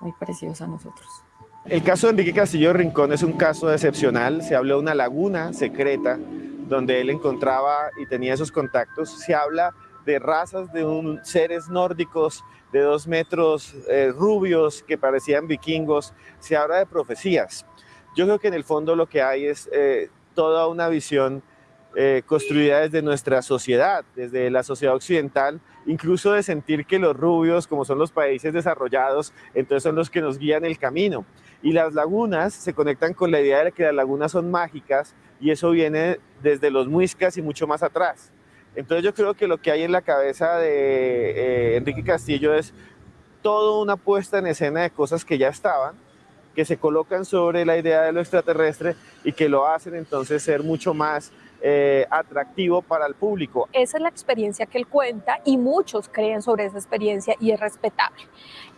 muy parecidos a nosotros. El caso de Enrique Castillo Rincón es un caso excepcional. Se habló de una laguna secreta donde él encontraba y tenía esos contactos. Se habla de razas de un, seres nórdicos de dos metros eh, rubios que parecían vikingos. Se habla de profecías. Yo creo que en el fondo lo que hay es eh, toda una visión eh, construida desde nuestra sociedad, desde la sociedad occidental, incluso de sentir que los rubios, como son los países desarrollados, entonces son los que nos guían el camino. Y las lagunas se conectan con la idea de que las lagunas son mágicas y eso viene desde los muiscas y mucho más atrás. Entonces yo creo que lo que hay en la cabeza de eh, Enrique Castillo es toda una puesta en escena de cosas que ya estaban, que se colocan sobre la idea de lo extraterrestre y que lo hacen entonces ser mucho más eh, atractivo para el público. Esa es la experiencia que él cuenta y muchos creen sobre esa experiencia y es respetable.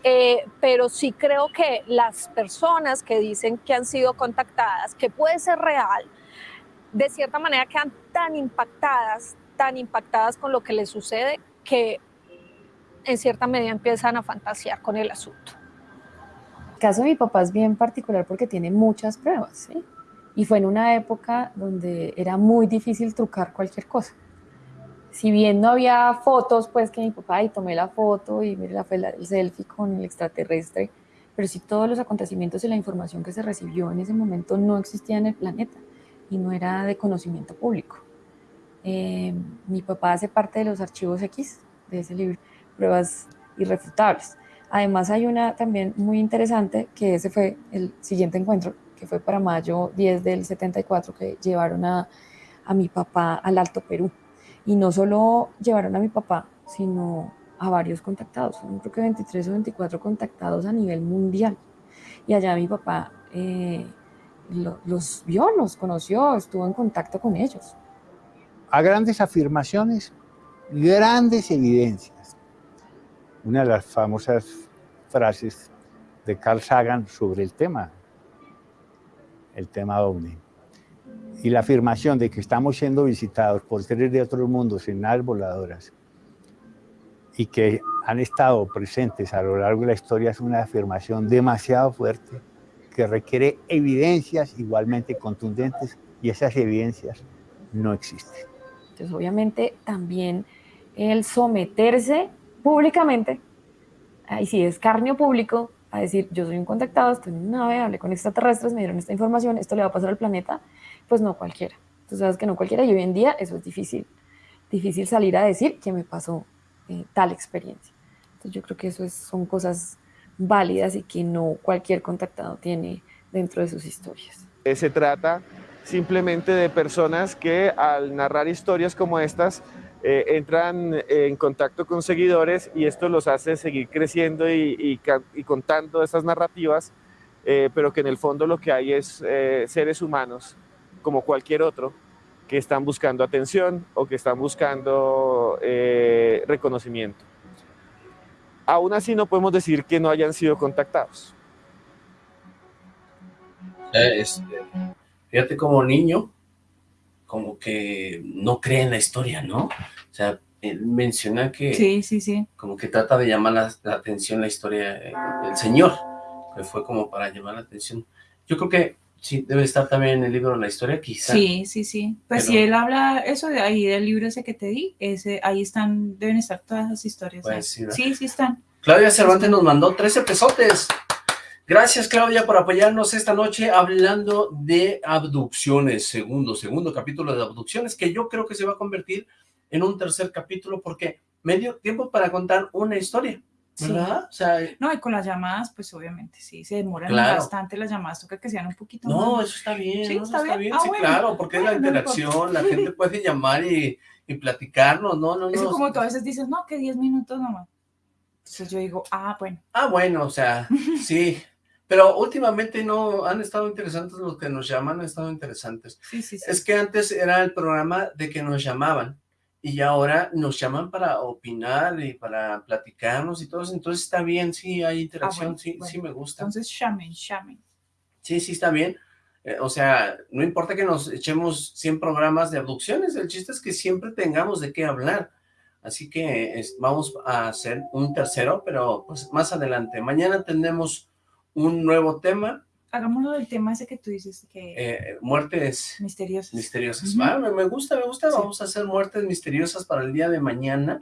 Eh, pero sí creo que las personas que dicen que han sido contactadas, que puede ser real, de cierta manera quedan tan impactadas, tan impactadas con lo que les sucede que en cierta medida empiezan a fantasear con el asunto. El caso de mi papá es bien particular porque tiene muchas pruebas, ¿sí? Y fue en una época donde era muy difícil trucar cualquier cosa. Si bien no había fotos, pues que mi papá y tomé la foto y mire la, el selfie con el extraterrestre, pero sí todos los acontecimientos y la información que se recibió en ese momento no existía en el planeta y no era de conocimiento público. Eh, mi papá hace parte de los archivos X de ese libro, Pruebas Irrefutables. Además hay una también muy interesante, que ese fue el siguiente encuentro, que fue para mayo 10 del 74, que llevaron a, a mi papá al Alto Perú. Y no solo llevaron a mi papá, sino a varios contactados, creo que 23 o 24 contactados a nivel mundial. Y allá mi papá eh, los vio, los conoció, estuvo en contacto con ellos. A grandes afirmaciones, grandes evidencias. Una de las famosas frases de Carl Sagan sobre el tema, el tema OVNI. Y la afirmación de que estamos siendo visitados por seres de otros mundos en naves voladoras y que han estado presentes a lo largo de la historia es una afirmación demasiado fuerte que requiere evidencias igualmente contundentes y esas evidencias no existen. Entonces, obviamente, también el someterse públicamente, ahí sí, escarnio público, a decir, yo soy un contactado, estoy en una nave, hablé con extraterrestres, me dieron esta información, esto le va a pasar al planeta, pues no cualquiera. Tú sabes que no cualquiera y hoy en día eso es difícil. Difícil salir a decir que me pasó eh, tal experiencia. Entonces yo creo que eso es, son cosas válidas y que no cualquier contactado tiene dentro de sus historias. Eh, se trata simplemente de personas que al narrar historias como estas eh, entran en contacto con seguidores y esto los hace seguir creciendo y, y, contando esas narrativas, pero que en el fondo lo que hay es seres humanos como cualquier otro que están buscando atención o que están buscando eh, reconocimiento. Aún así no podemos decir que no hayan sido contactados. Eh, fíjate como niño, como que no cree en la historia, ¿no? O sea, él menciona que... Sí, sí, sí. Como que trata de llamar la, atención la historia del Señor, que fue como para llamar la atención. Yo creo que Sí, debe estar también en el libro La Historia, quizá. Sí, sí, sí. Pues si él habla eso de ahí, del libro ese que te di, ese, ahí están, deben estar todas las historias. Pues sí, sí, están. Claudia Cervantes nos mandó 13 pesotes. Gracias, Claudia, por apoyarnos esta noche hablando de abducciones. Segundo, segundo capítulo de abducciones, que yo creo que se va a convertir en un tercer capítulo porque me dio tiempo para contar una historia. ¿verdad? O sea, no, y con las llamadas, pues obviamente sí, se demoran bastante las llamadas, toca que sean un poquito No, eso está bien, sí, está, bien, ah, sí, claro, porque es la interacción, la gente puede llamar y, y platicarnos, no, no, no. Eso como tú a veces dices, no, que 10 minutos nomás. Entonces yo digo, ah, bueno. Ah, bueno, o sea, sí, pero últimamente no, han estado interesantes los que nos llaman, han estado interesantes. Sí, sí, sí. Es que antes era el programa de que nos llamaban, y ahora nos llaman para opinar y para platicarnos y todo eso, entonces está bien, sí, hay interacción, ah, sí, sí me gusta. Entonces llamen, llamen. Sí, sí, está bien. Eh, o sea, no importa que nos echemos 100 programas de abducciones, el chiste es que siempre tengamos de qué hablar. Así que vamos a hacer un tercero, pero pues más adelante. Mañana tenemos un nuevo tema hagámoslo del tema ese que tú dices que... Eh, muertes... Misteriosas. Misteriosas. me, gusta, me gusta. Vamos a hacer muertes misteriosas para el día de mañana.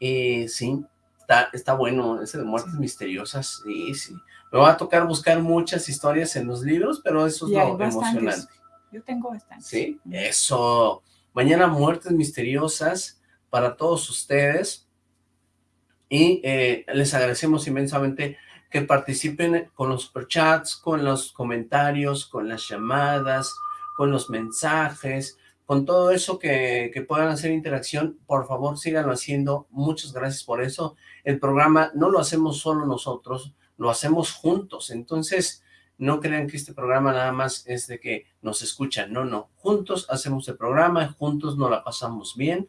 Eh, sí, está, está bueno ese de muertes misteriosas. Sí, sí. Me va a tocar buscar muchas historias en los libros, pero eso es lo emocionante. Yo tengo bastante. Sí, eso. Mañana muertes misteriosas para todos ustedes. Y eh, les agradecemos inmensamente que participen con los superchats, con los comentarios, con las llamadas, con los mensajes, con todo eso que, que, puedan hacer interacción, por favor síganlo haciendo, muchas gracias por eso. El programa no lo hacemos solo nosotros, lo hacemos juntos, entonces no crean que este programa nada más es de que nos escuchan, no, no, juntos hacemos el programa, juntos nos la pasamos bien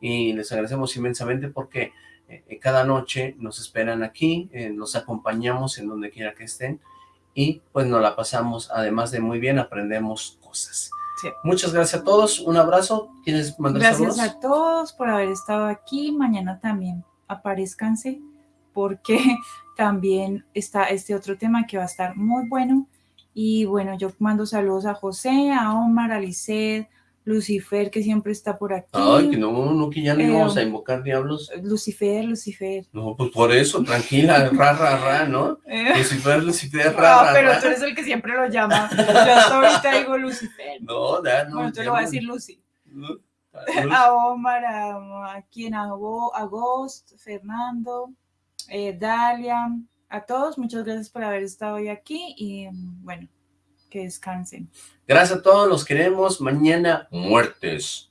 y les agradecemos inmensamente porque eh, cada noche nos esperan aquí, eh, nos acompañamos en donde quiera que estén y pues nos la pasamos, además de muy bien, aprendemos cosas. Muchas gracias a todos, un abrazo, ¿quieres mandar Gracias a todos por haber estado aquí, mañana también aparezcanse porque también está este otro tema que va a estar muy bueno. Y bueno, yo mando saludos a José, a Omar, a Lisset, Lucifer, que siempre está por aquí. Ay, que no, no, que ya no íbamos a invocar diablos. Lucifer, Lucifer. No, pues por eso, tranquila, ra, ra, ra, ¿no? Eh. Lucifer, Lucifer, ra, No, pero tú eres el que siempre lo llama. Yo hasta ahorita digo Lucifer. No, ya, no. Bueno, tú lo vas a decir Lucy. a Omar, a, a quien, a, Bo- a Ghost, Fernando, eh, Dalia, a todos, muchas gracias por haber estado hoy aquí y mm, bueno, que descansen. Gracias a todos, los queremos. Mañana, muertes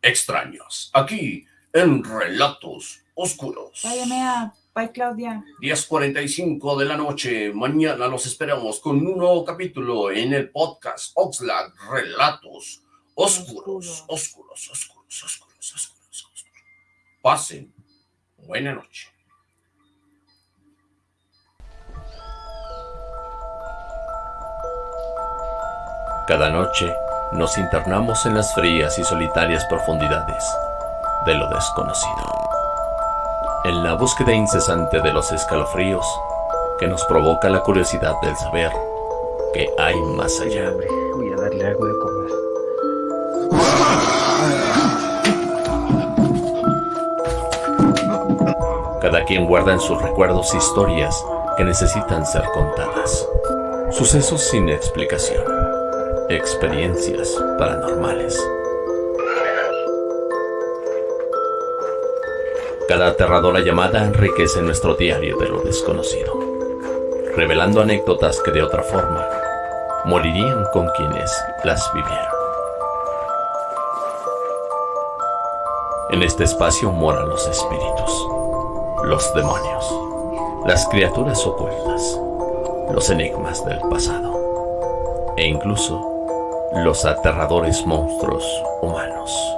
extraños. Aquí, en Relatos Oscuros. Bye, Emea. Bye, Claudia. 10.45 de la noche. Mañana los esperamos con un nuevo capítulo en el podcast Oxlack Relatos Oscuros, Oscuros, Oscuros, Oscuros, Oscuros, Oscuros. Pasen. Buena noche. Cada noche nos internamos en las frías y solitarias profundidades de lo desconocido. En la búsqueda incesante de los escalofríos que nos provoca la curiosidad del saber que hay más allá. Voy a darle algo de comer. Cada quien guarda en sus recuerdos historias que necesitan ser contadas. Sucesos sin explicación. Experiencias paranormales. Cada aterradora llamada enriquece nuestro diario de lo desconocido, revelando anécdotas que de otra forma morirían con quienes las vivieron. En este espacio moran los espíritus, los demonios, las criaturas ocultas, los enigmas del pasado e incluso los aterradores monstruos humanos.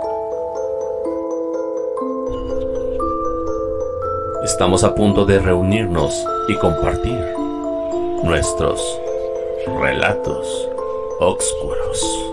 Estamos a punto de reunirnos y compartir nuestros relatos oscuros.